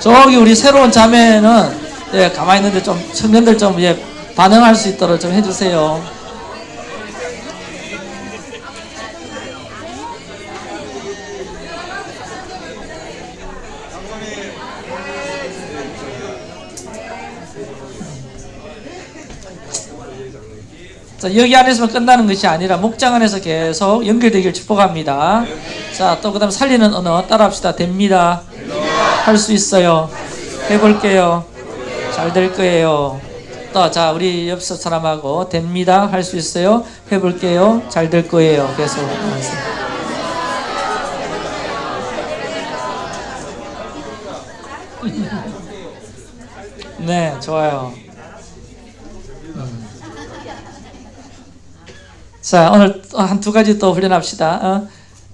저기 우리 새로운 자매는 예, 가만히 있는데 좀 청년들 좀 예, 반응할 수 있도록 좀 해주세요. 자, 여기 안에서만 끝나는 것이 아니라 목장 안에서 계속 연결되길 축복합니다. 자, 또 그 다음 살리는 언어 따라합시다. 됩니다. 할 수 있어요. 해볼게요. 잘 될 거예요. 또, 자, 우리 옆 사람하고 됩니다. 할 수 있어요. 해볼게요. 잘 될 거예요. 계속. 네, 좋아요. 음. 자, 오늘 한 두 가지 또 훈련합시다. 어?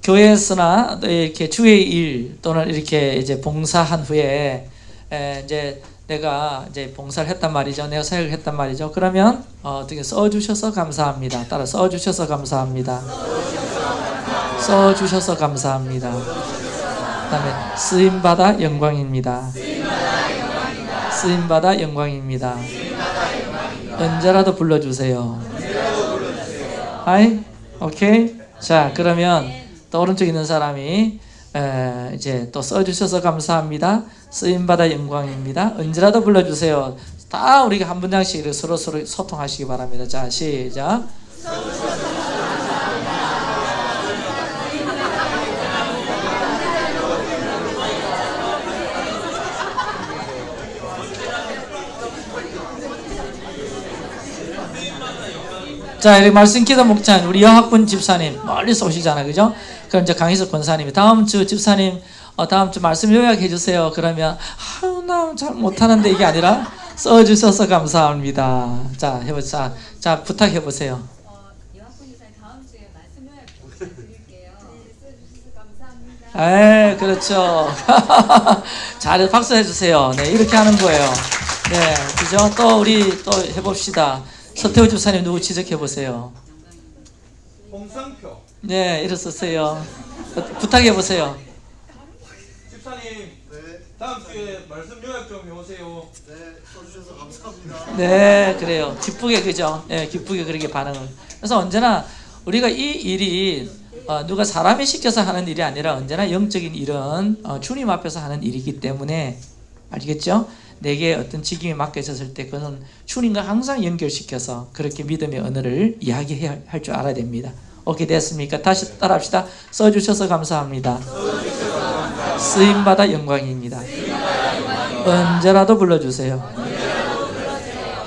교회에서나 이렇게 주의 일 또는 이렇게 이제 봉사한 후에 에, 이제 내가 이제 봉사를 했단 말이죠. 내가 사역을 했단 말이죠. 그러면 어, 떻게 써주셔서 감사합니다. 따라 써주셔서 감사합니다. 써주셔서 감사합니다. 그 다음에 쓰임 받아 영광입니다. 쓰임 받아 영광입니다. 언제라도 불러주세요. 아이, 오케이. 자, 그러면 또 오른쪽 있는 사람이 에, 이제 또 써주셔서 감사합니다. 쓰임받아 영광입니다. 언제라도 불러주세요. 다 우리가 한 분장씩 서로 서로 소통하시기 바랍니다. 자, 시작. 자, 이렇게 말씀 기도 목장 우리 여학분 집사님 멀리서 오시잖아요, 그죠? 그럼 이제 강희석 권사님이 다음 주 집사님 어, 다음 주 말씀 요약해 주세요. 그러면 아유 나 잘 못하는데 이게 아니라 써 주셔서 감사합니다. 자, 해 보자. 자, 부탁해 보세요. 어. 에, 그렇죠. 잘 박수 해주세요. 네, 이렇게 하는 거예요. 네, 그죠? 또 우리 또 해봅시다. 서태호 집사님 누구 지적해 보세요. 홍상표 네, 일어서세요. 부탁해 보세요. 집사님 네, 다음 주에 말씀 요약 좀 해오세요. 네, 써주셔서 감사합니다. 네, 그래요. 기쁘게 그죠? 네, 기쁘게 그렇게 반응을. 그래서 언제나 우리가 이 일이 어, 누가 사람이 시켜서 하는 일이 아니라 언제나 영적인 일은 어, 주님 앞에서 하는 일이기 때문에 알겠죠? 내게 어떤 직임이 맡겨졌을 때 그는 주님과 항상 연결시켜서 그렇게 믿음의 언어를 이야기해야 할 줄 알아야 됩니다. 오케이 됐습니까? 다시 따라합시다. 써주셔서 감사합니다. 쓰임받아 영광입니다. 언제라도 불러주세요.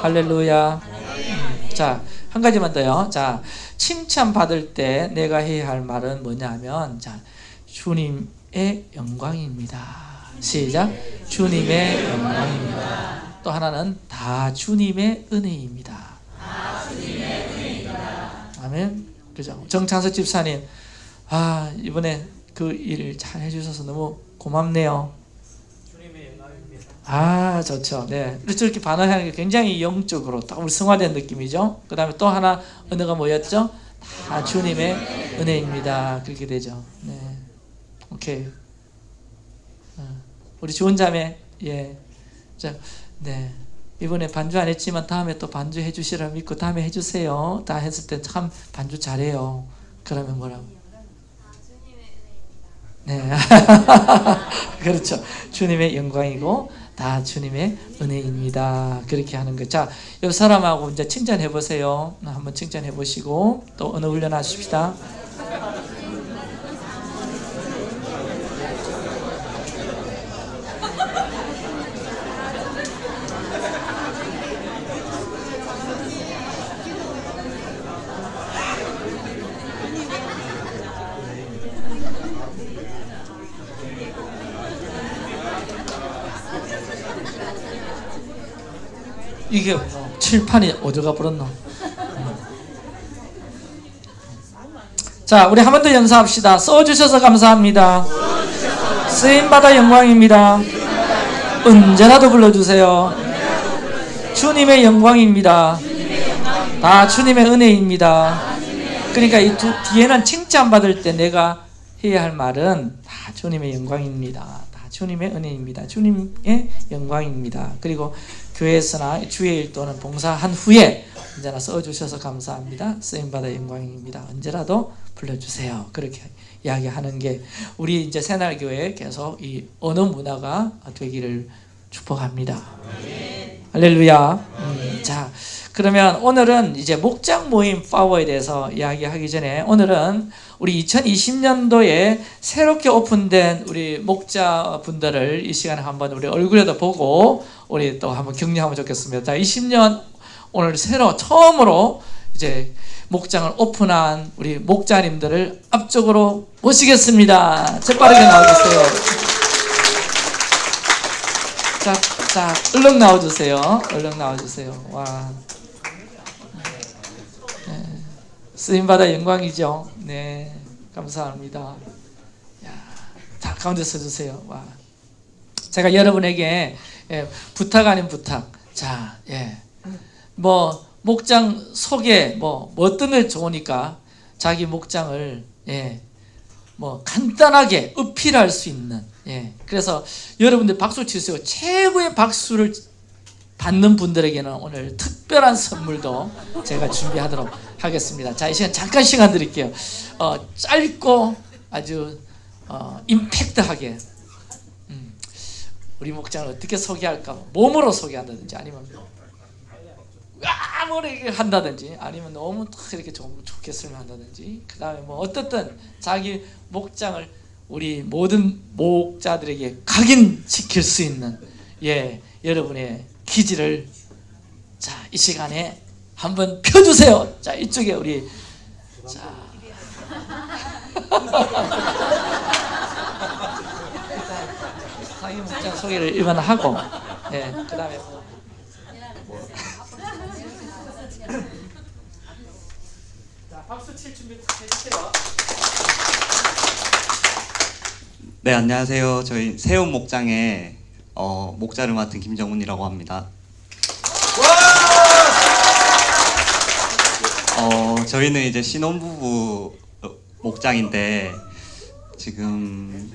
할렐루야. 음, 자, 한 가지만 더요. 자, 칭찬 받을 때 내가 해야 할 말은 뭐냐면, 자, 주님의 영광입니다. 시작. 주님의 영광입니다. 또 하나는 다 주님의 은혜입니다. 아멘. 그죠? 정창석 집사님, 아, 이번에 그 일 잘 해주셔서 너무 고맙네요. 주님의 영광입니다. 아 좋죠. 네 이렇게 반응하는 게 굉장히 영적으로 딱 우리 승화된 느낌이죠. 그 다음에 또 하나 언어가 뭐였죠? 다 주님의 은혜입니다. 그렇게 되죠. 네, 오케이. 어, 우리 좋은 자매 예, 자, 네 이번에 반주 안 했지만 다음에 또 반주 해주시라 믿고 다음에 해주세요. 다 했을 때 참 반주 잘해요. 그러면 뭐라고? 네. 그렇죠. 주님의 영광이고 다 주님의 은혜입니다. 그렇게 하는 거. 자, 옆 사람하고 이제 칭찬해 보세요. 한번 칭찬해 보시고 또 언어 훈련하십시다. 이게 뭐 칠판이 어디가 버렸나? 자, 우리 한 번 더 연사합시다. 써주셔서 감사합니다. 쓰임받아 영광입니다. 언제라도 불러주세요. 주님의 영광입니다. 다 주님의 은혜입니다. 그러니까 이 두, 뒤에는 칭찬받을 때 내가 해야 할 말은 다 주님의 영광입니다. 다 주님의 은혜입니다. 주님의 영광입니다. 그리고 교회에서나 주의 또는 봉사한 후에 언제나 써주셔서 감사합니다. 쓰임받아 영광입니다. 언제라도 불러주세요. 그렇게 이야기하는 게 우리 이제 새날교회 계속 이 언어 문화가 되기를 축복합니다. 할렐루야. 음, 자, 그러면 오늘은 이제 목장 모임 파워에 대해서 이야기하기 전에 오늘은 우리 2020년도에 새롭게 오픈된 우리 목자 분들을 이 시간에 한번 우리 얼굴에도 보고 우리 또 한번 격려하면 좋겠습니다. 자, 20년 오늘 새로 처음으로 이제 목장을 오픈한 우리 목자님들을 앞쪽으로 모시겠습니다. 재빠르게 나와주세요. 자, 자, 얼른 나와주세요. 얼른 나와주세요. 와. 네. 쓰임받아 영광이죠. 네. 감사합니다. 야, 자, 가운데 서주세요. 와. 제가 여러분에게 예, 부탁 아닌 부탁. 자, 예. 뭐, 목장 소개, 뭐, 뭐 때문에 좋으니까 자기 목장을, 예. 뭐, 간단하게 어필할 수 있는, 예. 그래서 여러분들 박수 치세요. 최고의 박수를 받는 분들에게는 오늘 특별한 선물도 제가 준비하도록 하겠습니다. 자, 이 시간 잠깐 시간 드릴게요. 어, 짧고 아주 어, 임팩트하게 음, 우리 목장을 어떻게 소개할까? 몸으로 소개한다든지 아니면 아무리 한다든지 아니면 너무 탁 이렇게 좀 좋겠으면 한다든지 그 다음에 뭐 어떻든 자기 목장을 우리 모든 목자들에게 각인시킬 수 있는 예 여러분의 기지를 자 이 시간에 한번 펴주세요. 자 이쪽에 우리 자 자기 목장 소개를 일반 하고 예 그다음에 뭐 자, 박수 칠 준비 해주세요. 네 안녕하세요. 저희 세운 목장의 어, 목자를 맡은 김정훈이라고 합니다. 어, 저희는 이제 신혼부부 어, 목장인데 지금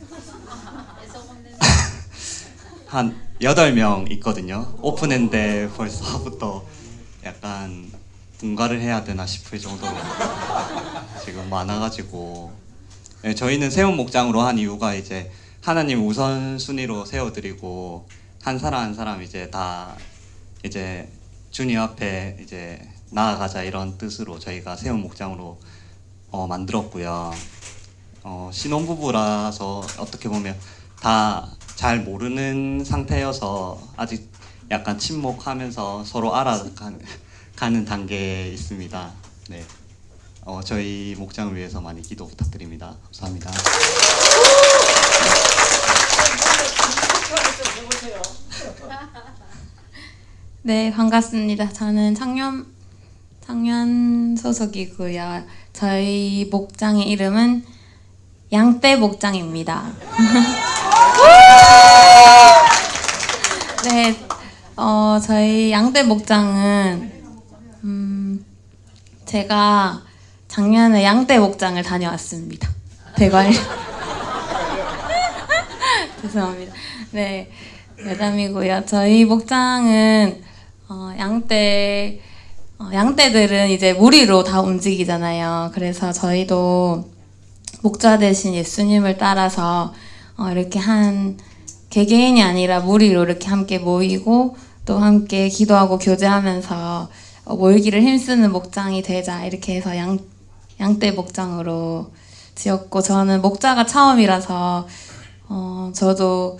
한 8명 있거든요. 오픈했는데 벌써부터 약간 분가를 해야 되나 싶을 정도로 지금 많아가지고 네, 저희는 세운 목장으로 한 이유가 이제 하나님 우선 순위로 세워드리고 한 사람 한 사람 이제 다 이제 주님 앞에 이제 나아가자 이런 뜻으로 저희가 세운 목장으로 어, 만들었고요. 어, 신혼부부라서 어떻게 보면 다 잘 모르는 상태여서 아직 약간 침묵하면서 서로 알아가는 단계에 있습니다. 네. 어, 저희 목장을 위해서 많이 기도 부탁드립니다. 감사합니다. 네, 반갑습니다. 저는 창년 창년 소속이고요. 저희 목장의 이름은 양떼 목장입니다. 네, 어, 저희 양떼 목장은 음, 제가 작년에 양떼 목장을 다녀왔습니다. 대관. 죄송합니다. 네, 여담이고요. 저희 목장은 어, 양떼 어, 양떼들은 이제 무리로 다 움직이잖아요. 그래서 저희도 목자 대신 예수님을 따라서 어, 이렇게 한 개개인이 아니라 무리로 이렇게 함께 모이고 또 함께 기도하고 교제하면서 어, 모이기를 힘쓰는 목장이 되자 이렇게 해서 양 양떼 목장으로 지었고 저는 목자가 처음이라서 어, 저도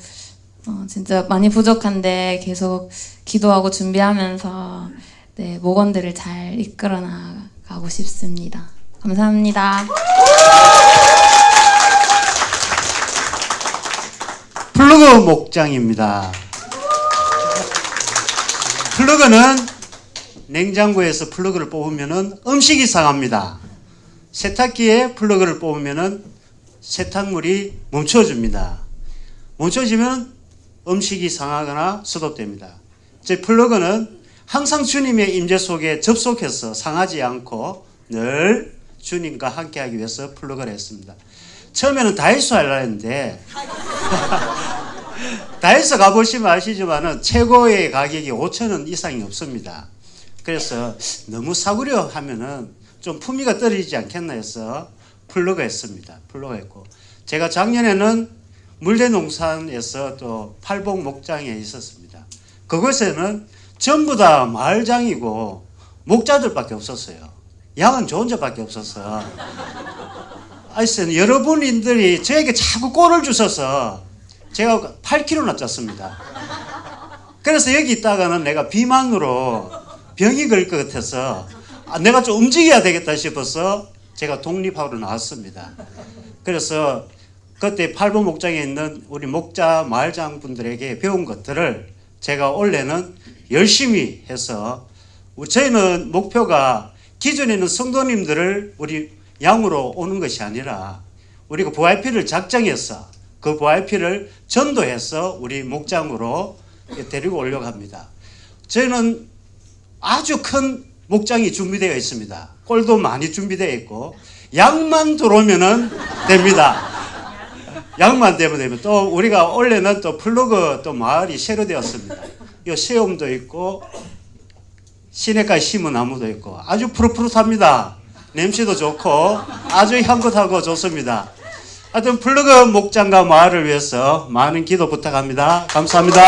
어, 진짜 많이 부족한데 계속 기도하고 준비하면서 네, 목원들을 잘 이끌어 나가고 싶습니다. 감사합니다. 플러그 목장입니다. 플러그는 냉장고에서 플러그를 뽑으면 음식이 상합니다. 세탁기에 플러그를 뽑으면 세탁물이 멈춰집니다. 멈춰지면 음식이 상하거나 수독됩니다. 제 플러그는 항상 주님의 임재 속에 접속해서 상하지 않고 늘 주님과 함께하기 위해서 플러그를 했습니다. 처음에는 다이소 하려고 했는데 다이소 가보시면 아시지만은 최고의 가격이 5천 원 이상이 없습니다. 그래서 너무 싸구려 하면은 좀 품위가 떨어지지 않겠나 해서 플러그 했습니다. 플러그 했고 제가 작년에는 물대농산에서 또 팔복 목장에 있었습니다. 그곳에는 전부 다 마을장이고 목자들밖에 없었어요. 양은 저 혼자밖에 없었어. 하여튼 여러분들이 저에게 자꾸 꼴을 주셔서 제가 8kg나 쪘습니다. 그래서 여기 있다가는 내가 비만으로 병이 걸 것 같아서 아, 내가 좀 움직여야 되겠다 싶어서 제가 독립하러 나왔습니다. 그래서 그때 팔보 목장에 있는 우리 목자 마을장 분들에게 배운 것들을 제가 올해는 열심히 해서 저희는 목표가 기존에는 성도님들을 우리 양으로 오는 것이 아니라 우리가 VIP를 작정해서 그 VIP를 전도해서 우리 목장으로 데리고 오려고 합니다. 저희는 아주 큰 목장이 준비되어 있습니다. 꼴도 많이 준비되어 있고 양만 들어오면은 됩니다. 양만 되면 되면 또 우리가 원래는 또 플러그 또 마을이 새로 되었습니다. 이 새움도 있고 시내가에 심은 나무도 있고 아주 푸릇푸릇합니다. 냄새도 좋고 아주 향긋하고 좋습니다. 하여튼 플러그 목장과 마을을 위해서 많은 기도 부탁합니다. 감사합니다.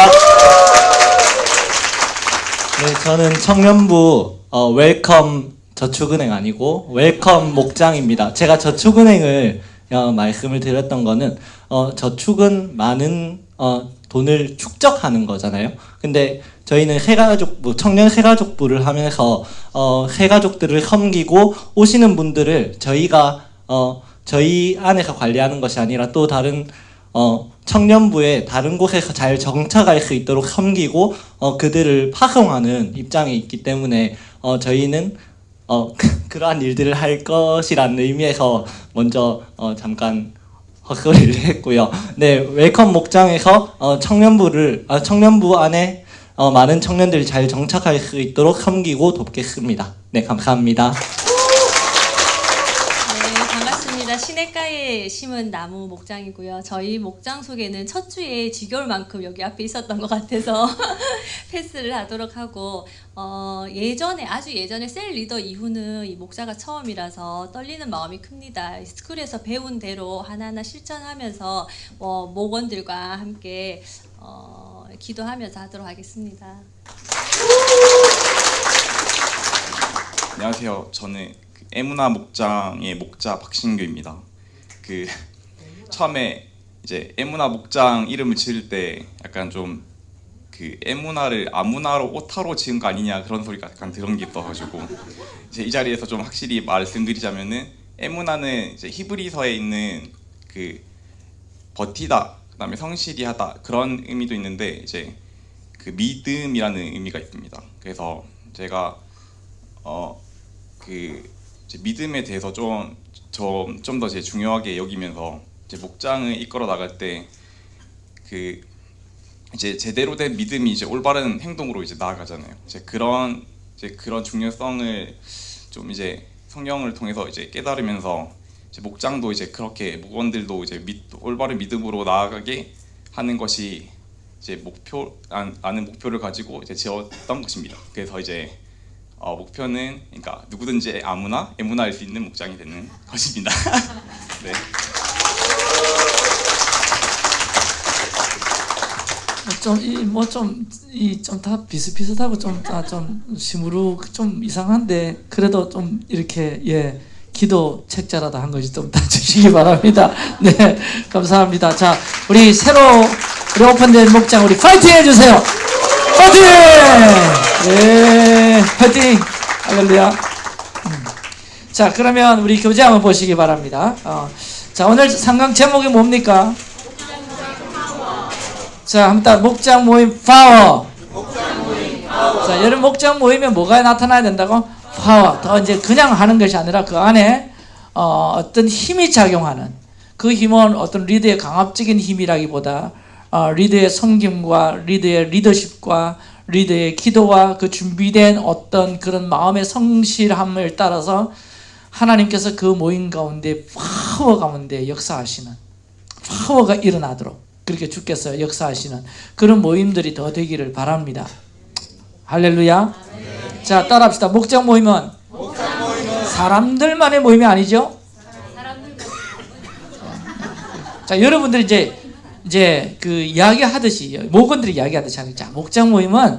네, 저는 청년부 어, 웰컴 저축은행 아니고 웰컴 목장입니다. 제가 저축은행을 어, 말씀을 드렸던 거는 어, 저축은 많은 어, 돈을 축적하는 거잖아요. 근데 저희는 새가족부 청년 새가족부를 하면서 어, 새가족들을 섬기고 오시는 분들을 저희가 어, 저희 안에서 관리하는 것이 아니라 또 다른 어, 청년부에 다른 곳에서 잘 정착할 수 있도록 섬기고 어, 그들을 파송하는 입장에 있기 때문에 어, 저희는 어, 그러한 일들을 할 것이라는 의미에서 먼저 어, 잠깐 헛소리를 했고요. 네, 웰컴 목장에서 어, 청년부를 아, 청년부 안에 어, 많은 청년들이 잘 정착할 수 있도록 섬기고 돕겠습니다. 네, 감사합니다. 시냇가에 심은 나무 목장이고요. 저희 목장 소개는 첫 주에 지겨울 만큼 여기 앞에 있었던 것 같아서 패스를 하도록 하고 어, 예전에 아주 예전에 셀 리더 이후는 이 목자가 처음이라서 떨리는 마음이 큽니다. 스쿨에서 배운 대로 하나하나 실천하면서 어, 목원들과 함께 어, 기도하면서 하도록 하겠습니다. 안녕하세요. 저는 그 에무나 목장의 목자 박신규입니다. 그 처음에 이제 에무나 목장 이름을 지을 때 약간 좀 그 에무나를 아무나로 오타로 지은 거 아니냐 그런 소리가 약간 들은 게 있어가지고 이제 이 자리에서 좀 확실히 말씀드리자면은 에무나는 이제 히브리서에 있는 그 버티다 그다음에 성실히 하다 그런 의미도 있는데 이제 그 믿음이라는 의미가 있습니다. 그래서 제가 어 그 믿음에 대해서 좀 좀좀 더 제 중요하게 여기면서 이제 목장을 이끌어 나갈 때 그 이제 제대로 된 믿음이 이제 올바른 행동으로 이제 나아가잖아요. 이제 그런 이제 그런 중요성을 좀 이제 성경을 통해서 이제 깨달으면서 이제 목장도 이제 그렇게 목원들도 이제 믿, 올바른 믿음으로 나아가게 하는 것이 이제 목표 안, 아는 목표를 가지고 이제 지었던 것입니다. 그래서 이제 어, 목표는 그러니까 누구든지 아무나 애무나 할 수 있는 목장이 되는 것입니다. 네. 좀이뭐좀이 좀다 비슷비슷하고 좀다좀 시무룩 좀 이상한데 그래도 좀 이렇게 예 기도 책자라도 한 것이 좀 다 주시기 바랍니다. 네 감사합니다. 자 우리 새로 우리 오픈된 목장 우리 파이팅 해주세요. 파이팅! 예 파이팅 할렐루야. 음. 자 그러면 우리 교재 한번 보시기 바랍니다. 어, 자 오늘 삼강 제목이 뭡니까? 자, 한번 목장 모임 파워. 자, 여러분 목장 모이면 뭐가 나타나야 된다고? 파워. 더 이제 그냥 하는 것이 아니라 그 안에 어, 어떤 힘이 작용하는 그 힘은 어떤 리더의 강압적인 힘이라기보다 어, 리더의 섬김과 리더의 리더십과 리더의 기도와 그 준비된 어떤 그런 마음의 성실함을 따라서 하나님께서 그 모임 가운데 파워 가운데 역사하시는 파워가 일어나도록 그렇게 주께서 역사하시는 그런 모임들이 더 되기를 바랍니다. 할렐루야. 자, 따라합시다. 목장 모임은 사람들만의 모임이 아니죠? 자, 여러분들이 이제 이제 그 이야기하듯이 목원들이 이야기하듯이 하는 자, 목장 모임은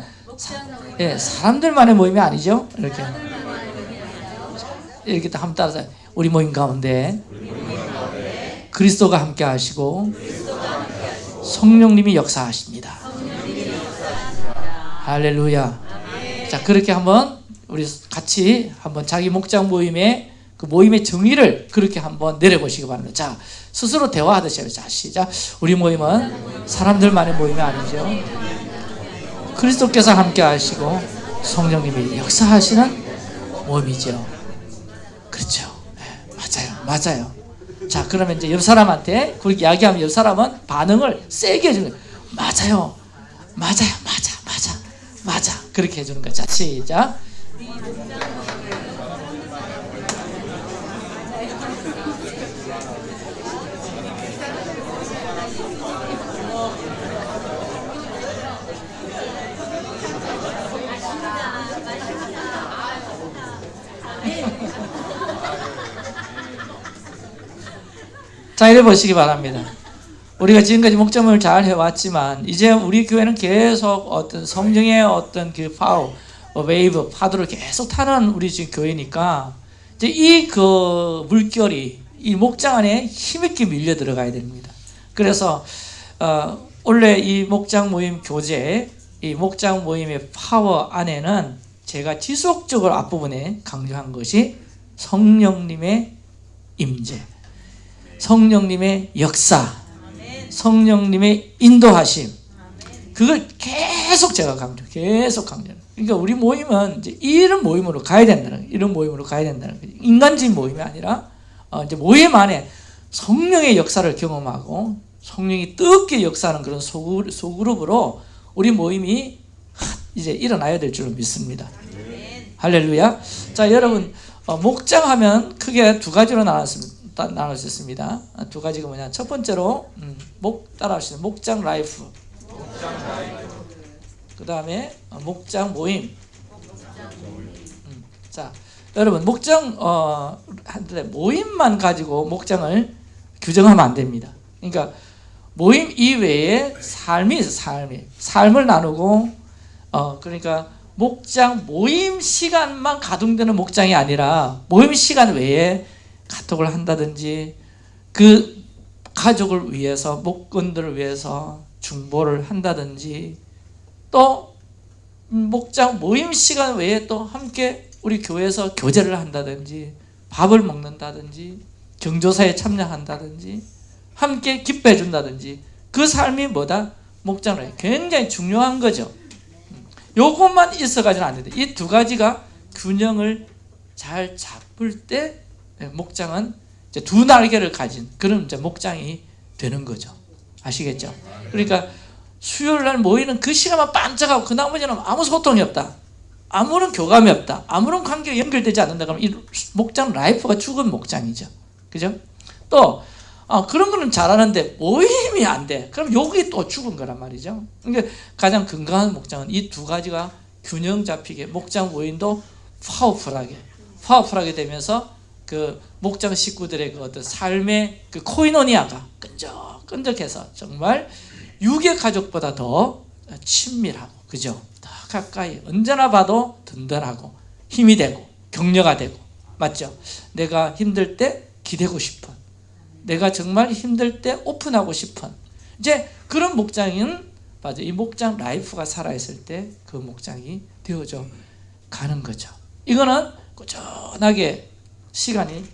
예, 사람들만의 모임이 아니죠? 이렇게 이렇게 한번 따라서 우리 모임 가운데 그리스도가 함께 하시고 성령님이 역사하십니다. 할렐루야. 자, 그렇게 한번 우리 같이 한번 자기 목장 모임의 그 모임의 정의를 그렇게 한번 내려보시기 바랍니다. 자, 스스로 대화하듯이. 자, 시작. 우리 모임은 사람들만의 모임이 아니죠. 그리스도께서 함께 하시고 성령님이 역사하시는 모임이죠. 그렇죠. 네, 맞아요. 맞아요. 자, 그러면 이제 옆 사람한테 그렇게 이야기하면 옆 사람은 반응을 세게 해주는 거예요. 맞아요. 맞아요. 맞아. 맞아. 맞아. 그렇게 해주는 거예요. 자, 시작. 자, 이래 보시기 바랍니다. 우리가 지금까지 목장을 잘 해왔지만 이제 우리 교회는 계속 어떤 성령의 어떤 그 파워, 어, 웨이브, 파도를 계속 타는 우리 지금 교회니까 이제 이 그 물결이 이 목장 안에 힘있게 밀려 들어가야 됩니다. 그래서 어, 원래 이 목장 모임 교재, 이 목장 모임의 파워 안에는 제가 지속적으로 앞부분에 강조한 것이 성령님의 임재, 성령님의 역사, 성령님의 인도하심. 그걸 계속 제가 강조, 계속 강조. 그러니까 우리 모임은 이제 이런 모임으로 가야 된다는. 이런 모임으로 가야 된다는 거예요. 인간적인 모임이 아니라 어 이제 모임 안에 성령의 역사를 경험하고 성령이 뜨겁게 역사하는 그런 소그룹, 소그룹으로 우리 모임이 이제 일어나야 될 줄로 믿습니다. 할렐루야. 자, 여러분 어, 목장하면 크게 두 가지로 나눴습니다. 따- 나눌 수 있습니다. 아, 두 가지가 뭐냐? 첫 번째로 음, 목 따라하시는 목장 라이프. 그 다음에 어, 목장 모임. 음, 자, 여러분 목장 어 한데 모임만 가지고 목장을 규정하면 안 됩니다. 그러니까 모임 이외에 삶이 있어 삶이 삶을 나누고 어 그러니까 목장 모임 시간만 가동되는 목장이 아니라 모임 시간 외에 카톡을 한다든지 그 가족을 위해서 목건들을 위해서 중보를 한다든지 또 목장 모임 시간 외에 또 함께 우리 교회에서 교제를 한다든지 밥을 먹는다든지 경조사에 참여한다든지 함께 기뻐해 준다든지 그 삶이 뭐다? 목장을 굉장히 중요한 거죠. 요것만 있어가지는 안 된다. 이 두 가지가 균형을 잘 잡을 때 목장은 이제 두 날개를 가진 그런 이제 목장이 되는 거죠. 아시겠죠? 그러니까 수요일 날 모이는 그 시간만 반짝하고 그 나머지는 아무 소통이 없다. 아무런 교감이 없다. 아무런 관계가 연결되지 않는다. 그러면 이 목장 life가 죽은 목장이죠. 그죠? 또 어, 그런 거는 잘하는데 모임이 안 돼. 그럼 여기 또 죽은 거란 말이죠. 그러니까 가장 건강한 목장은 이 두 가지가 균형 잡히게 목장 모임도 powerful하게 powerful하게 되면서 그 목장 식구들의 그 어떤 삶의 그 코이노니아가 끈적끈적해서 정말 육의 가족보다 더 친밀하고 그죠? 더 가까이 언제나 봐도 든든하고 힘이 되고 격려가 되고 맞죠? 내가 힘들 때 기대고 싶은 내가 정말 힘들 때 오픈하고 싶은 이제 그런 목장은 맞아 이 목장 life가 살아있을 때 그 목장이 되어져 가는 거죠. 이거는 꾸준하게 시간이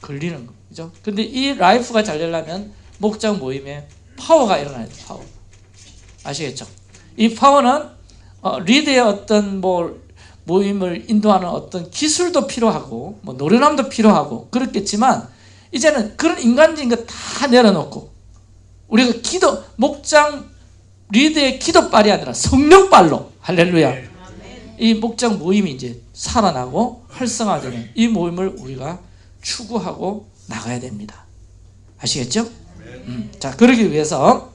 걸리는 거죠. 근데 이 life가 잘 되려면 목장 모임에 파워가 일어나야 돼요. 파워. 아시겠죠? 이 파워는 어, 리드의 어떤 뭐 모임을 인도하는 어떤 기술도 필요하고 뭐 노련함도 필요하고 그렇겠지만 이제는 그런 인간적인 거 다 내려놓고 우리가 기도 목장 리드의 기도빨이 아니라 성령빨로 할렐루야 이 목장 모임이 이제 살아나고 활성화되는 이 모임을 우리가 추구하고 나가야 됩니다. 아시겠죠? 음, 자 그러기 위해서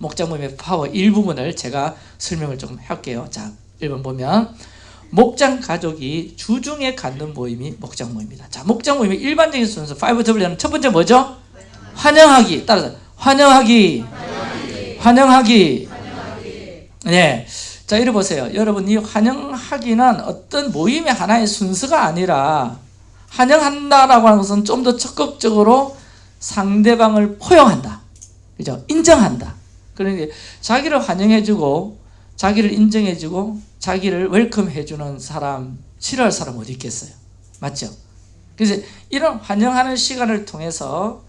목장 모임의 파워 일부분을 제가 설명을 좀 할게요. 자, 1번 보면 목장 가족이 주중에 갖는 모임이 목장 모임이다. 자, 목장 모임의 일반적인 순서 5W는 첫 번째 뭐죠? 환영하기. 따라서 환영하기. 환영하기. 네. 자, 이리 보세요. 여러분, 이 환영하기는 어떤 모임의 하나의 순서가 아니라 환영한다라고 하는 것은 좀 더 적극적으로 상대방을 포용한다. 그죠? 인정한다. 그러니까 자기를 환영해주고 자기를 인정해주고 자기를 웰컴해주는 사람 싫어할 사람 어디 있겠어요? 맞죠? 그래서 이런 환영하는 시간을 통해서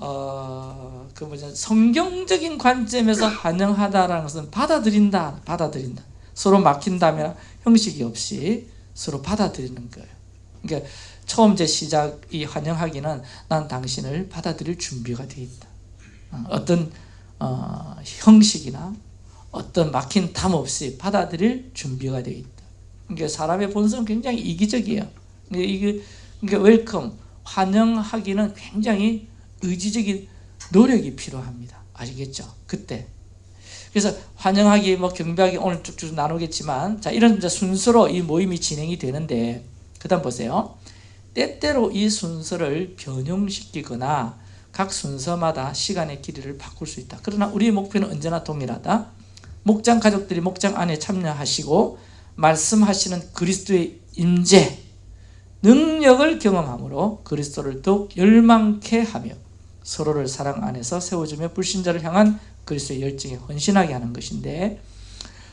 어, 그 뭐죠? 성경적인 관점에서 환영하다라는 것은 받아들인다, 받아들인다. 서로 막힌다면 형식이 없이 서로 받아들이는 거예요. 그러니까 처음 제 시작 이 환영하기는 난 당신을 받아들일 준비가 되어 있다. 어, 어떤 어, 형식이나 어떤 막힌 담 없이 받아들일 준비가 되어 있다. 그러니까 사람의 본성은 굉장히 이기적이에요. 그러니까 이게 그러니까 welcome 환영하기는 굉장히 의지적인 노력이 필요합니다. 아시겠죠? 그때. 그래서 환영하기, 뭐 경배하기 오늘 쭉쭉 나누겠지만 자 이런 순서로 이 모임이 진행이 되는데 그 다음 보세요. 때때로 이 순서를 변형시키거나 각 순서마다 시간의 길이를 바꿀 수 있다. 그러나 우리의 목표는 언제나 동일하다. 목장 가족들이 목장 안에 참여하시고 말씀하시는 그리스도의 임재, 능력을 경험함으로 그리스도를 더욱 열망케 하며 서로를 사랑 안에서 세워주며 불신자를 향한 그리스도의 열정에 헌신하게 하는 것인데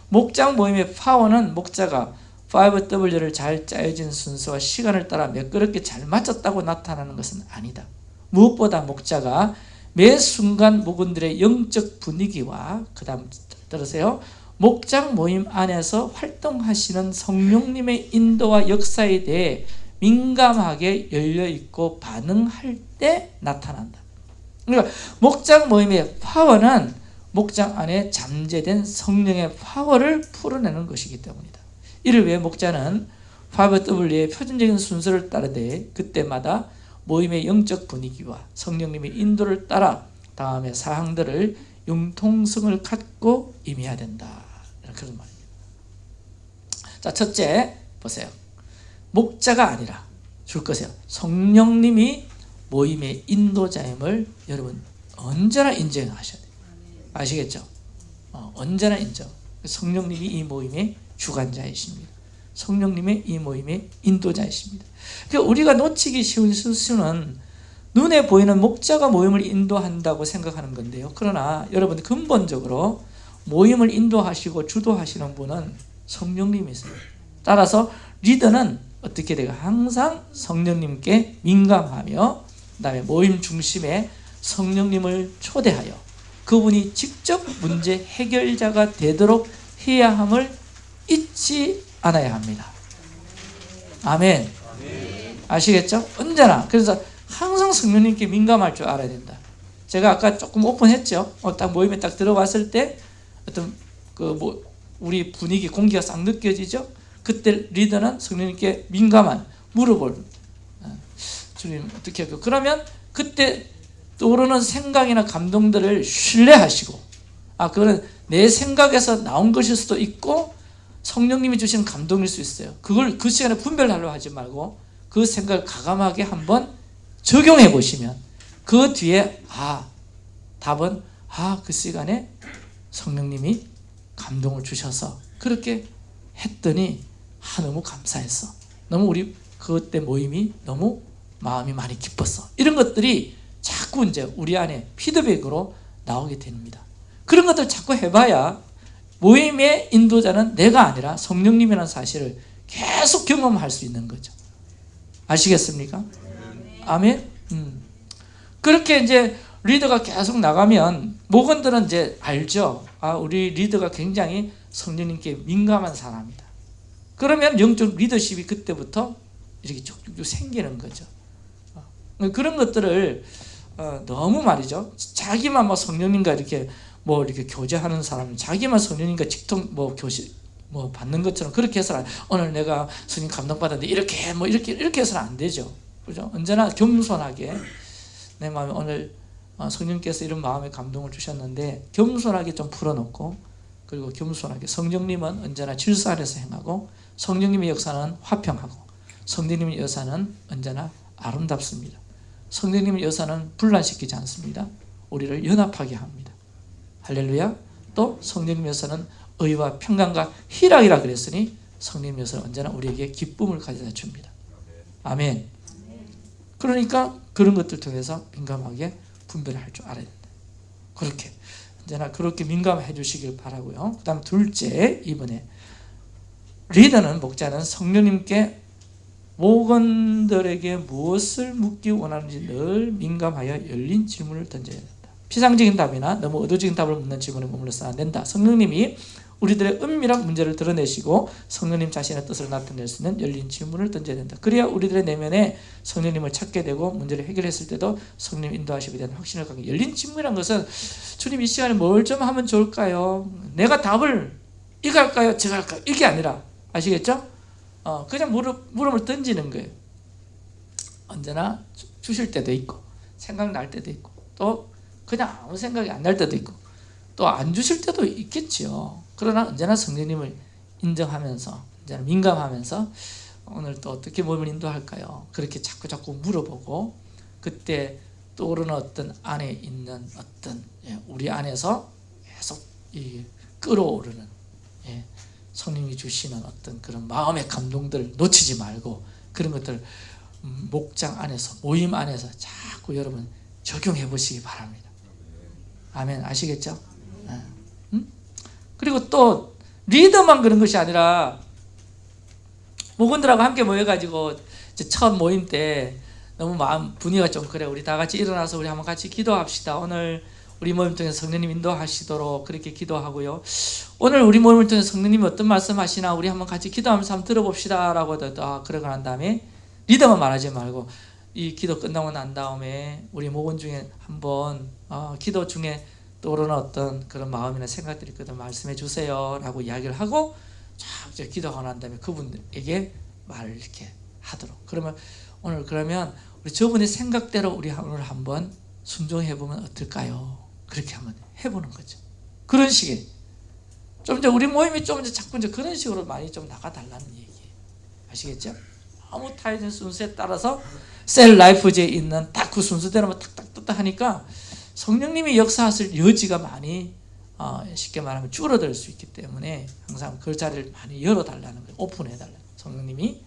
목장 모임의 파워는 목자가 5W를 잘 짜여진 순서와 시간을 따라 매끄럽게 잘 맞췄다고 나타나는 것은 아니다. 무엇보다 목자가 매 순간 목원들의 영적 분위기와 그 다음 들으세요. 목장 모임 안에서 활동하시는 성령님의 인도와 역사에 대해 민감하게 열려있고 반응할 때 나타난다. 그러니까 목장 모임의 파워는 목장 안에 잠재된 성령의 파워를 풀어내는 것이기 때문이다. 이를 위해 목자는 5W의 표준적인 순서를 따르되 그때마다 모임의 영적 분위기와 성령님의 인도를 따라 다음의 사항들을 융통성을 갖고 임해야 된다. 그런 말입니다. 자, 첫째 보세요. 목자가 아니라 줄 것이요. 성령님이 모임의 인도자임을 여러분 언제나 인정하셔야 돼요. 아시겠죠? 어, 언제나 인정. 성령님이 이 모임의 주관자이십니다. 성령님의 이 모임의 인도자이십니다. 그러니까 우리가 놓치기 쉬운 실수는 눈에 보이는 목자가 모임을 인도한다고 생각하는 건데요. 그러나 여러분 근본적으로 모임을 인도하시고 주도하시는 분은 성령님이세요. 따라서 리더는 어떻게 돼요? 항상 성령님께 민감하며 그 다음에 모임 중심에 성령님을 초대하여 그분이 직접 문제 해결자가 되도록 해야 함을 잊지 않아야 합니다. 아멘. 아시겠죠? 언제나 그래서 항상 성령님께 민감할 줄 알아야 된다. 제가 아까 조금 오픈했죠. 어, 딱 모임에 딱 들어왔을 때 어떤 그 뭐 우리 분위기 공기가 싹 느껴지죠. 그때 리더는 성령님께 민감한 물어볼 어, 주님 어떻게 할까? 그러면 그때 떠오르는 생각이나 감동들을 신뢰하시고 아 그거는 내 생각에서 나온 것일 수도 있고 성령님이 주시는 감동일 수 있어요. 그걸 그 시간에 분별하려 하지 말고 그 생각을 가감하게 한번 적용해 보시면 그 뒤에 아 답은 아 그 시간에 성령님이 감동을 주셔서 그렇게 했더니 아 너무 감사했어. 너무 우리 그때 모임이 너무 마음이 많이 기뻤어. 이런 것들이 자꾸 이제 우리 안에 피드백으로 나오게 됩니다. 그런 것들 자꾸 해봐야 모임의 인도자는 내가 아니라 성령님이라는 사실을 계속 경험할 수 있는 거죠. 아시겠습니까? 아멘. 음. 그렇게 이제 리더가 계속 나가면 목원들은 이제 알죠. 아, 우리 리더가 굉장히 성령님께 민감한 사람이다. 그러면 영적 리더십이 그때부터 이렇게 쭉쭉 생기는 거죠. 어. 그런 것들을 어, 너무 말이죠. 자기만 뭐 성령님과 이렇게 뭐 이렇게 교제하는 사람, 자기만 성령님과 직통 뭐 교시 뭐 받는 것처럼 그렇게 해서는 오늘 내가 성령 감동 받았는데 이렇게 뭐 이렇게 이렇게 해서는 안 되죠. 그죠? 언제나 겸손하게 내 마음에 오늘 어, 성령께서 이런 마음의 감동을 주셨는데 겸손하게 좀 풀어놓고 그리고 겸손하게 성령님은 언제나 질서 안에서 행하고 성령님의 역사는 화평하고 성령님의 여사는 언제나 아름답습니다. 성령님의 여사는 분란시키지 않습니다. 우리를 연합하게 합니다. 할렐루야. 또 성령님의 여사는 의와 평강과 희락이라 그랬으니 성령님의 여사는 언제나 우리에게 기쁨을 가져다 줍니다. 아멘. 그러니까 그런 것들 통해서 민감하게 분별을 할 줄 알아야 된다. 그렇게 언제나 그렇게 민감해 주시길 바라고요. 그 다음 둘째 이번에 리더는 목자는 성령님께 목원들에게 무엇을 묻기 원하는지 늘 민감하여 열린 질문을 던져야 된다. 피상적인 답이나 너무 의도적인 답을 묻는 질문에 머물러서 안 된다. 성령님이 우리들의 은밀한 문제를 드러내시고 성령님 자신의 뜻을 나타낼 수 있는 열린 질문을 던져야 된다. 그래야 우리들의 내면에 성령님을 찾게 되고 문제를 해결했을 때도 성령 인도하심에 대한 확신을 갖게 열린 질문이란 것은 주님 이 시간에 뭘 좀 하면 좋을까요? 내가 답을 이거 할까요? 저거 할까요? 이게 아니라 아시겠죠? 어, 그냥 물음, 물음을 던지는 거예요. 언제나 주- 주실 때도 있고 생각날 때도 있고 또 그냥 아무 생각이 안 날 때도 있고 또 안 주실 때도 있겠지요. 그러나 언제나 성령님을 인정하면서 언제나 민감하면서 오늘 또 어떻게 몸을 인도할까요? 그렇게 자꾸 자꾸 물어보고 그때 떠오르는 어떤 안에 있는 어떤 예, 우리 안에서 계속 이 끌어오르는 예, 성령이 주시는 어떤 그런 마음의 감동들을 놓치지 말고 그런 것들 음, 목장 안에서 모임 안에서 자꾸 여러분 적용해 보시기 바랍니다. 아멘 아시겠죠? 예. 음? 그리고 또 리더만 그런 것이 아니라 목원들하고 함께 모여가지고 첫 모임 때 너무 마음 분위기가 좀 그래 우리 다 같이 일어나서 우리 한번 같이 기도합시다 오늘 우리 모임 통해서 성령님 인도하시도록 그렇게 기도하고요 오늘 우리 모임을 통해서 성령님이 어떤 말씀 하시나 우리 한번 같이 기도하면서 한번 들어봅시다 라고 아, 그러고 난 다음에 리더만 말하지 말고 이 기도 끝나고 난 다음에 우리 모건 중에 한번 어, 기도 중에 떠오르는 어떤 그런 마음이나 생각들이 있거든 말씀해 주세요 라고 이야기를 하고 쫙 기도하고 난 다음에 그분에게 말을 이렇게 하도록 그러면 오늘 그러면 우리 저분의 생각대로 우리 오늘 한번 순종해 보면 어떨까요? 그렇게 한번 해보는 거죠. 그런 식의 좀 이제 우리 모임이 좀 이제 자꾸 이제 그런 식으로 많이 좀 나가달라는 얘기예요. 아시겠죠? 아무 타이즌 순서에 따라서 셀 라이프제에 있는 딱 그 순서대로만 탁탁 탁탁 하니까 성령님이 역사하실 여지가 많이 어, 쉽게 말하면 줄어들 수 있기 때문에 항상 그 자리를 많이 열어달라는 거예요. 오픈해달라는 거예요. 성령님이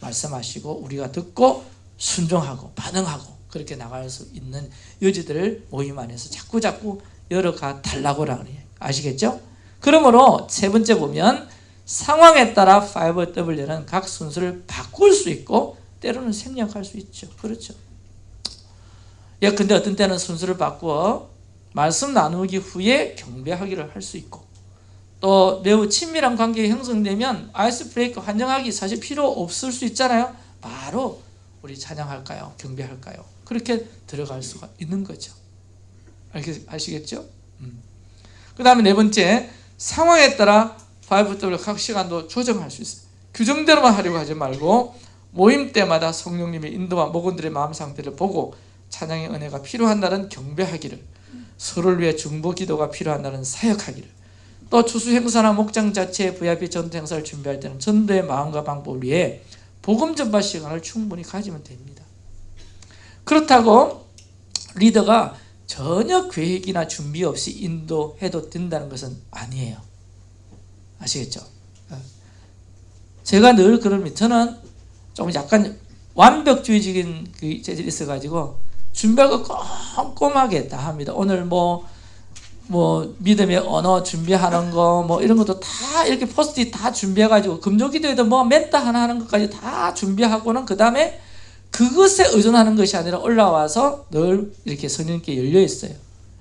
말씀하시고 우리가 듣고 순종하고 반응하고 그렇게 나갈 수 있는 여지들을 모임 안에서 자꾸 자꾸 열어가 달라고라 그래요. 아시겠죠? 그러므로 세 번째 보면 상황에 따라 5W는 각 순서를 바꿀 수 있고 때로는 생략할 수 있죠. 그렇죠. 예, 근데 어떤 때는 순서를 바꾸어 말씀 나누기 후에 경배하기를 할 수 있고 또 매우 친밀한 관계가 형성되면 아이스 브레이크 환영하기 사실 필요 없을 수 있잖아요. 바로 우리 찬양할까요? 경배할까요? 그렇게 들어갈 수가 있는 거죠. 아시겠죠? 음. 그 다음에 네 번째 상황에 따라 5W 각 시간도 조정할 수 있어요. 규정대로만 하려고 하지 말고 모임 때마다 성령님의 인도와 목원들의 마음 상태를 보고 찬양의 은혜가 필요한 날은 경배하기를 서로를 위해 중보 기도가 필요한 날은 사역하기를 또 추수 행사나 목장 자체의 VIP 전도 행사를 준비할 때는 전도의 마음과 방법을 위해 복음 전파 시간을 충분히 가지면 됩니다. 그렇다고 리더가 전혀 계획이나 준비 없이 인도해도 된다는 것은 아니에요. 아시겠죠? 제가 늘 그럽니다. 저는 좀 약간 완벽주의적인 그 재질이 있어가지고 준비할 거 꼼꼼하게 다 합니다. 오늘 뭐, 뭐, 믿음의 언어 준비하는 거, 뭐, 이런 것도 다 이렇게 포스트잇 다 준비해가지고, 금조기도에도 뭐, 멘트 하나 하는 것까지 다 준비하고는, 그 다음에 그것에 의존하는 것이 아니라 올라와서 늘 이렇게 성령께 열려 있어요.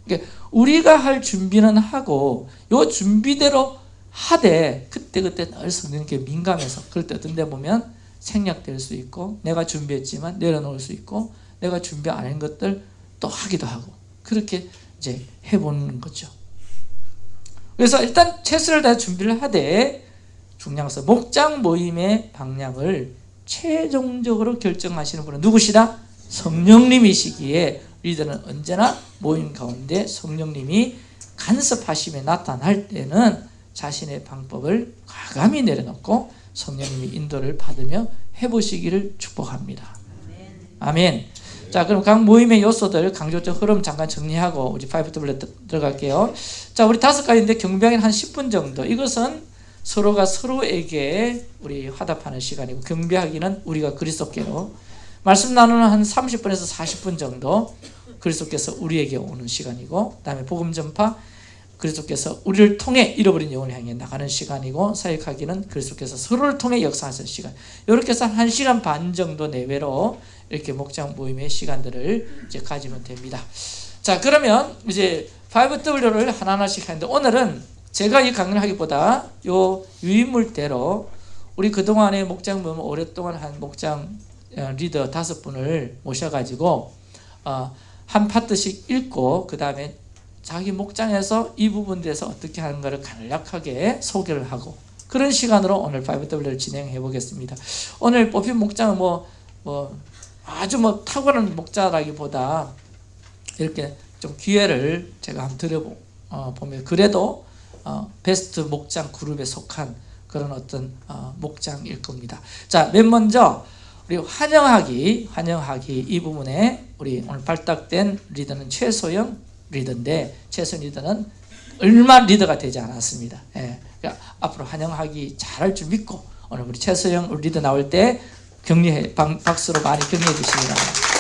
그러니까 우리가 할 준비는 하고, 요 준비대로 하되, 그때그때 늘 성령께 민감해서, 그럴 때 어떤 데 보면 생략될 수 있고, 내가 준비했지만 내려놓을 수 있고, 내가 준비 안 한 것들 또 하기도 하고 그렇게 이제 해보는 거죠. 그래서 일단 최선을 다해 준비를 하되 중량서 목장 모임의 방향을 최종적으로 결정하시는 분은 누구시다? 성령님이시기에 리더는 언제나 모임 가운데 성령님이 간섭하심에 나타날 때는 자신의 방법을 과감히 내려놓고 성령님의 인도를 받으며 해보시기를 축복합니다. 아멘. 자, 그럼 각 모임의 요소들 강조적 흐름 잠깐 정리하고 우리 5W 들어갈게요. 자, 우리 다섯 가지인데 경배하기는 한 10분 정도. 이것은 서로가 서로에게 우리 화답하는 시간이고 경배하기는 우리가 그리스도께로 말씀 나누는 한 30분에서 40분 정도 그리스도께서 우리에게 오는 시간이고 그다음에 복음 전파 그리스도께서 우리를 통해 잃어버린 영혼을 향해 나가는 시간이고 사역하기는 그리스도께서 서로를 통해 역사하는 시간. 이렇게 해서 한 시간 반 정도 내외로 이렇게 목장 모임의 시간들을 이제 가지면 됩니다. 자, 그러면 이제 5W를 하나하나씩 하는데 오늘은 제가 이 강의를 하기보다 요 유인물대로 우리 그동안의 목장 모임 오랫동안 한 목장 어, 리더 다섯 분을 모셔가지고 어, 한 파트씩 읽고 그 다음에 자기 목장에서 이 부분에 대해서 어떻게 하는가를 간략하게 소개를 하고 그런 시간으로 오늘 5W를 진행해 보겠습니다. 오늘 뽑힌 목장은 뭐, 뭐 아주 뭐 탁월한 목자라기보다 이렇게 좀 기회를 제가 한번 드려보면 어, 그래도 어, 베스트 목장 그룹에 속한 그런 어떤 어, 목장일 겁니다. 자, 맨 먼저 우리 환영하기, 환영하기 이 부분에 우리 오늘 발탁된 리더는 최소영 리더인데 최소영 리더는 얼마 리더가 되지 않았습니다. 예, 그러니까 앞으로 환영하기 잘할 줄 믿고 오늘 우리 최소영 리더 나올 때 격려해 방, 박수로 많이 격려해 주시기 바랍니다.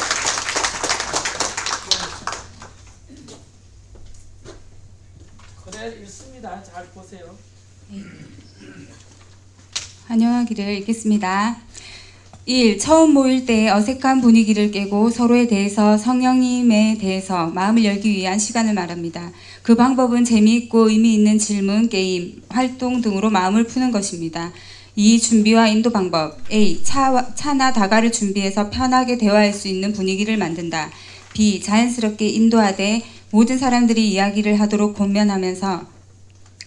그래 읽습니다. 잘 보세요. 환영하기를 읽겠습니다. 1. 처음 모일 때 어색한 분위기를 깨고 서로에 대해서 성령님에 대해서 마음을 열기 위한 시간을 말합니다. 그 방법은 재미있고 의미 있는 질문, 게임, 활동 등으로 마음을 푸는 것입니다. 2. 준비와 인도 방법 A. 차, 차나 다가를 준비해서 편하게 대화할 수 있는 분위기를 만든다. B. 자연스럽게 인도하되 모든 사람들이 이야기를 하도록 권면하면서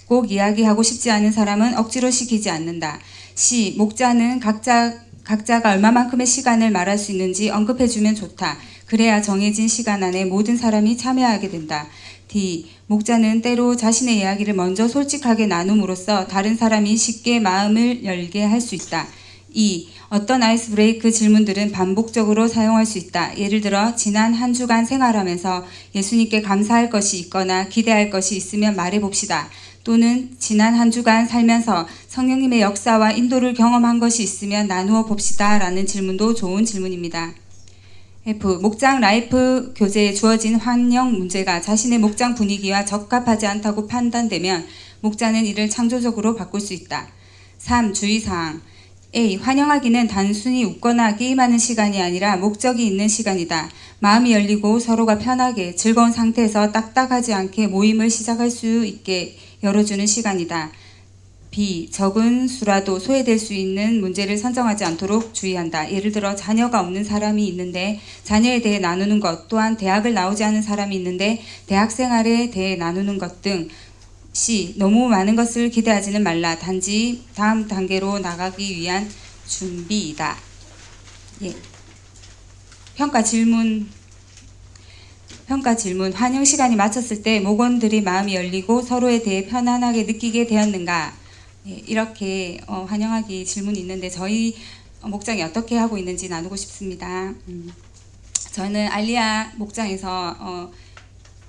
꼭 이야기하고 싶지 않은 사람은 억지로 시키지 않는다. C. 목자는 각자 각자가 얼마만큼의 시간을 말할 수 있는지 언급해주면 좋다. 그래야 정해진 시간 안에 모든 사람이 참여하게 된다. D. 목자는 때로 자신의 이야기를 먼저 솔직하게 나눔으로써 다른 사람이 쉽게 마음을 열게 할 수 있다. 2. 어떤 ice break 질문들은 반복적으로 사용할 수 있다. 예를 들어 지난 한 주간 생활하면서 예수님께 감사할 것이 있거나 기대할 것이 있으면 말해봅시다. 또는 지난 한 주간 살면서 성령님의 역사와 인도를 경험한 것이 있으면 나누어 봅시다. 라는 질문도 좋은 질문입니다. F. 목장 life 교재에 주어진 환영 문제가 자신의 목장 분위기와 적합하지 않다고 판단되면 목자는 이를 창조적으로 바꿀 수 있다. 3. 주의사항 A. 환영하기는 단순히 웃거나 게임하는 시간이 아니라 목적이 있는 시간이다. 마음이 열리고 서로가 편하게 즐거운 상태에서 딱딱하지 않게 모임을 시작할 수 있게 열어주는 시간이다. B. 적은 수라도 소외될 수 있는 문제를 선정하지 않도록 주의한다. 예를 들어 자녀가 없는 사람이 있는데 자녀에 대해 나누는 것 또한 대학을 나오지 않은 사람이 있는데 대학 생활에 대해 나누는 것 등 C. 너무 많은 것을 기대하지는 말라. 단지 다음 단계로 나가기 위한 준비이다. 예. 평가 질문 평가 질문 환영 시간이 마쳤을 때 목원들이 마음이 열리고 서로에 대해 편안하게 느끼게 되었는가 예, 이렇게 어, 환영하기 질문이 있는데 저희 목장이 어떻게 하고 있는지 나누고 싶습니다. 음, 저는 알리아 목장에서 어,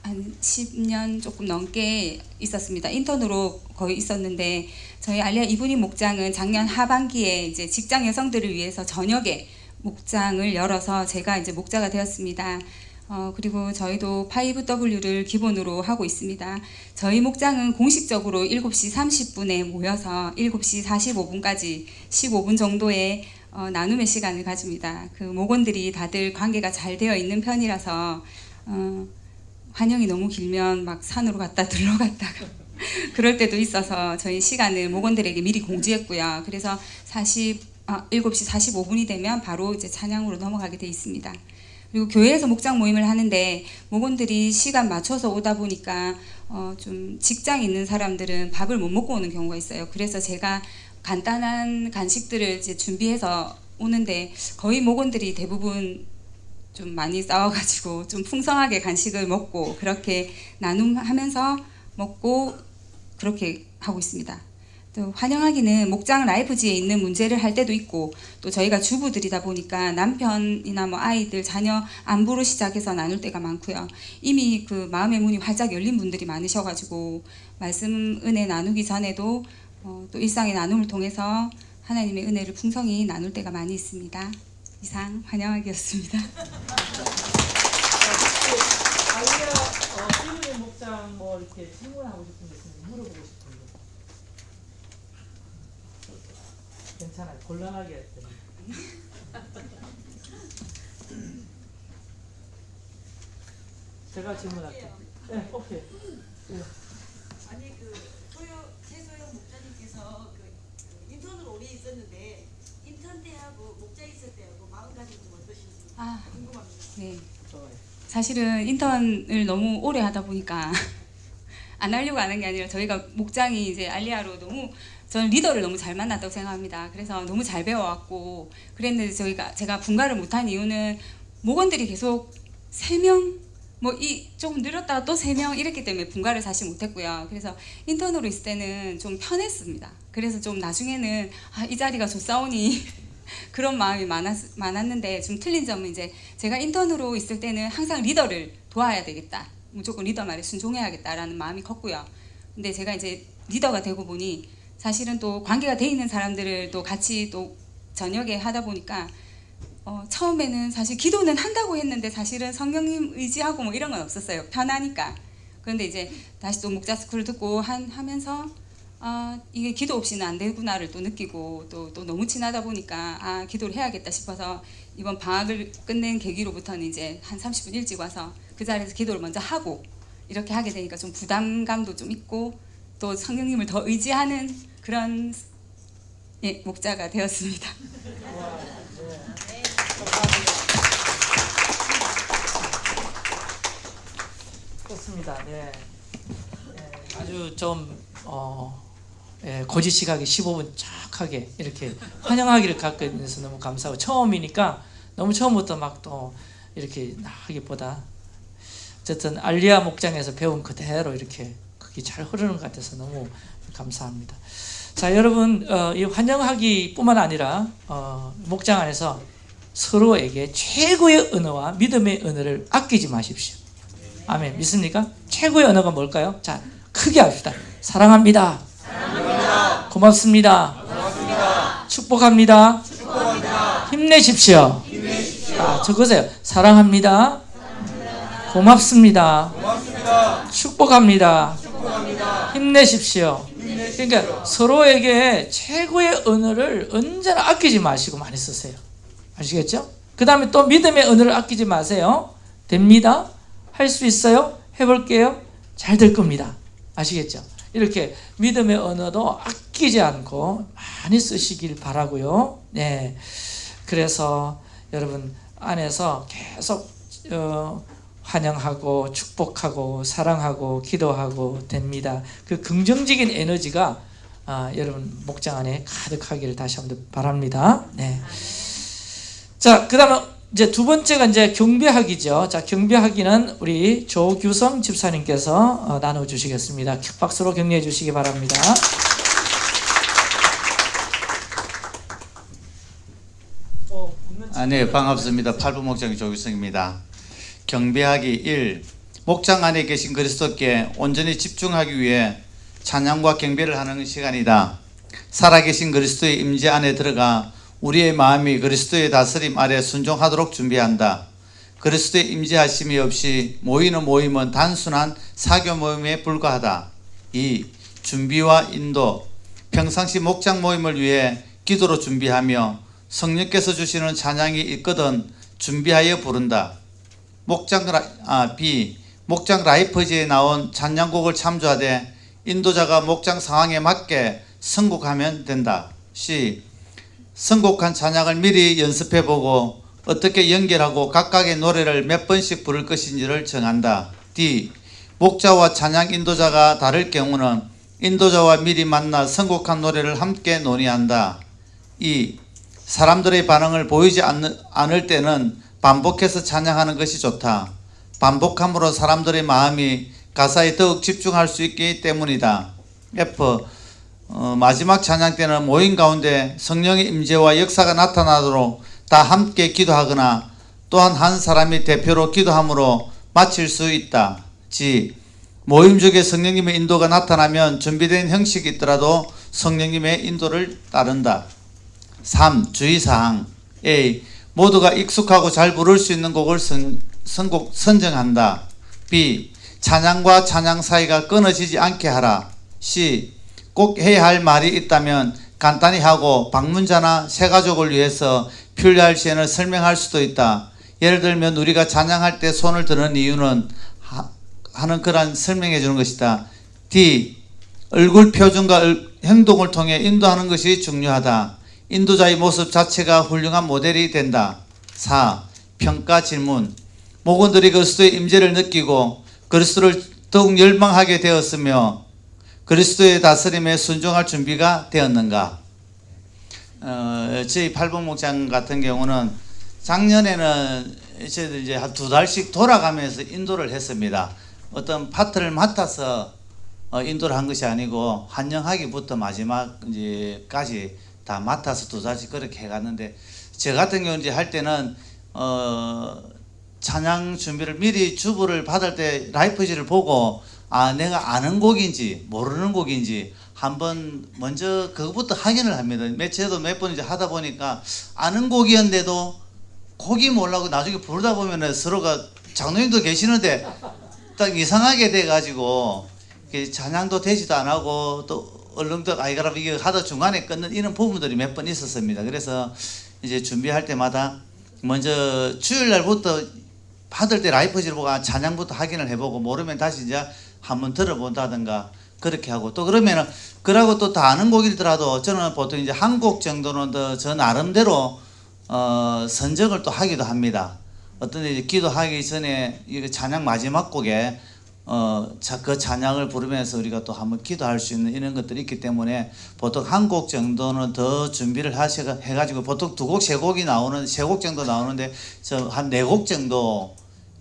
한 10년 조금 넘게 있었습니다. 인턴으로 거의 있었는데 저희 알리아 이분이 목장은 작년 하반기에 이제 직장 여성들을 위해서 저녁에 목장을 열어서 제가 이제 목자가 되었습니다. 어, 그리고 저희도 5W를 기본으로 하고 있습니다. 저희 목장은 공식적으로 7시 30분에 모여서 7시 45분까지 15분 정도의 어, 나눔의 시간을 가집니다. 그 목원들이 다들 관계가 잘 되어 있는 편이라서 어, 환영이 너무 길면 막 산으로 갔다 들러갔다가 그럴 때도 있어서 저희 시간을 목원들에게 미리 공지했고요. 그래서 40, 아, 7시 45분이 되면 바로 이제 찬양으로 넘어가게 돼 있습니다. 그리고 교회에서 목장 모임을 하는데 목원들이 시간 맞춰서 오다 보니까 어, 좀 직장 있는 사람들은 밥을 못 먹고 오는 경우가 있어요. 그래서 제가 간단한 간식들을 이제 준비해서 오는데 거의 목원들이 대부분 좀 많이 싸워가지고 좀 풍성하게 간식을 먹고 그렇게 나눔하면서 먹고 그렇게 하고 있습니다. 또 환영하기는 목장 라이프지에 있는 문제를 할 때도 있고 또 저희가 주부들이다 보니까 남편이나 뭐 아이들 자녀 안부로 시작해서 나눌 때가 많고요. 이미 그 마음의 문이 활짝 열린 분들이 많으셔가지고 말씀 은혜 나누기 전에도 어, 또 일상의 나눔을 통해서 하나님의 은혜를 풍성히 나눌 때가 많이 있습니다. 이상 환영하기였습니다. 알리아 어, 목장 뭐 이렇게 질문하고 싶은 게 있으면 물어보고 싶은 거. 괜찮아요. 곤란하게 했더니. 제가 질문할게요. 네, 오케이. 네. 아니 그 소요 최소영 목사님께서 그, 그 인턴으로 오래 있었는데 인턴 때하고 목자 있을 때하고 마음가짐 좀 어떠신지 아. 궁금합니다. 네. 좋아요. 사실은 인턴을 너무 오래 하다 보니까 안 하려고 하는 게 아니라 저희가 목장이 이제 알리아로 너무 저는 리더를 너무 잘 만났다고 생각합니다. 그래서 너무 잘 배워왔고 그랬는데 저희가 제가 분가를 못한 이유는 목원들이 계속 세명뭐 이 조금 늘었다가 또세명 이랬기 때문에 분가를 사실 못했고요. 그래서 인턴으로 있을 때는 좀 편했습니다. 그래서 좀 나중에는 아, 이 자리가 좋사오니 그런 마음이 많았, 많았는데 좀 틀린 점은 이제 제가 인턴으로 있을 때는 항상 리더를 도와야 되겠다. 무조건 리더 말에 순종해야겠다라는 마음이 컸고요. 근데 제가 이제 리더가 되고 보니 사실은 또 관계가 돼 있는 사람들을 또 같이 또 저녁에 하다 보니까 어, 처음에는 사실 기도는 한다고 했는데 사실은 성령님 의지하고 뭐 이런 건 없었어요. 편하니까. 그런데 이제 다시 또 목자 스쿨을 듣고 한, 하면서 아, 이게 기도 없이는 안 되구나를 또 느끼고 또, 또 너무 친하다 보니까 아, 기도를 해야겠다 싶어서 이번 방학을 끝낸 계기로부터는 이제 한 30분 일찍 와서 그 자리에서 기도를 먼저 하고 이렇게 하게 되니까 좀 부담감도 좀 있고 또 성령님을 더 의지하는 그런 예, 목자가 되었습니다. 좋습니다. 네. 네, 아주 좀 어, 예, 고지 시각에 15분 쫙하게 이렇게 환영하기를 갖고 있어서 너무 감사하고 처음이니까 너무 처음부터 막 또 이렇게 하기보다 어쨌든 알리아 목장에서 배운 그대로 이렇게 잘 흐르는 것 같아서 너무 감사합니다. 자 여러분 어, 이 환영하기뿐만 아니라 어, 목장 안에서 서로에게 최고의 언어와 믿음의 언어를 아끼지 마십시오. 아멘. 믿습니까? 최고의 언어가 뭘까요? 자, 크게 합시다. 사랑합니다. 고맙습니다. 축복합니다. 힘내십시오. 아, 적으세요. 사랑합니다. 고맙습니다. 축복합니다. 힘내십시오. 그러니까 서로에게 최고의 언어를 언제나 아끼지 마시고 많이 쓰세요. 아시겠죠? 그 다음에 또 믿음의 언어를 아끼지 마세요. 됩니다. 할 수 있어요? 해볼게요. 잘 될 겁니다. 아시겠죠? 이렇게 믿음의 언어도 아끼지 않고 많이 쓰시길 바라고요. 네. 그래서 여러분 안에서 계속 어, 환영하고 축복하고 사랑하고 기도하고 됩니다. 그 긍정적인 에너지가 아, 여러분 목장 안에 가득하기를 다시 한번 바랍니다. 네. 자, 그다음에 이제 두 번째가 이제 경배하기죠. 자, 경배하기는 우리 조규성 집사님께서 어, 나눠 주시겠습니다. 박수로 격려해 주시기 바랍니다. 아, 네, 반갑습니다. 팔부 목장 조규성입니다. 경배하기 1. 목장 안에 계신 그리스도께 온전히 집중하기 위해 찬양과 경배를 하는 시간이다. 살아계신 그리스도의 임재 안에 들어가 우리의 마음이 그리스도의 다스림 아래 순종하도록 준비한다. 그리스도의 임재하심이 없이 모이는 모임은 단순한 사교 모임에 불과하다. 2. 준비와 인도 평상시 목장 모임을 위해 기도로 준비하며 성령께서 주시는 찬양이 있거든 준비하여 부른다. 목장 라, 아, B. 목장 라이프지에 나온 찬양곡을 참조하되 인도자가 목장 상황에 맞게 선곡하면 된다. C. 선곡한 찬양을 미리 연습해 보고 어떻게 연결하고 각각의 노래를 몇 번씩 부를 것인지를 정한다. D. 목자와 찬양 인도자가 다를 경우는 인도자와 미리 만나 선곡한 노래를 함께 논의한다. 2. 사람들의 반응을 보이지 않, 않을 때는 반복해서 찬양하는 것이 좋다. 반복함으로 사람들의 마음이 가사에 더욱 집중할 수 있기 때문이다. F 어, 마지막 찬양 때는 모임 가운데 성령의 임재와 역사가 나타나도록 다 함께 기도하거나 또한 한 사람이 대표로 기도함으로 마칠 수 있다. G 모임 중에 성령님의 인도가 나타나면 준비된 형식이 있더라도 성령님의 인도를 따른다. 3. 주의사항 A. 모두가 익숙하고 잘 부를 수 있는 곡을 선, 선곡 선정한다. B. 찬양과 찬양 사이가 끊어지지 않게 하라. C. 꼭 해야 할 말이 있다면 간단히 하고 방문자나 새 가족을 위해서 필요할 시에는 설명할 수도 있다. 예를 들면 우리가 찬양할 때 손을 드는 이유는 하, 하는 그런 설명해 주는 것이다. D. 얼굴 표정과 얼- 행동을 통해 인도하는 것이 중요하다. 인도자의 모습 자체가 훌륭한 모델이 된다. 4. 평가 질문. 목원들이 그리스도의 임재를 느끼고 그리스도를 더욱 열망하게 되었으며 그리스도의 다스림에 순종할 준비가 되었는가? 어, 저희 팔복 목장 같은 경우는 작년에는 저희들 이제 한 두 달씩 돌아가면서 인도를 했습니다. 어떤 파트를 맡아서 어, 인도를 한 것이 아니고 한영하기부터 마지막 이제까지 다 맡아서 두 달씩 그렇게 해갔는데 저 같은 경우 이제 할 때는 어, 찬양 준비를 미리 주부를 받을 때 라이프지를 보고 아 내가 아는 곡인지 모르는 곡인지 한번 먼저 그것부터 확인을 합니다. 몇 저도 몇 번 이제 하다 보니까 아는 곡이었는데도 곡이 몰라고 나중에 부르다 보면은 서로가 장로님도 계시는데 딱 이상하게 돼가지고 찬양도 되지도 안 하고 또 얼렁도 아이가라 이게 하다 중간에 끊는 이런 부분들이 몇 번 있었습니다. 그래서 이제 준비할 때마다 먼저 주일 날부터 받을 때 라이프지를 보고 아, 찬양부터 확인을 해보고 모르면 다시 이제 한번 들어본다든가 그렇게 하고 또 그러면은 그러고 또 다 아는 곡이더라도 저는 보통 이제 한 곡 정도는 더 저 나름대로 어 선정을 또 하기도 합니다. 어떤 이제 기도하기 전에 이거 찬양 마지막 곡에 어 그 찬양을 부르면서 우리가 또 한번 기도할 수 있는 이런 것들이 있기 때문에 보통 한 곡 정도는 더 준비를 하셔 해가지고 보통 두 곡 세 곡이 나오는 세 곡 정도 나오는데 저한네 곡 정도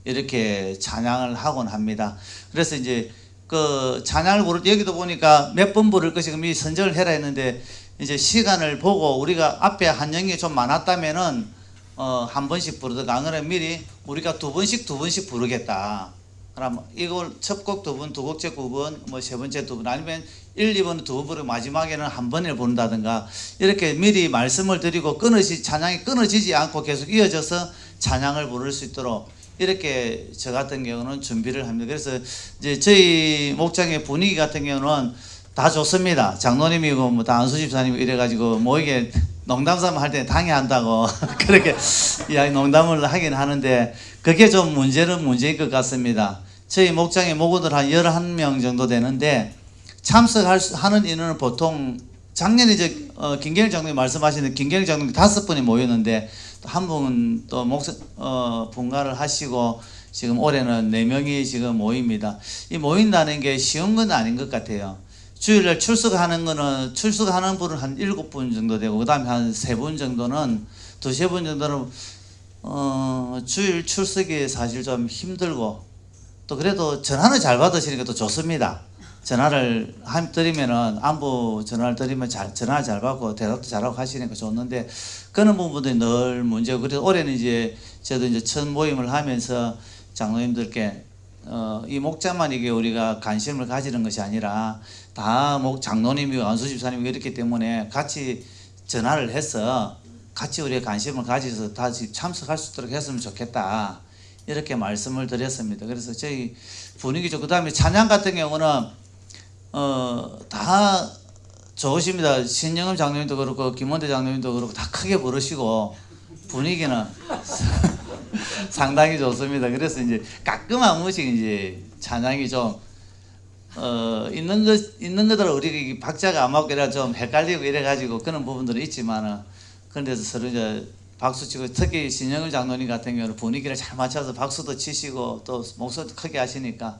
이렇게 찬양을 하곤 합니다. 그래서 이제 그 찬양을 부를 때 여기도 보니까 몇 번 부를 것이 그럼 이 선정을 해라 했는데 이제 시간을 보고 우리가 앞에 한영이 좀 많았다면은 어 한 번씩 부르든가 안 그러면 미리 우리가 두 번씩 두 번씩 부르겠다. 그럼 이걸 첫 곡 두 번, 두 곡째 두 번, 뭐 세 번째 두 번, 아니면 1, 2번 두번 부르고 마지막에는 한 번을 부른다든가 이렇게 미리 말씀을 드리고 끊어지 찬양이 끊어지지 않고 계속 이어져서 찬양을 부를 수 있도록 이렇게 저 같은 경우는 준비를 합니다. 그래서 이제 저희 목장의 분위기 같은 경우는 다 좋습니다. 장로님이고 뭐다 안수 집사님이고 이래가지고 뭐 이게 농담 삼아 할 때 당해한다고 그렇게 이야기 농담을 하긴 하는데 그게 좀 문제는 문제일 것 같습니다. 저희 목장의 목원들 한 11명 정도 되는데 참석할 수- 하는 인원은 보통 작년에 이제 어, 김경일 장로님 말씀하시는 김경일 장로님 다섯 분이 모였는데 한 분은 또 목사 어, 분가를 하시고 지금 올해는 네 명이 지금 모입니다. 이 모인다는 게 쉬운 건 아닌 것 같아요. 주일날 출석하는 거는 출석하는 분은 한 일곱 분 정도 되고 그다음에 한 세 분 정도는 두세 분 정도는 어, 주일 출석이 사실 좀 힘들고 또 그래도 전화는 잘 받으시니까 또 좋습니다. 전화를 한 드리면은 안부 전화를 드리면 잘 전화 잘 받고 대답도 잘하고 하시니까 좋는데 그런 부분들이 늘 문제고 그래서 올해는 이제 저도 이제 첫 모임을 하면서 장로님들께 어, 이 목자만 이게 우리가 관심을 가지는 것이 아니라 다 목 장로님이고 안수집사님이고 이렇기 때문에 같이 전화를 해서 같이 우리가 관심을 가지서 다시 참석할 수 있도록 했으면 좋겠다. 이렇게 말씀을 드렸습니다. 그래서 저희 분위기 좋고 그다음에 찬양 같은 경우는 어, 다 좋으십니다. 신영음 장로님도 그렇고 김원대 장로님도 그렇고 다 크게 부르시고 분위기는 상당히 좋습니다. 그래서 이제 가끔 한 번씩 이제 찬양이 좀 어, 있는 것 있는 것들 우리 박자가 안 맞고 이래 좀 헷갈리고 이래 가지고 그런 부분들이 있지만은 그런데서 서로 이제 박수 치고 특히 신영을 장로님 같은 경우는 분위기를 잘 맞춰서 박수도 치시고 또 목소리도 크게 하시니까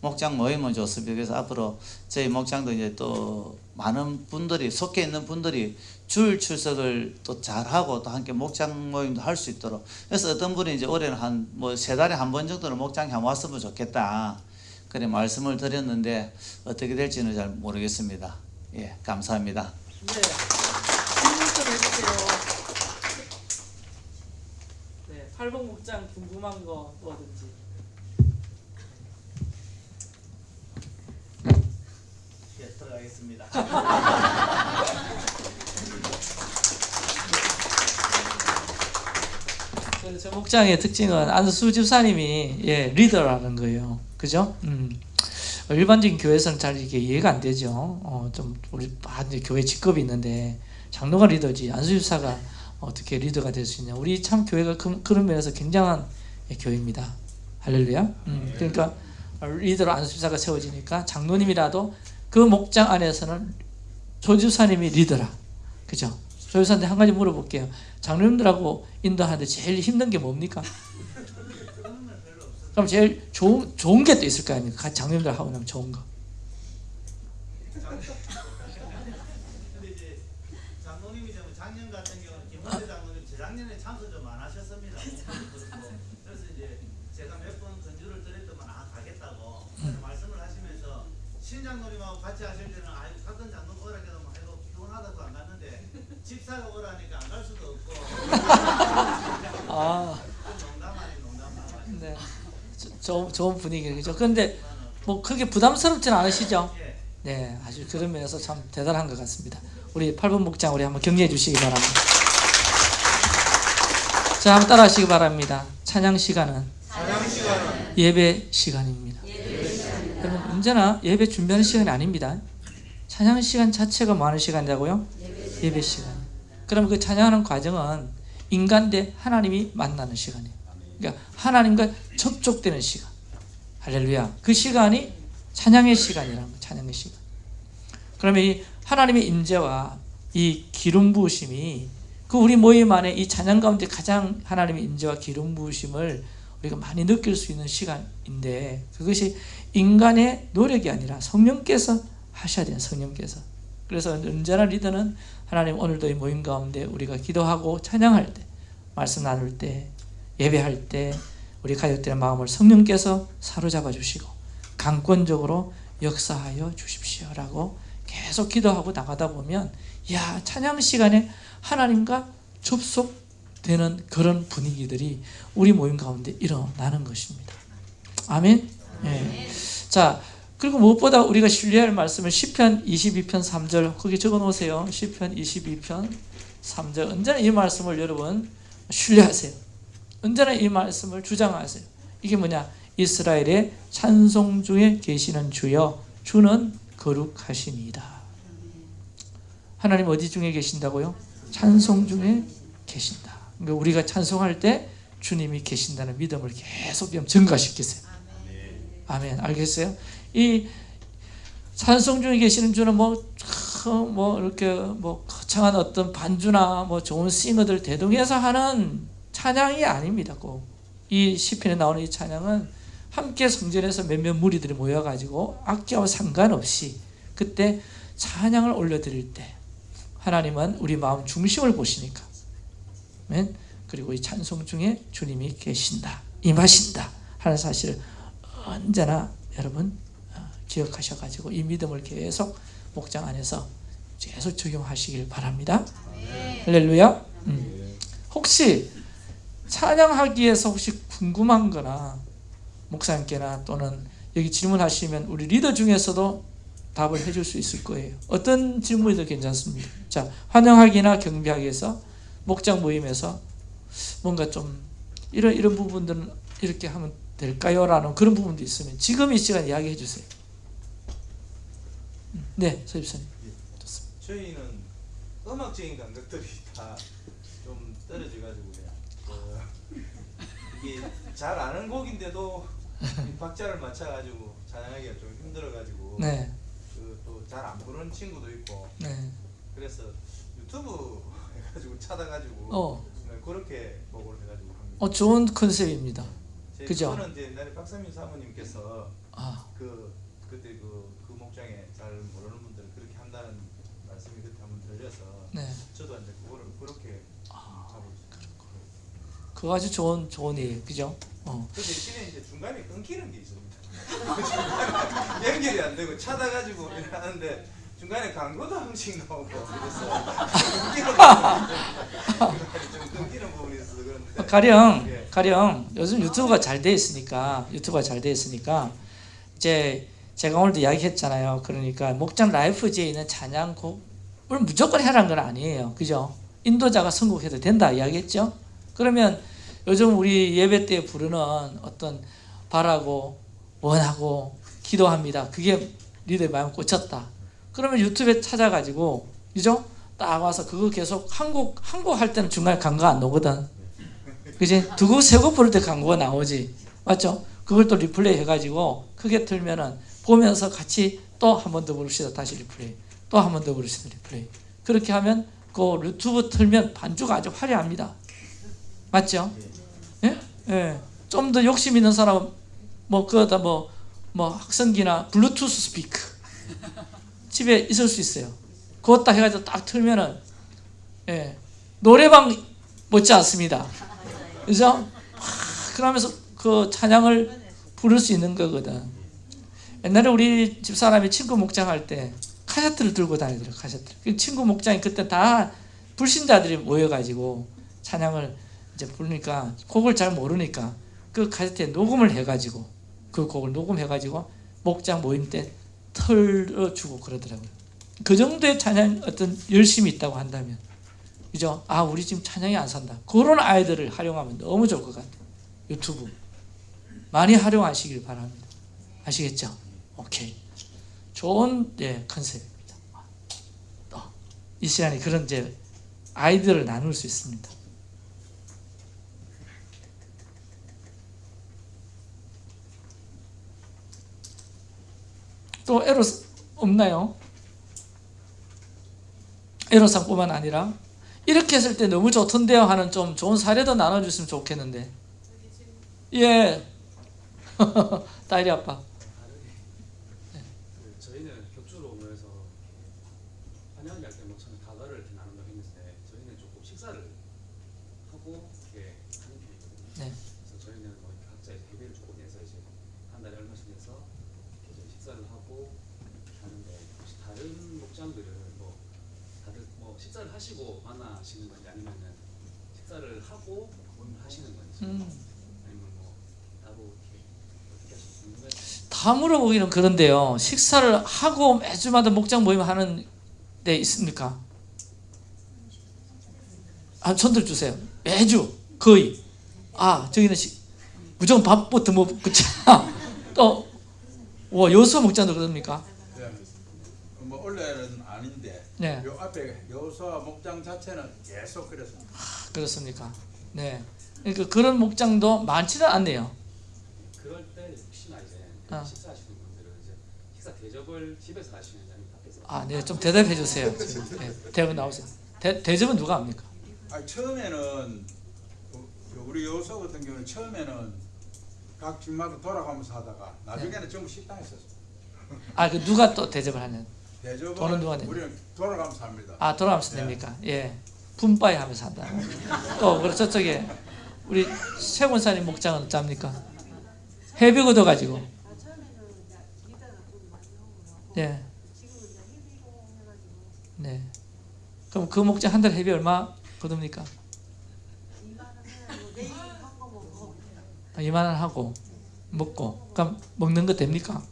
목장 모이면 좋습니다. 그래서 앞으로 저희 목장도 이제 또 많은 분들이 속해 있는 분들이 줄 출석을 또 잘하고 또 함께 목장 모임도 할 수 있도록 그래서 어떤 분이 이제 올해는 한 뭐 세 달에 한 번 정도는 목장에 한번 왔으면 좋겠다 그래 말씀을 드렸는데 어떻게 될지는 잘 모르겠습니다. 예 감사합니다. 네. 질문 좀 해주세요. 네, 팔복 목장 궁금한 거 뭐든지. 예 들어가겠습니다. 그저 목장의 특징은 안수 집사님이 예 리더라는 거예요. 그죠? 음. 일반적인 교회에서는 잘 이게 이해가 안 되죠. 어, 좀 우리 아, 이제 교회 직급이 있는데 장로가 리더지 안수 집사가 어떻게 리더가 될 수 있냐? 우리 참 교회가 그, 그런 면에서 굉장한 예, 교회입니다. 할렐루야. 음, 그러니까 리더로 안수 집사가 세워지니까 장로님이라도 그 목장 안에서는 조 집사님이 리더라. 그죠? 조 집사한테 한 가지 물어볼게요. 장로님들하고 인도하는데 제일 힘든 게 뭡니까? 그럼 제일 좋은 좋은 게 또 있을 거 아닙니까? 같이 장로님들 하고 나면 좋은 거. 근데 이제 장로님이 좀 작년 같은 경우는 김원재 장로님 재작년에 참석 좀 안 하셨습니다. 그렇고. 그래서 이제 제가 몇 번 건주를 드렸더만 아 가겠다고 그래서 말씀을 하시면서 신 장로님하고 같이 하실 때는 아유 같은 장로 오라 해도 뭐 해도 피곤하다고 안 갔는데 집사가 오라니까 안 갈 수도 없고. 아. 네. 저- 좋은 분위기죠. 그런데 뭐 크게 부담스럽진 않으시죠? 네, 아주 그런 면에서 참 대단한 것 같습니다. 우리 8번 목장 우리 한번 격려해 주시기 바랍니다. 자, 한번 따라 하시기 바랍니다. 찬양 시간은 예배 시간입니다. 여러분 언제나 예배 준비하는 시간이 아닙니다. 찬양 시간 자체가 뭐 하는 시간이라고요? 예배 시간. 그럼 그 찬양하는 과정은 인간 대 하나님이 만나는 시간이에요. 그러니까 하나님과 접촉되는 시간. 할렐루야. 그 시간이 찬양의 시간이라는 거예요. 찬양의 시간. 그러면 이 하나님의 임재와 이 기름 부으심이 그 우리 모임 안에 이 찬양 가운데 가장 하나님의 임재와 기름 부으심을 우리가 많이 느낄 수 있는 시간인데 그것이 인간의 노력이 아니라 성령께서 하셔야 돼요. 성령께서. 그래서 언제나 리더는 하나님 오늘도 이 모임 가운데 우리가 기도하고 찬양할 때 말씀 나눌 때 예배할 때 우리 가족들의 마음을 성령께서 사로잡아 주시고 강권적으로 역사하여 주십시오라고 계속 기도하고 나가다 보면 야 찬양 시간에 하나님과 접속되는 그런 분위기들이 우리 모임 가운데 일어나는 것입니다. 아멘. 예. 자 그리고 무엇보다 우리가 신뢰할 말씀은 시편 22편 3절 거기 적어 놓으세요. 시편 22편 3절 언제나 이 말씀을 여러분 신뢰하세요. 언제나 이 말씀을 주장하세요. 이게 뭐냐? 이스라엘의 찬송 중에 계시는 주여 주는 거룩하시니이다. 하나님 어디 중에 계신다고요? 찬송 중에 계신다. 그러니까 우리가 찬송할 때 주님이 계신다는 믿음을 계속 좀 증가시키세요. 아멘. 알겠어요? 이 찬송 중에 계시는 주는 뭐, 뭐 이렇게 뭐 거창한 어떤 반주나 뭐 좋은 싱어들 대동해서 하는 찬양이 아닙니다. 꼭. 이 시편에 나오는 이 찬양은 함께 성전에서 몇몇 무리들이 모여가지고 악기와 상관없이 그때 찬양을 올려드릴 때 하나님은 우리 마음 중심을 보시니까 아멘. 그리고 이 찬송 중에 주님이 계신다 임하신다 하는 사실을 언제나 여러분 어, 기억하셔가지고 이 믿음을 계속 목장 안에서 계속 적용하시길 바랍니다. 할렐루야. 음. 혹시 찬양하기에서 혹시 궁금한 거나 목사님께나 또는 여기 질문하시면 우리 리더 중에서도 답을 해줄 수 있을 거예요. 어떤 질문이도 괜찮습니다. 자, 환영하기나 경비하기에서 목장 모임에서 뭔가 좀 이런 이런 부분들은 이렇게 하면 될까요?라는 그런 부분도 있으면 지금 이 시간 이야기해 주세요. 음, 네, 서입사님. 저희는 음악적인 감각들이 다 좀 떨어져가지고요. 그 이게 잘 아는 곡인데도 이 박자를 맞춰가지고 찬양하기가 좀 힘들어가지고 네. 그또 잘 안 부르는 친구도 있고 네. 그래서 유튜브 해가지고 찾아가지고 어. 네, 그렇게 보고를 해가지고 합니다. 어, 좋은 컨셉입니다. 제 그죠? 그거는 이제 옛날에 박상민 사모님께서 아. 그 그때 그, 그 목장에 잘 모르는 분들은 그렇게 한다는 말씀이 그때 한번 들려서 네. 저도 이제 그거를 그렇게 있어요. 그거 아주 좋은 좋은 일 그죠? 어. 그 대신에 이제 중간에 끊기는 게 있습니다. 연결이 안 되고 찾아가지고 하는데 중간에 광고도 한 번씩 나오고 그래서 그런데 가령 예. 가령 요즘 유튜브가 잘 돼 있으니까 유튜브가 잘 돼 있으니까 이제 제가 오늘도 이야기했잖아요. 그러니까 목장 라이프지에 있는 찬양곡을 무조건 해라는 건 아니에요. 그죠? 인도자가 선곡해도 된다 이야기했죠. 그러면 요즘 우리 예배 때 부르는 어떤 바라고 원하고 기도합니다. 그게 니들 마음 꽂혔다. 그러면 유튜브에 찾아가지고 그죠? 딱 와서 그거 계속 한곡 한곡할 때는 중간에 광고 안 나오거든. 그지? 두곡 세곡 부를 때 광고가 나오지. 맞죠? 그걸 또 리플레이 해가지고 크게 틀면은 보면서 같이 또 한 번 더 부릅시다. 다시 리플레이. 또 한 번 더 부릅시다. 리플레이. 그렇게 하면 그 유튜브 틀면 반주가 아주 화려합니다. 맞죠? 예? 예. 좀 더 욕심 있는 사람은 뭐 그거다 뭐, 뭐 학성기나 블루투스 스피커 집에 있을 수 있어요. 그것 딱 해가지고 딱 틀면은 예. 노래방 못지 않습니다. 그죠? 아, 그러면서 그 찬양을 부를 수 있는 거거든. 옛날에 우리 집사람이 친구 목장할 때 카세트를 들고 다니더라고 카세트. 그 친구 목장이 그때 다 불신자들이 모여가지고 찬양을 이제 부르니까 곡을 잘 모르니까 그 카세트에 녹음을 해가지고 그 곡을 녹음해가지고 목장 모임 때 틀어주고 그러더라고요. 그 정도의 찬양 어떤 열심이 있다고 한다면 그죠? 아 우리 지금 찬양이 안 산다. 그런 아이들을 활용하면 너무 좋을 것 같아요. 유튜브 많이 활용하시길 바랍니다. 아시겠죠? 오케이. 좋은 예, 컨셉입니다. 또이 시간에 그런 이제 아이디어를 나눌 수 있습니다. 또 에로스 없나요? 에로상뿐만 아니라 이렇게 했을 때 너무 좋던데요 하는 좀 좋은 사례도 나눠주시면 좋겠는데 예 딸이 아빠 그 저희는 격주로 모여서 환영을 할때 뭐 저는 다가를 이렇게 나눈다고 했는데 저희는 조금 식사를 하고 이렇게 하는 편이거든요. 네. 그래서 저희는 뭐 이렇게 각자 이제 회비를 조금 내서 이제 한 달에 얼마씩 내서 이렇게 저희 식사를 하고 하는데 혹시 다른 목장들은 뭐 다들 뭐 식사를 하시고 만나시는 건지 아니면은 식사를 하고 하시는 건지 음. 아니면 뭐 따로 이렇게 어떻게 하시는 다 물어보기는 그런데요 식사를 하고 매주마다 목장 모임 하는 데 있습니까? 아 손들 주세요 매주 거의 아 저기는 시, 무조건 밥부터 먹고 또와 여수 목장도 그럽니까? 네. 뭐 원래는 아닌데 네. 요 앞에 여수와 목장 자체는 계속 그랬습니다. 그렇습니까? 네. 그러니까 그런 목장도 많지는 않네요. 어. 식사하시는 분들은 이제 식사 대접을 집에서 하시는지 아니면 밖에서 아, 네, 좀 대답해 주세요. 지금. 네, 대답 나오세요. 대, 대접은 누가 합니까? 아니 처음에는 우- 우리 여수 같은 경우는 처음에는 각 집마다 돌아가면서 하다가 나중에는 전부 식당에 썼어요. 아, 그 누가 또 대접을 하냐? 대접은 돈은 누가 내냐? 우리는 돌아가면서 합니다. 아, 돌아가면서 됩니까? 예. 분바이 하면서 한다. 또, 그리고 저쪽에 우리 최군사님 목장은 어쩝니까? 회비 걷어가지고. 예. 네. 그럼 그 목장 한 달 회비 얼마 거둡니까? 아, 2만 원 하고 먹고 그럼 먹는 거 됩니까?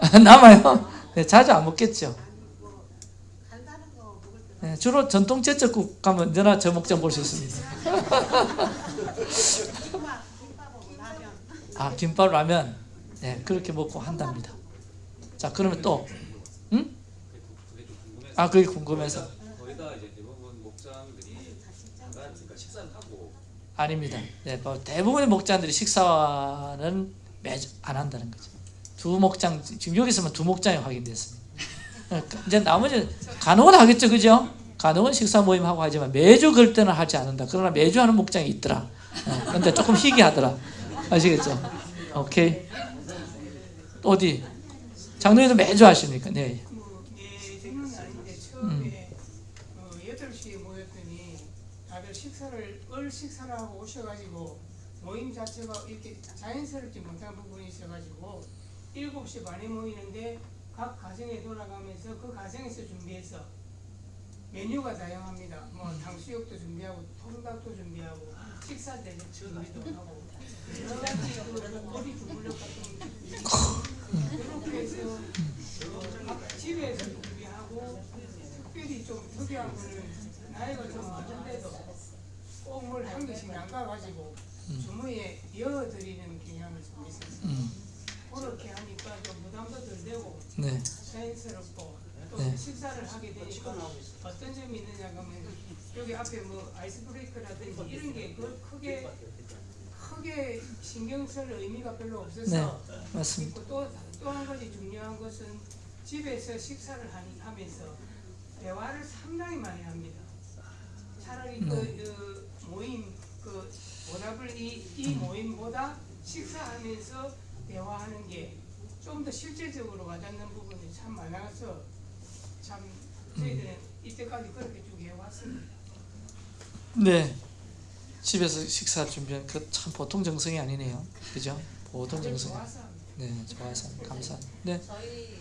남아요? 네, 자주 안 먹겠죠. 네, 주로 전통 제철국 가면 언제나 저 목장 볼 수 있습니다. 아 김밥 라면 네 그렇게 먹고 한답니다. 자 그러면 또 응? 아 그게 궁금해서 그러니까 식사를 하고 아닙니다. 네, 뭐 대부분의 목장들이 식사는 매주 안 한다는 거죠. 두 목장 지금 여기서만 두 목장이 확인됐습니다. 그러니까 이제 나머지 간혹은 하겠죠, 그죠? 간혹은 식사 모임 하고 하지만 매주 그럴 때는 하지 않는다. 그러나 매주 하는 목장이 있더라. 어, 그런데 조금 희귀하더라. 아시겠죠? 오케이. 어디? 장로님도 매주 하십니까? 네. 예, 생각은 아닌데 처음에 어, 8시에 모였더니 다들 식사를 얼 식사를 하고 오셔가지고 모임 자체가 이렇게 자연스럽지 못한 부분이 있어가지고 7시 반에 모이는데 각 가정에 돌아가면서 그 가정에서 준비해서 메뉴가 다양합니다. 뭐 탕수육도 준비하고 통닭도 준비하고 식사 대접 준비도 하고 여러 가지 그 어디 주물럭 같은 거 그렇게 해서 집에서 준비하고 특별히 좀 특이한 거는 나이가 좀 많은데도 꼭뭘한 개씩 남가가지고 주머니에 이어드리는 경향을 좀 있었어요. 음. 그렇게 하니까 좀 부담도 덜 되고 네. 자연스럽고 또 네. 식사를 하게 되니까 어떤 점이 있느냐 하면 여기 앞에 뭐 아이스 브레이크라든지 이런 게그 크게 크게 신경 쓸 의미가 별로 없어서 네, 맞습니다. 또또 한 가지 중요한 것은 집에서 식사를 하니, 하면서 대화를 상당히 많이 합니다. 차라리 네. 그, 어, 모임 그 보답을 이, 이 모임보다 식사하면서 대화하는 게 좀 더 실질적으로 와닿는 부분이 참 많아서 참 저희들은 이때까지 그렇게 쭉 해왔습니다. 네. 집에서 식사 준비한 그 참 보통 정성이 아니네요. 그죠? 보통 정성. 네, 좋아서. 감사합니다. 네. 저희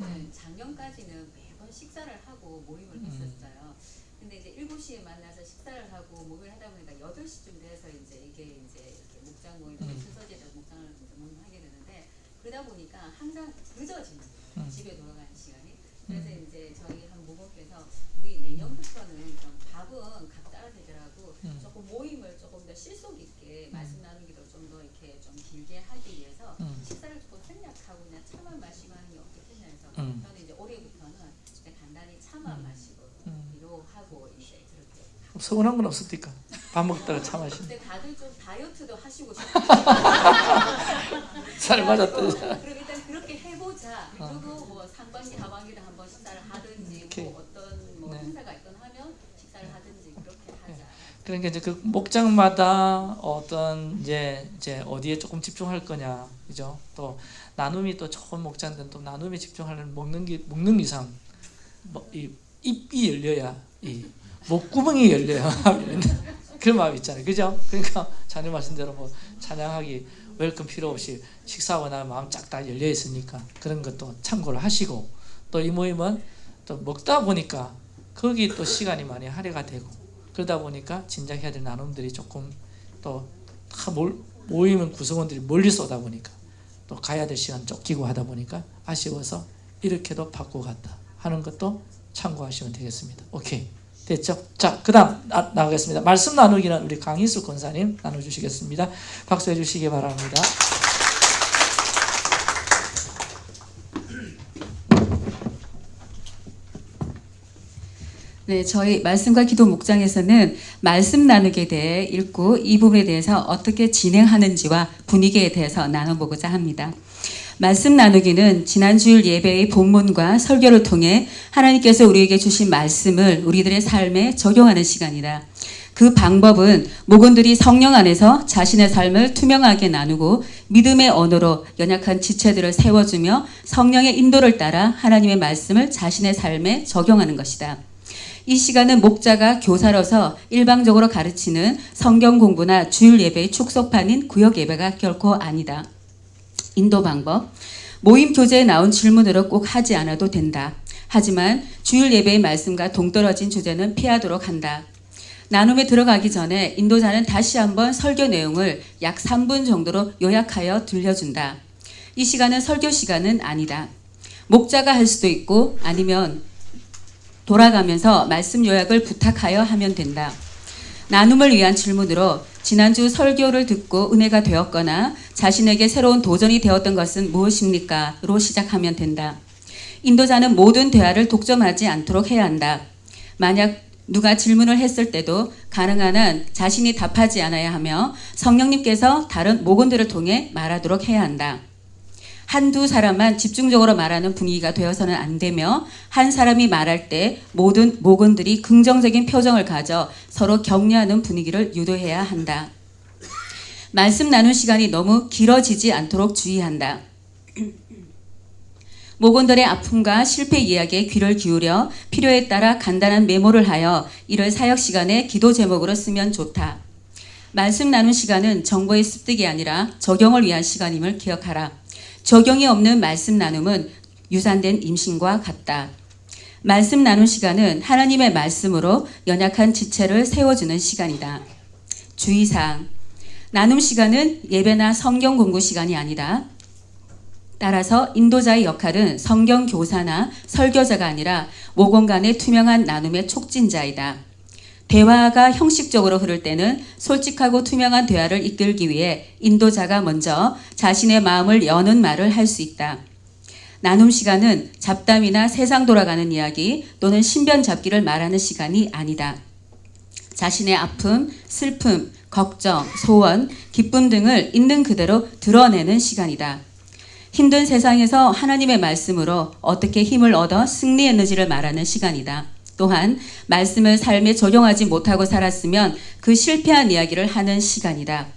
경우는 작년까지는 매번 식사를 하고 모임을 음. 했었어요. 근데 이제 7시에 만나서 식사를 하고 모임을 하다 보니까 8시쯤 돼서 이제 이게 이제 이렇게 목장 모임, 음. 순서제로 목장을 이제 모임하게 되는데 그러다 보니까 항상 늦어지는 거예요. 음. 집에 돌아가는 시간이. 그래서 이제 저희 한 모모께서 우리 내년부터는 좀 밥은 각자 되더라고 음. 조금 모임을 조금 더 실속 있게 말씀 나누기도 좀 더 이렇게 좀 길게 하기 위해서 음. 식사를 조금 생략하고 그냥 차만 마시고 하는 게 어떻겠냐 해서 음. 저는 이제 올해부터는 이제 간단히 차만 마시고 음. 위로 하고 이제 그렇게 서운한 건 없습니까? 밥 먹다가 차 마시는. 근데 다들 좀 다이어트도 하시고 살 맞았다. 그럼 일단 그렇게 해보자. 어. 그리고 뭐 상반기 하반기도 한번 식사를 하든지. 뭐 어떤 뭐 네. 행사가 있건 하면 식사를 하든지 그렇게 하자. 그러니까 이제 그 목장마다 어떤 이제 이제 어디에 조금 집중할 거냐, 그죠? 또 나눔이 또 좋은 목장들은 또 나눔에 집중하는 먹는 게 먹는 이상 뭐 이 입이 열려야 이 목구멍이 열려야 그런 마음이 있잖아요, 그죠? 그러니까 자녀 말씀대로 뭐 찬양하기 welcome 필요 없이 식사하고 나면 마음 쫙 다 열려 있으니까 그런 것도 참고를 하시고 또 이 모임은 또 먹다 보니까 거기 또 시간이 많이 할애가 되고 그러다 보니까 진작 해야 될 나눔들이 조금 또 다 모이면 구성원들이 멀리서 오다 보니까 또 가야 될 시간 쫓기고 하다 보니까 아쉬워서 이렇게도 바꾸고 갔다 하는 것도 참고하시면 되겠습니다. 오케이 됐죠? 자, 그 다음 나가겠습니다. 말씀 나누기는 우리 강희수 권사님 나눠주시겠습니다. 박수해 주시기 바랍니다. 네, 저희 말씀과 기도 목장에서는 말씀 나누기에 대해 읽고 이 부분에 대해서 어떻게 진행하는지와 분위기에 대해서 나눠보고자 합니다. 말씀 나누기는 지난 주일 예배의 본문과 설교를 통해 하나님께서 우리에게 주신 말씀을 우리들의 삶에 적용하는 시간이다. 그 방법은 목원들이 성령 안에서 자신의 삶을 투명하게 나누고 믿음의 언어로 연약한 지체들을 세워주며 성령의 인도를 따라 하나님의 말씀을 자신의 삶에 적용하는 것이다. 이 시간은 목자가 교사로서 일방적으로 가르치는 성경 공부나 주일 예배의 축소판인 구역 예배가 결코 아니다. 인도 방법. 모임 교재에 나온 질문으로 꼭 하지 않아도 된다. 하지만 주일 예배의 말씀과 동떨어진 주제는 피하도록 한다. 나눔에 들어가기 전에 인도자는 다시 한번 설교 내용을 약 3분 정도로 요약하여 들려준다. 이 시간은 설교 시간은 아니다. 목자가 할 수도 있고 아니면 돌아가면서 말씀 요약을 부탁하여 하면 된다. 나눔을 위한 질문으로 지난주 설교를 듣고 은혜가 되었거나 자신에게 새로운 도전이 되었던 것은 무엇입니까? 로 시작하면 된다. 인도자는 모든 대화를 독점하지 않도록 해야 한다. 만약 누가 질문을 했을 때도 가능한 한 자신이 답하지 않아야 하며 성령님께서 다른 목원들을 통해 말하도록 해야 한다. 한두 사람만 집중적으로 말하는 분위기가 되어서는 안 되며 한 사람이 말할 때 모든 목원들이 긍정적인 표정을 가져 서로 격려하는 분위기를 유도해야 한다. 말씀 나눈 시간이 너무 길어지지 않도록 주의한다. 목원들의 아픔과 실패 이야기에 귀를 기울여 필요에 따라 간단한 메모를 하여 이를 사역 시간에 기도 제목으로 쓰면 좋다. 말씀 나눈 시간은 정보의 습득이 아니라 적용을 위한 시간임을 기억하라. 적용이 없는 말씀 나눔은 유산된 임신과 같다. 말씀 나눈 시간은 하나님의 말씀으로 연약한 지체를 세워주는 시간이다. 주의사항. 나눔 시간은 예배나 성경 공부 시간이 아니다. 따라서 인도자의 역할은 성경 교사나 설교자가 아니라 모공 간의 투명한 나눔의 촉진자이다. 대화가 형식적으로 흐를 때는 솔직하고 투명한 대화를 이끌기 위해 인도자가 먼저 자신의 마음을 여는 말을 할 수 있다. 나눔 시간은 잡담이나 세상 돌아가는 이야기 또는 신변 잡기를 말하는 시간이 아니다. 자신의 아픔, 슬픔, 걱정, 소원, 기쁨 등을 있는 그대로 드러내는 시간이다. 힘든 세상에서 하나님의 말씀으로 어떻게 힘을 얻어 승리했는지를 말하는 시간이다. 또한 말씀을 삶에 적용하지 못하고 살았으면 그 실패한 이야기를 하는 시간이다.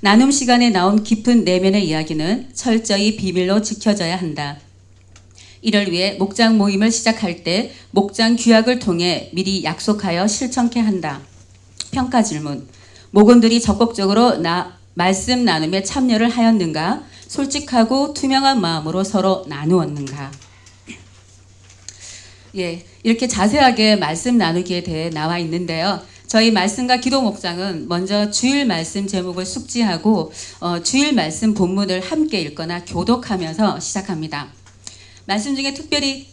나눔 시간에 나온 깊은 내면의 이야기는 철저히 비밀로 지켜져야 한다. 이를 위해 목장 모임을 시작할 때 목장 규약을 통해 미리 약속하여 실천케 한다. 평가 질문. 목원들이 적극적으로 나, 말씀 나눔에 참여를 하였는가? 솔직하고 투명한 마음으로 서로 나누었는가? 예, 이렇게 자세하게 말씀 나누기에 대해 나와 있는데요. 저희 말씀과 기도 목장은 먼저 주일 말씀 제목을 숙지하고 어, 주일 말씀 본문을 함께 읽거나 교독하면서 시작합니다. 말씀 중에 특별히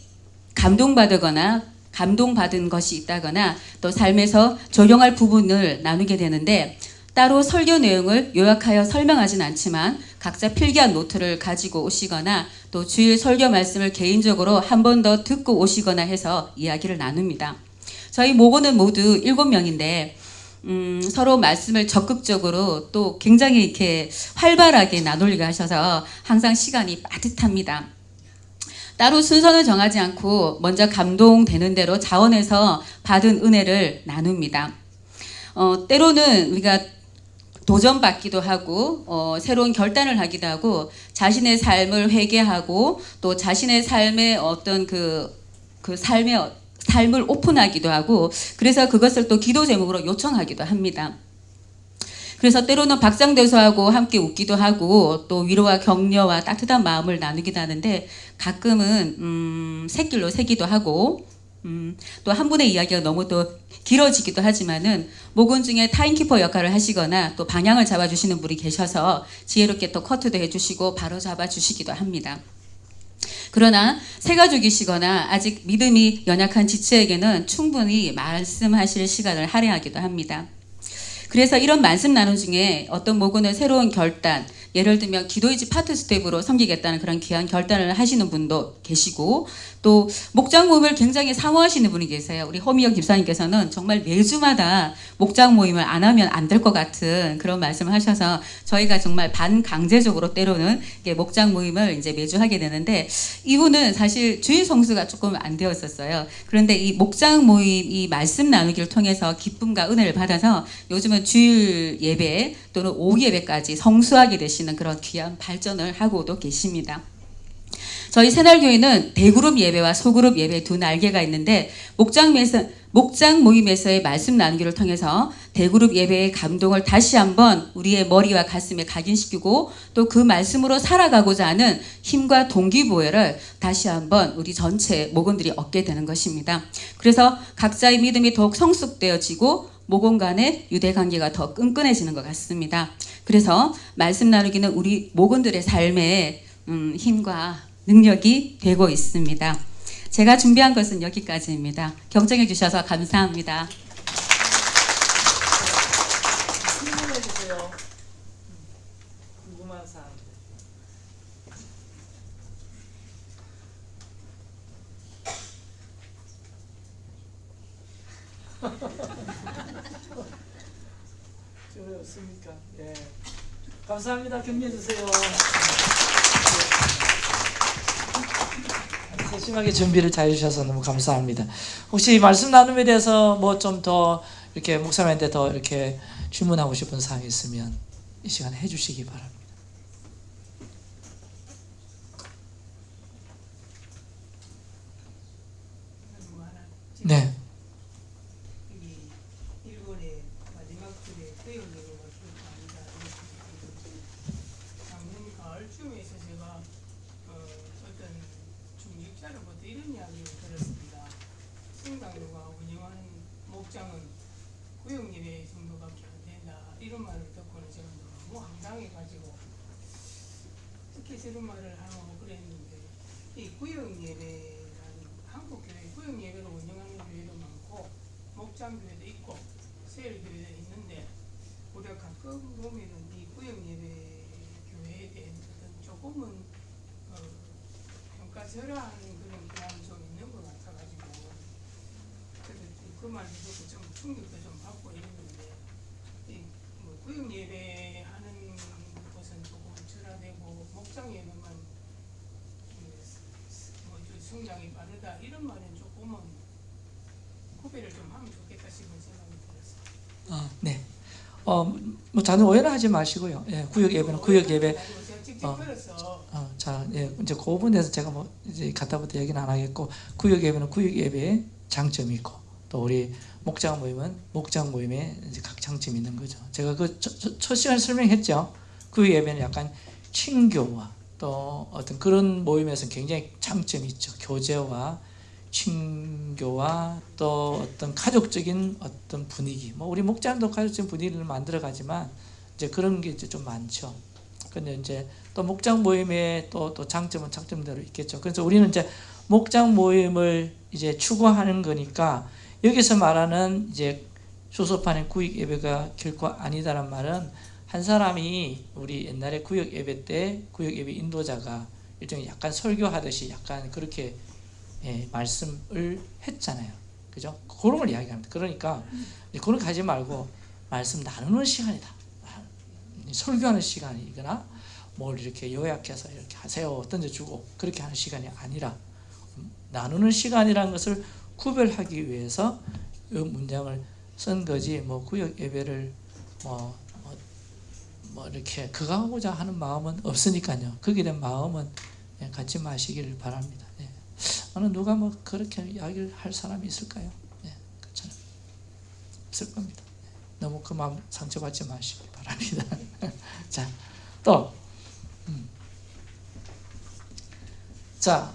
감동받거나 감동받은 것이 있다거나 또 삶에서 적용할 부분을 나누게 되는데 따로 설교 내용을 요약하여 설명하진 않지만 각자 필기한 노트를 가지고 오시거나 또 주일 설교 말씀을 개인적으로 한 번 더 듣고 오시거나 해서 이야기를 나눕니다. 저희 모고는 모두 7명인데 음, 서로 말씀을 적극적으로 또 굉장히 이렇게 활발하게 나누려고 하셔서 항상 시간이 빠듯합니다. 따로 순서는 정하지 않고 먼저 감동되는 대로 자원해서 받은 은혜를 나눕니다. 어, 때로는 우리가 도전받기도 하고 어, 새로운 결단을 하기도 하고 자신의 삶을 회개하고 또 자신의 삶의 어떤 그, 그 삶의 삶을 오픈하기도 하고 그래서 그것을 또 기도 제목으로 요청하기도 합니다. 그래서 때로는 박상대소하고 함께 웃기도 하고 또 위로와 격려와 따뜻한 마음을 나누기도 하는데 가끔은 음, 새길로 새기도 하고 음, 또 한 분의 이야기가 너무 또 길어지기도 하지만은 목원 중에 타임키퍼 역할을 하시거나 또 방향을 잡아주시는 분이 계셔서 지혜롭게 또 커트도 해주시고 바로 잡아주시기도 합니다. 그러나 새 가족이시거나 아직 믿음이 연약한 지체에게는 충분히 말씀하실 시간을 할애하기도 합니다. 그래서 이런 말씀 나눔 중에 어떤 목원의 새로운 결단, 예를 들면 기도이지 파트 staff로 섬기겠다는 그런 귀한 결단을 하시는 분도 계시고 또 목장 모임을 굉장히 사모하시는 분이 계세요. 우리 허미영 집사님께서는 정말 매주마다 목장 모임을 안 하면 안 될 것 같은 그런 말씀을 하셔서 저희가 정말 반강제적으로 때로는 목장 모임을 이제 매주 하게 되는데 이분은 사실 주일 성수가 조금 안 되었었어요. 그런데 이 목장 모임 이 말씀 나누기를 통해서 기쁨과 은혜를 받아서 요즘은 주일 예배 또는 오후 예배까지 성수하게 되시는 그런 귀한 발전을 하고도 계십니다. 저희 새날교회는 대그룹 예배와 소그룹 예배 두 날개가 있는데 목장에서 목장 모임에서의 말씀 나누기를 통해서 대그룹 예배의 감동을 다시 한번 우리의 머리와 가슴에 각인시키고 또 그 말씀으로 살아가고자 하는 힘과 동기부여를 다시 한번 우리 전체 목원들이 얻게 되는 것입니다. 그래서 각자의 믿음이 더욱 성숙되어지고 모공 간의 유대 관계가 더 끈끈해지는 것 같습니다. 그래서 말씀 나누기는 우리 모건들의 삶에 음, 힘과 능력이 되고 있습니다. 제가 준비한 것은 여기까지입니다. 경청해 주셔서 감사합니다. 질문해 주세요. 궁금한 사항. 질문 없습니까? 예. 감사합니다. 격려해 주세요. 세심하게 준비를 잘 해주셔서 너무 감사합니다. 혹시 말씀 나눔에 대해서 뭐 좀 더 이렇게 목사님한테 더 이렇게 질문하고 싶은 사항이 있으면 이 시간 해주시기 바랍니다. 뭐 하나 네. 여기 일본의 마지막 줄에 수영님을 기록합니다. 작년 가을쯤에서 제가 어, 어떤 중직자로부터 이런 이야기를 들었습니다. 성당교가 운영하는 목장은 구역 예배 정도밖에 안 된다. 이런 말을 듣고는 제가 너무 황당해가지고 특히 저런 말을 하고 그랬는데 이 구역 예배라는 한국 교회 구역 예배를 운영하는 교회도 많고 목장 교회도 있고 세일 교회도 있는데 우리가 가끔 보면은 이 구역 예배 교회에 대한 어떤 조금은 어, 평가절하하는 그런 경향이 좀 있는 것 같아가지고 그래서 그말 듣고 좀 충격도 좀 받고 이랬는데 이뭐 구역 예배하는 것은 조금 절하되고 목장 예배만 뭐좀 성장이 빠르다 이런 말은 조금은 구별을 좀 하면 좋겠다 싶은 생각이 들었어요. 어, 네. 어, 뭐 자는 오해는 하지 마시고요. 예, 구역 예배는 구역 예배. 어, 어, 자, 예, 이제 그 부분에서 제가 뭐 이제 갖다부터 얘기는 안 하겠고 구역 예배는 구역 예배의 장점이 있고 또 우리 목장 모임은 목장 이제 각 장점이 있는 거죠. 제가 그 첫 시간 설명했죠. 구역 예배는 약간 친교와 또 어떤 그런 모임에서 굉장히 장점이 있죠. 교제와 친교와 또 어떤 가족적인 어떤 분위기. 뭐 우리 목장도 가족적인 분위기를 만들어 가지만 이제 그런 게 이제 좀 많죠. 근데 이제 또 목장 모임의 또, 또 장점은 장점대로 있겠죠. 그래서 우리는 이제 목장 모임을 이제 추구하는 거니까 여기서 말하는 이제 수소판의 구역 예배가 결코 아니다란 말은 한 사람이 우리 옛날에 구역 예배 때 구역 예배 인도자가 일종의 약간 설교하듯이 약간 그렇게 예, 말씀을 했잖아요. 그죠? 그런 걸 이야기합니다. 그러니까 그런 거 하지 말고 말씀 나누는 시간이다. 설교하는 시간이거나 뭘 이렇게 요약해서 이렇게 하세요 던져주고 그렇게 하는 시간이 아니라 나누는 시간이라는 것을 구별하기 위해서 이 문장을 쓴 거지 뭐 구역 예배를 뭐, 뭐, 뭐 이렇게 그거 하고자 하는 마음은 없으니까요 거기에 마음은 예, 갖지 마시기를 바랍니다 예. 어느 누가 뭐 그렇게 이야기를 할 사람이 있을까요? 예, 그렇잖아요 없을 겁니다 너무 그 마음 상처받지 마시기 바랍니다. 자, 또, 음. 자,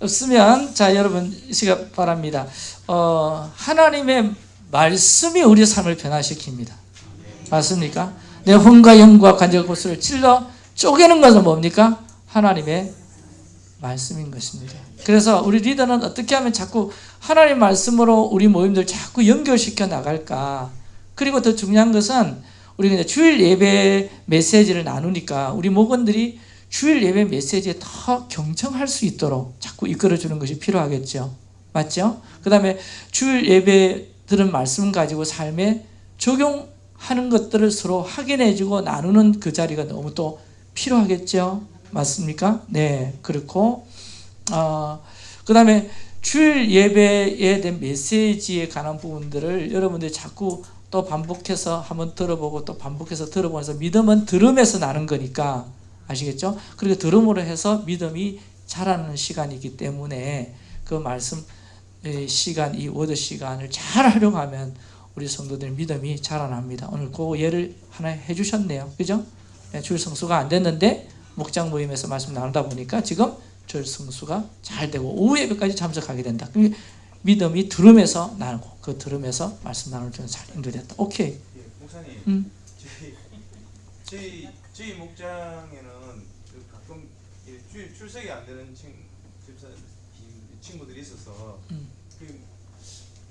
없으면, 자, 여러분, 이 시간 바랍니다. 어, 하나님의 말씀이 우리 삶을 변화시킵니다. 맞습니까? 내 혼과 영과 관절 곳을 찔러 쪼개는 것은 뭡니까? 하나님의 말씀인 것입니다. 그래서 우리 리더는 어떻게 하면 자꾸 하나님 말씀으로 우리 모임들 자꾸 연결시켜 나갈까? 그리고 더 중요한 것은 우리가 이제 주일 예배 메시지를 나누니까 우리 목원들이 주일 예배 메시지에 더 경청할 수 있도록 자꾸 이끌어주는 것이 필요하겠죠. 맞죠? 그 다음에 주일 예배 들은 말씀 가지고 삶에 적용하는 것들을 서로 확인해주고 나누는 그 자리가 너무 또 필요하겠죠. 맞습니까? 네, 그렇고 어, 그 다음에 주일 예배에 대한 메시지에 관한 부분들을 여러분들이 자꾸 또 반복해서 한번 들어보고 또 반복해서 들어보면서 믿음은 들음에서 나는 거니까 아시겠죠? 그리고 들음으로 해서 믿음이 자라는 시간이기 때문에 그 말씀 시간, 이 워드 시간을 잘 활용하면 우리 성도들 믿음이 자라납니다. 오늘 그 예를 하나 해주셨네요. 그죠? 주일 성수가 안 됐는데 목장 모임에서 말씀 나누다 보니까 지금 성수가 잘 되고 오후 예배까지 참석하게 된다. 믿음이 들음에서 나누고 그 들음에서 말씀 나눌 때는 잘 인도됐다. 오케이. 예, 목사님, 음. 저희 저희 저희 목장에는 그 가끔 이 주일 출석이 안 되는 친 집사 친구들이 있어서 음. 그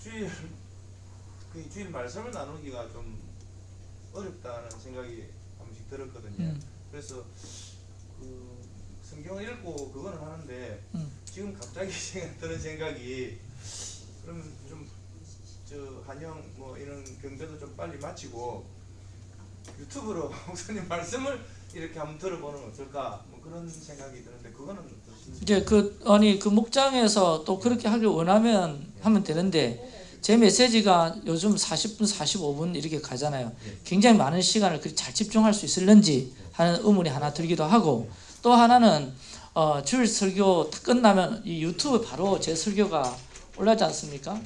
주일 그 주일 말씀을 나누기가 좀 어렵다는 생각이 한 번씩 들었거든요. 음. 그래서 그 성경을 읽고 그거는 하는데 음. 지금 갑자기 드는 생각이 그러면 좀저 한영 뭐 이런 경배도 좀 빨리 마치고 유튜브로 목사님 말씀을 이렇게 한번 들어보는 건 어떨까 뭐 그런 생각이 드는데 그거는 이제 그 아니 그 목장에서 또 그렇게 하길 원하면 하면 되는데 제 메시지가 요즘 40분, 45분 이렇게 가잖아요. 굉장히 많은 시간을 그렇게 잘 집중할 수 있을런지 하는 의문이 하나 들기도 하고 또 하나는 어, 주일 설교 다 끝나면 이 유튜브 바로 제 설교가 올라지 않습니까?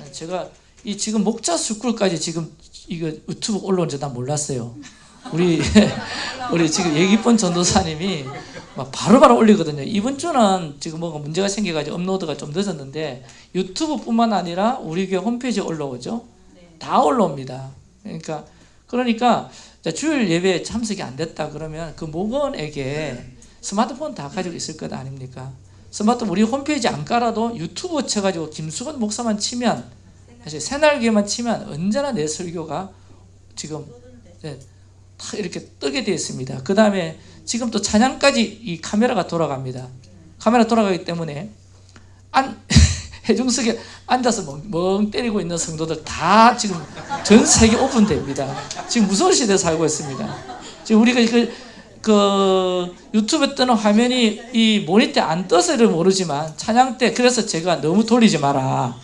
예, 제가 이 지금 목자 스쿨까지 지금 이거 유튜브 올라온 줄난 몰랐어요. 우리 우리 지금 예기권 전도사님이 막 바로바로 올리거든요. 이번 주는 지금 뭐가 문제가 생겨가지고 업로드가 좀 늦었는데 유튜브뿐만 아니라 우리 교회 홈페이지에 올라오죠. 다 올라옵니다. 그러니까 그러니까 자, 주일 예배에 참석이 안 됐다 그러면 그 목원에게 스마트폰 다 가지고 있을 것 아닙니까? 스마트폰 우리 홈페이지 안 깔아도 유튜브 쳐가지고 김수건 목사만 치면 사실 새날개만 치면 언제나 내 설교가 지금 네, 다 이렇게 뜨게 되어 있습니다. 그 다음에 지금 또 찬양까지 이 카메라가 돌아갑니다. 카메라 돌아가기 때문에 안 해중석에 앉아서 멍, 멍 때리고 있는 성도들 다 지금 전 세계 오픈됩니다. 지금 무서운 시대에 살고 있습니다. 지금 우리가 그, 그 유튜브에 뜨는 화면이 이 모니터에 안 떠서를 모르지만 찬양 때 그래서 제가 너무 돌리지 마라.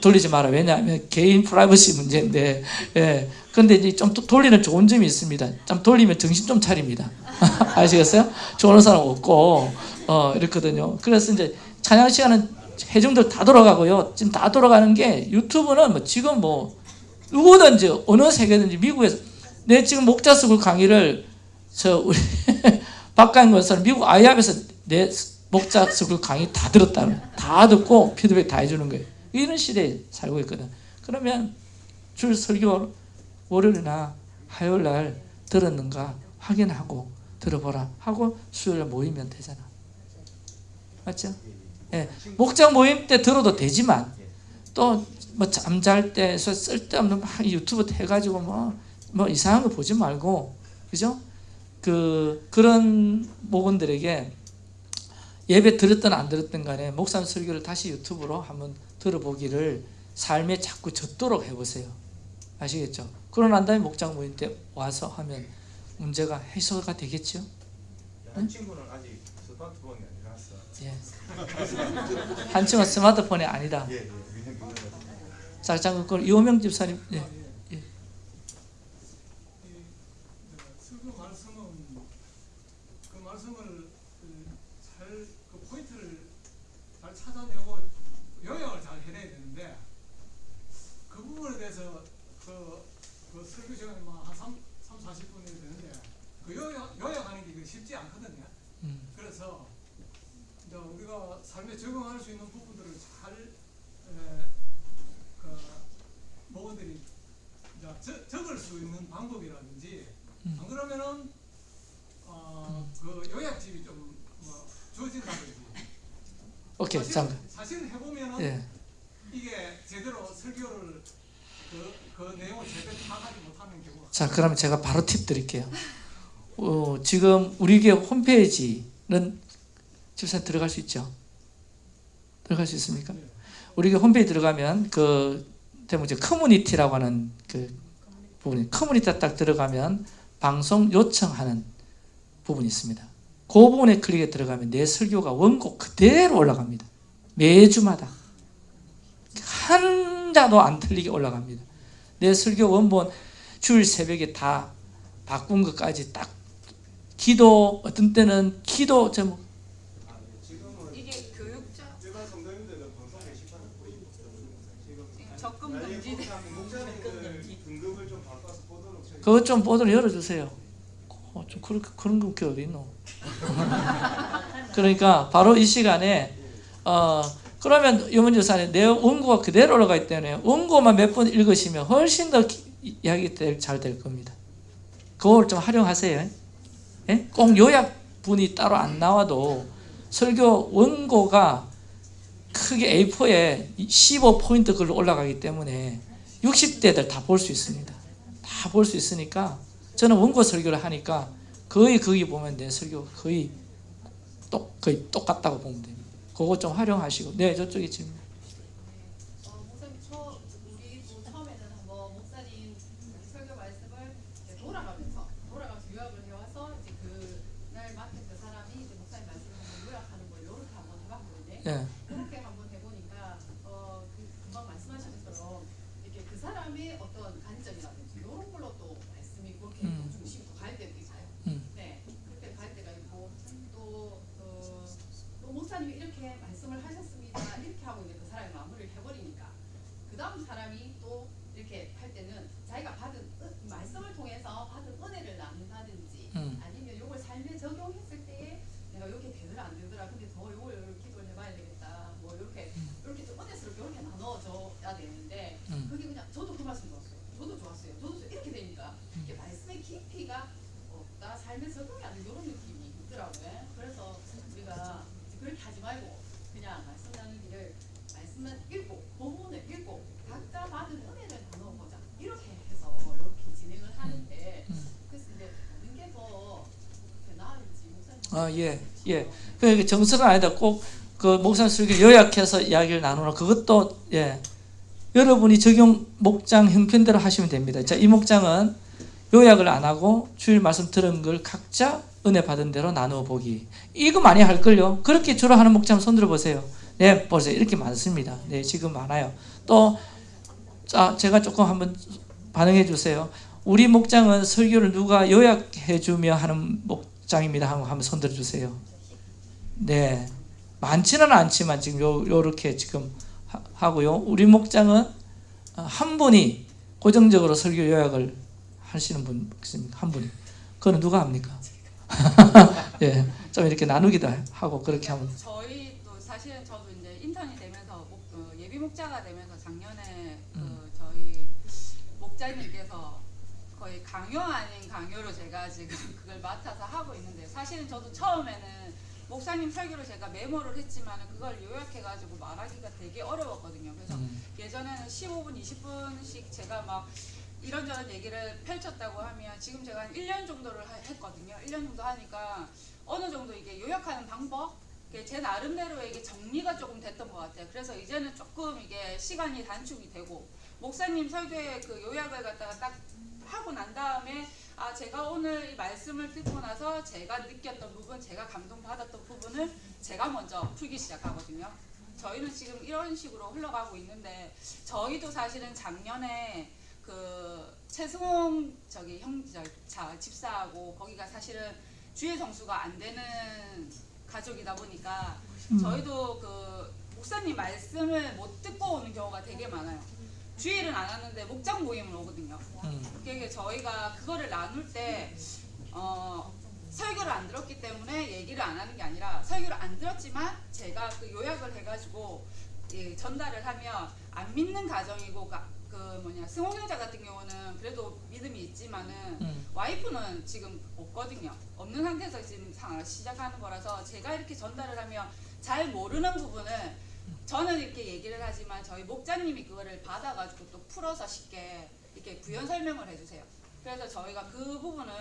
돌리지 마라. 왜냐하면 개인 프라이버시 문제인데. 예. 근데 이제 좀또 돌리는 좋은 점이 있습니다. 좀 돌리면 정신 좀 차립니다. 아시겠어요? 좋은 사람 없고, 어, 이렇거든요. 그래서 이제 찬양 시간은 회중들 다 돌아가고요. 지금 다 돌아가는 게 유튜브는 뭐 지금 뭐 누구든지 어느 세계든지 미국에서 내 지금 목자 수굴 강의를 저 우리 박가인 권사는 미국 아이압에서 내 목자수굴 강의 다 들었다는 다 듣고 피드백 다 해주는 거예요. 이런 시대에 살고 있거든. 그러면 줄 설교 월요일이나 화요일 날 들었는가 확인하고 들어보라 하고 수요일 날 모이면 되잖아. 맞죠? 예. 목장 모임 때 들어도 되지만 또 뭐 잠잘 때 쓸데없는 막 유튜브 해가지고 뭐, 뭐 이상한 거 보지 말고 그죠? 그 그런 목원들에게 예배 들었든 안 들었든 간에 목사님 설교를 다시 유튜브로 한번 들어보기를 삶에 자꾸 젖도록 해보세요. 아시겠죠? 그러고 난 다음에 목장 모임 때 와서 하면 문제가 해소가 되겠죠? 한 친구는 아직 스마트폰이 아니라서. 예. 한 친구는 스마트폰이 아니다. 예, 예. 자, 잠깐 그 이호명 집사님. 예. 예. 설교 말씀은 그 말씀을 잘그 포인트를 잘 찾아내고 요약을 잘 해내야 되는데 그 부분에 대해서 그, 그 설교 시간이 뭐한 3, 3, 40분이 되는데 그 요약, 요약하는 게 쉽지 않거든요. 음. 그래서 이제 우리가 삶에 적응할 수 있는 부분들을 잘 에, 그 목원들이 이제 적- 적을 수 있는 방법이라든지 음. 안 그러면은 어, 그 요약집이 좀뭐 주어진다든지 오케이, 사실, 잠깐. 사실 해보면은 예. 이게 제대로 설교를 그, 그 내용을 제대로 파악하지 못하는 경우가 자, 그러면 제가 바로 팁 드릴게요. 어, 지금 우리 교회 홈페이지는 집사님 들어갈 수 있죠? 들어갈 수 있습니까? 우리 교회 홈페이지 들어가면 그 대문 이제 커뮤니티라고 하는 그 부분이 커뮤니티 딱 들어가면 방송 요청하는 부분이 있습니다. 그 부분에 클릭해 들어가면 내 설교가 원곡 그대로 올라갑니다. 매주마다 한 자도 안 틀리게 올라갑니다. 내 설교 원본 주일 새벽에 다 바꾼 것까지 딱 기도 어떤 때는 기도 제목 이게 교육자 일반 성도님들은 방송 게시판을 보이고 지금 적금 나중에 금지 꼭 목사님들 등급을 좀 바꿔서 보도록 저희 그것 좀 보도록 열어주세요. 어, 좀 그런 그런 게 어디 있노? 그러니까 바로 이 시간에 어 그러면 유문 교사님 내 원고가 그대로 올라가 있기 때문에 원고만 몇 번 읽으시면 훨씬 더 기- 이야기 잘될 겁니다. 그걸 좀 활용하세요. 예? 꼭 요약분이 따로 안 나와도 설교 원고가 크게 A4에 15포인트 글로 올라가기 때문에 60대들 다 볼 수 있습니다. 다 볼 수 있으니까 저는 원고 설교를 하니까 거의 거기 보면 내 설교 거의 똑 거의 똑같다고 보면 됩니다. 그거 좀 활용하시고 네 저쪽에 질문. 어, 목사님 저 우리 뭐 처음에는 뭐 목사님 설교 말씀을 이제 돌아가면서 돌아가면서 요약을 해와서 이제 그날 맡은 그 사람이 이제 목사님 말씀을 한번 요약하는 걸 이렇게 한번 해봤거든요. 예. 그렇게 한번 해보니까 어, 그 금방 말씀하신 것처럼 사람의 어떤 관점이라든지 이런 걸로 또 말씀이 그렇게 음. 중심으로 갈 때도 있어요. 음. 네, 그렇게 갈 때가 있고 또 어, 또 목사님이 이렇게 말씀을 하셨습니다. 이렇게 하고 이제 그 사람이 마무리를 해버리니까 그 다음 사람이 또 이렇게 할 때는 자기가 받은 은- 말씀을 통해서 받은 은혜를 나눈다든지 음. 아니면 이걸 삶에 적용했을 때에 내가 이렇게 되더라 안 되더라 근데 더 이걸 기도를 해봐야 되겠다 뭐 이렇게 이렇게 좀 은혜스럽게 이렇게 나눠줘야 되는데 음. 그게 그냥 저도 그 말씀 좋았어요 저도 좋았어요 저도 이렇게 되니까 이게 말씀의 깊이가 없다 삶에 적용이 안 되는 이런 느낌이 있더라고요 그래서 우리가 그렇게 하지 말고 그냥 말씀 나누기를 말씀만 읽고 본문을 읽고 각자 받은 은혜를 나눠보자 이렇게 해서 이렇게 진행을 하는데 그래서 이제 하는 게더 나을지 목사님 아, 예, 예. 그 정설은 아니다. 꼭 그 목사님 설교 요약해서 이야기를 나누는 그것도 예. 여러분이 적용 목장 형편대로 하시면 됩니다. 자, 이 목장은 요약을 안 하고 주일 말씀 들은 걸 각자 은혜 받은 대로 나누어 보기. 이거 많이 할 걸요. 그렇게 주로 하는 목장 손 들어 보세요. 네, 보세요. 이렇게 많습니다. 네, 지금 많아요. 또 자, 제가 조금 한번 반응해 주세요. 우리 목장은 설교를 누가 요약해 주며 하는 목 장입니다. 하고 한번 손 들어 주세요. 네. 많지는 않지만 지금 요 요렇게 지금 하- 하고요. 우리 목장은 어, 한 분이 고정적으로 설교 요약을 하시는 분. 한 분이. 그거는 누가 합니까? 예. 좀 이렇게 나누기도 하고 그렇게 하면 저희 도 사실은 저도 이제 인턴이 되면서 목, 어, 예비 목자가 되면서 작년에 음. 그 저희 목자님께서 거의 강요 아닌 강요로 제가 지금 그걸 맡아서 하고 있는데 사실은 저도 처음에는 목사님 설교를 제가 메모를 했지만 그걸 요약해가지고 말하기가 되게 어려웠거든요. 그래서 음. 예전에는 15분, 20분씩 제가 막 이런저런 얘기를 펼쳤다고 하면 지금 제가 한 1년 정도를 하- 했거든요. 1년 정도 하니까 어느 정도 이게 요약하는 방법 제 나름대로 이게 정리가 조금 됐던 것 같아요. 그래서 이제는 조금 이게 시간이 단축이 되고 목사님 설교의 그 요약을 갖다가 딱 하고 난 다음에 아 제가 오늘 이 말씀을 듣고 나서 제가 느꼈던 부분, 제가 감동받았던 부분을 제가 먼저 풀기 시작하거든요. 저희는 지금 이런 식으로 흘러가고 있는데 저희도 사실은 작년에 그 최승홍 저기 형자 집사하고 거기가 사실은 주의 성수가 안 되는 가족이다 보니까 음. 저희도 그 목사님 말씀을 못 듣고 오는 경우가 되게 많아요. 주일은 안 하는데 목장 모임을 오거든요. 음. 그게 저희가 그거를 나눌 때 어, 설교를 안 들었기 때문에 얘기를 안 하는 게 아니라 설교를 안 들었지만 제가 그 요약을 해가지고 예, 전달을 하면 안 믿는 가정이고 가, 그 뭐냐 승홍형자 같은 경우는 그래도 믿음이 있지만은 음. 와이프는 지금 없거든요. 없는 상태에서 지금 상- 시작하는 거라서 제가 이렇게 전달을 하면 잘 모르는 부분을 저는 이렇게 얘기를 하지만 저희 목자님이 그거를 받아가지고 또 풀어서 쉽게 이렇게 부연 설명을 해주세요. 그래서 저희가 그 부분은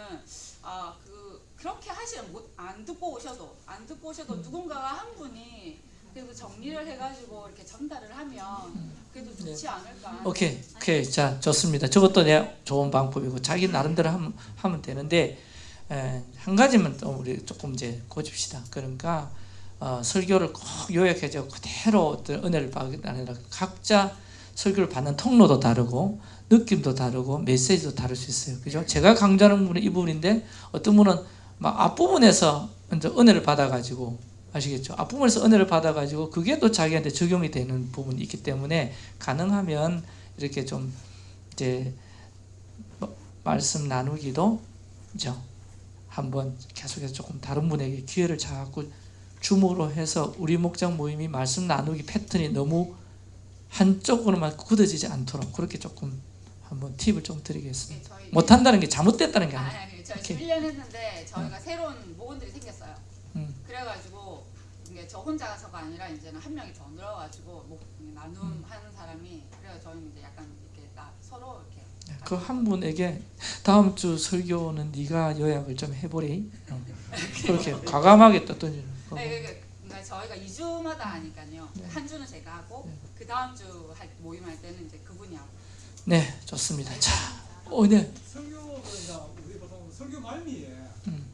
아 그 그렇게 하시면 못, 안 듣고 오셔도 안 듣고 오셔도 누군가가 한 분이 그래도 정리를 해가지고 이렇게 전달을 하면 그래도 좋지 네. 않을까. 오케이, 오케이, 자 좋습니다. 저것도 내 좋은 방법이고 자기 나름대로 하면, 하면 되는데 에, 한 가지만 또 우리 조금 이제 고집시다. 그러니까 어, 설교를 꼭 요약해서 그대로 어떤 은혜를 게 아니라 각자 설교를 받는 통로도 다르고 느낌도 다르고 메시지도 다를 수 있어요. 그죠? 제가 강조하는 부분은 이 부분인데 어떤 분은 막 앞부분에서 먼저 은혜를 받아가지고 아시겠죠? 앞부분에서 은혜를 받아가지고 그게 또 자기한테 적용이 되는 부분이 있기 때문에 가능하면 이렇게 좀 이제 뭐 말씀 나누기도 그죠? 한번 계속해서 조금 다른 분에게 기회를 자꾸 주목으로 해서 우리 목장 모임이 말씀 나누기 패턴이 너무 한쪽으로만 굳어지지 않도록 그렇게 조금 한번 팁을 좀 드리겠습니다. 저희 못한다는 게 잘못됐다는 게 아니, 아니에요. 아니, 저희 오케이. 1년 했는데 저희가 새로운 모건들이 생겼어요. 음. 그래가지고 이게 저 혼자서가 아니라 이제는 한 명이 더 늘어가지고 목 나눔하는 사람이 그래서 저희는 이제 약간 이렇게 나 서로 이렇게 그 한 분에게 다음 주 설교는 네가 요약을 좀 해보리. 어. 그렇게 과감하게 또 던지는 거. 네, 그러니까 저희가 2주마다 하니까요. 네. 한 주는 제가 하고 네. 그 다음 주 모임할 때는 이제 그분이 하고. 네, 좋습니다. 자, 어, 네. 설교 그러니까 우리 보통 설교 말미에 음.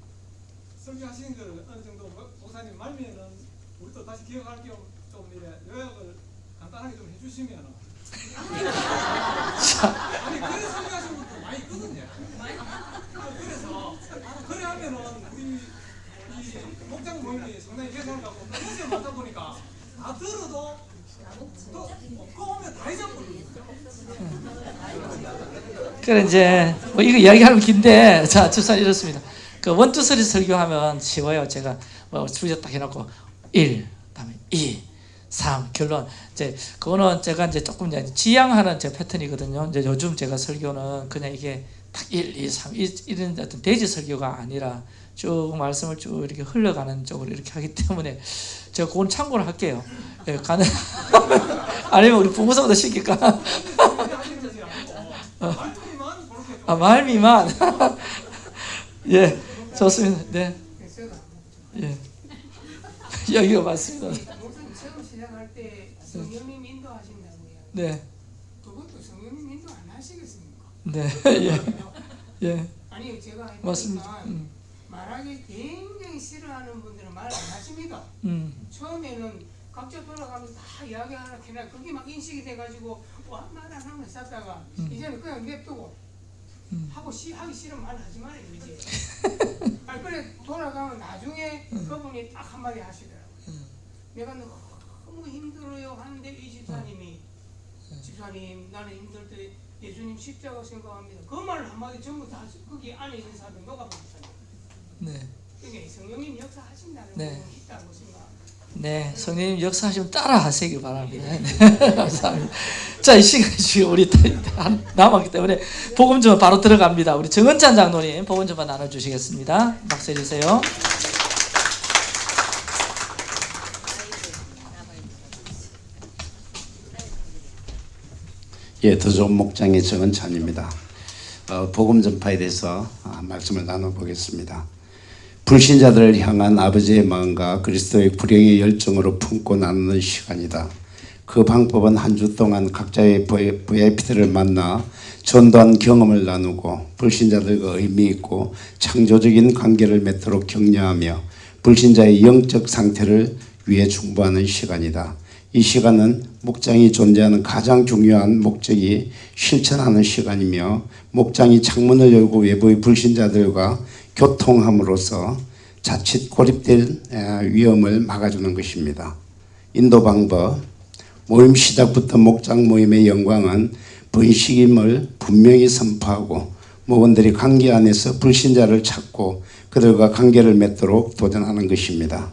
설교하시는 어느 정도 목사님 말미에는 우리 또 다시 기억할 겸좀 요약을 간단하게 좀 해주시면. 아니 그래 설교하시는 분도 많이 있거든요. 아, 그래서 그래 하면은 우리 목장 모임이 상당히 개선을 갖고 평소에 많다 보니까 다 들어도 또 꺼오면 다 잊어버리고 그래 이제 뭐 이거 이야기하면 긴데 자 주사 이렇습니다. 그 원투쓰리 설교하면 쉬워요. 제가 뭐 주제 딱 해놓고 1, 다음에 2, 3 결론 이제 그거는 제가 이제 조금 이제 지향하는 제 패턴이거든요. 이제 요즘 제가 설교는 그냥 이게 딱 1, 2, 3 이런 어떤 대지 설교가 아니라 쭉 말씀을 쭉 이렇게 흘러가는 쪽으로 이렇게 하기 때문에 제가 그건 참고를 할게요. 예, 가능 아니면 우리 부모성도 시킬까? 어. 아 말미만 예 좋습니다 네 예. 여기가 맞습니다 처음 시작할 때 성령님 인도하신다고 요. 네 그것도 성령님 인도 안 하시겠습니까? 네, 예. 예. 아니 제가 맞습니다. 음. 말하기 굉장히 싫어하는 분들은 말 안 하십니다. 음. 처음에는 각자 돌아가면서 다 이야기하나 그냥 그게 막 인식이 돼가지고 와말안 하면 쌌다가 음. 이제는 그냥 냅두고 음. 하고 시, 하기 싫으면 말하지 말아요 이제. 아 그래 돌아가면 나중에 그분이 딱 한마디 하시더라고요. 내가 너무 힘들어요 하는데 이 집사님이 집사님 나는 힘들 때 예수님 십자가 생각합니다. 그 말 한마디 전부 다 거기 안에 있는 사람이 녹아버렸 네. 그게 성령님 역사하신다는 네. 있다고 생각. 네, 성령님 역사하시면 따라 하시기 바랍니다. 네, 감사합니다. 자, 이 시간이 지금 우리 한- 남았기 때문에 복음 좀 바로 들어갑니다. 우리 정은찬 장로님 복음 좀 나눠주시겠습니다. 박수 해주세요. 예, 더 좋은 목장의 정은찬입니다. 어, 복음 전파에 대해서 아, 말씀을 나눠보겠습니다. 불신자들을 향한 아버지의 마음과 그리스도의 불행의 열정으로 품고 나누는 시간이다. 그 방법은 한 주 동안 각자의 VIP들을 만나 전도한 경험을 나누고 불신자들과 의미 있고 창조적인 관계를 맺도록 격려하며 불신자의 영적 상태를 위해 중보하는 시간이다. 이 시간은 목장이 존재하는 가장 중요한 목적이 실천하는 시간이며 목장이 창문을 열고 외부의 불신자들과 교통함으로써 자칫 고립될 에, 위험을 막아주는 것입니다. 인도 방법 모임 시작부터 목장 모임의 영광은 번식임을 분명히 선포하고 목원들이 관계 안에서 불신자를 찾고 그들과 관계를 맺도록 도전하는 것입니다.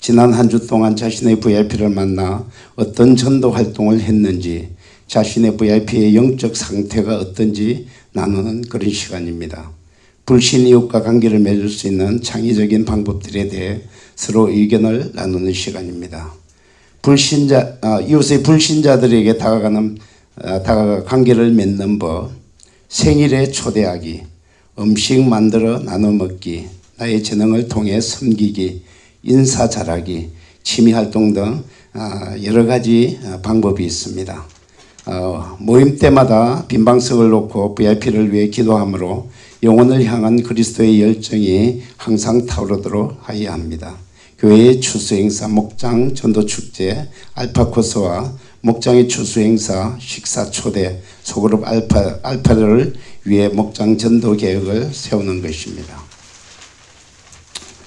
지난 한 주 동안 자신의 VIP를 만나 어떤 전도 활동을 했는지 자신의 VIP의 영적 상태가 어떤지 나누는 그런 시간입니다. 불신 이웃과 관계를 맺을 수 있는 창의적인 방법들에 대해 서로 의견을 나누는 시간입니다. 불신자 아, 이웃의 불신자들에게 다가가는 아, 다가가 관계를 맺는 법, 생일에 초대하기, 음식 만들어 나눠 먹기, 나의 재능을 통해 섬기기, 인사 잘하기, 취미 활동 등 아, 여러 가지 아, 방법이 있습니다. 어, 모임 때마다 빈방석을 놓고 VIP를 위해 기도하므로 영혼을 향한 그리스도의 열정이 항상 타오르도록 하여야 합니다. 교회의 추수행사 목장 전도축제 알파코스와 목장의 추수행사 식사 초대 소그룹 알파, 알파를 위해 목장 전도 계획을 세우는 것입니다.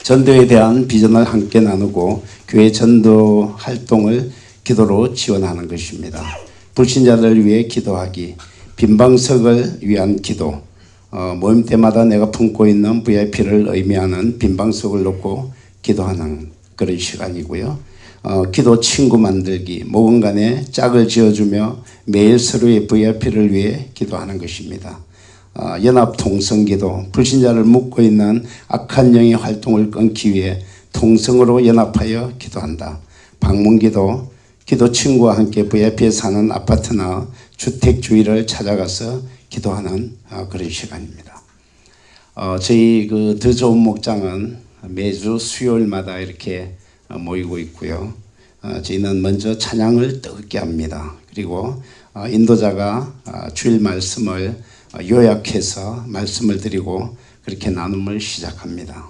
전도에 대한 비전을 함께 나누고 교회 전도 활동을 기도로 지원하는 것입니다. 불신자들을 위해 기도하기, 빈방석을 위한 기도, 어, 모임 때마다 내가 품고 있는 VIP를 의미하는 빈방석을 놓고 기도하는 그런 시간이고요. 어, 기도 친구 만들기, 모금 간에 짝을 지어주며 매일 서로의 VIP를 위해 기도하는 것입니다. 어, 연합 통성기도, 불신자를 묶고 있는 악한 영의 활동을 끊기 위해 통성으로 연합하여 기도한다. 방문 기도, 기도 친구와 함께 VIP에 사는 아파트나 주택 주위를 찾아가서 기도하는 어, 그런 시간입니다. 어, 저희 그 더 좋은 목장은 매주 수요일마다 이렇게 어, 모이고 있고요. 어, 저희는 먼저 찬양을 뜨겁게 합니다. 그리고 어, 인도자가 어, 주일 말씀을 어, 요약해서 말씀을 드리고 그렇게 나눔을 시작합니다.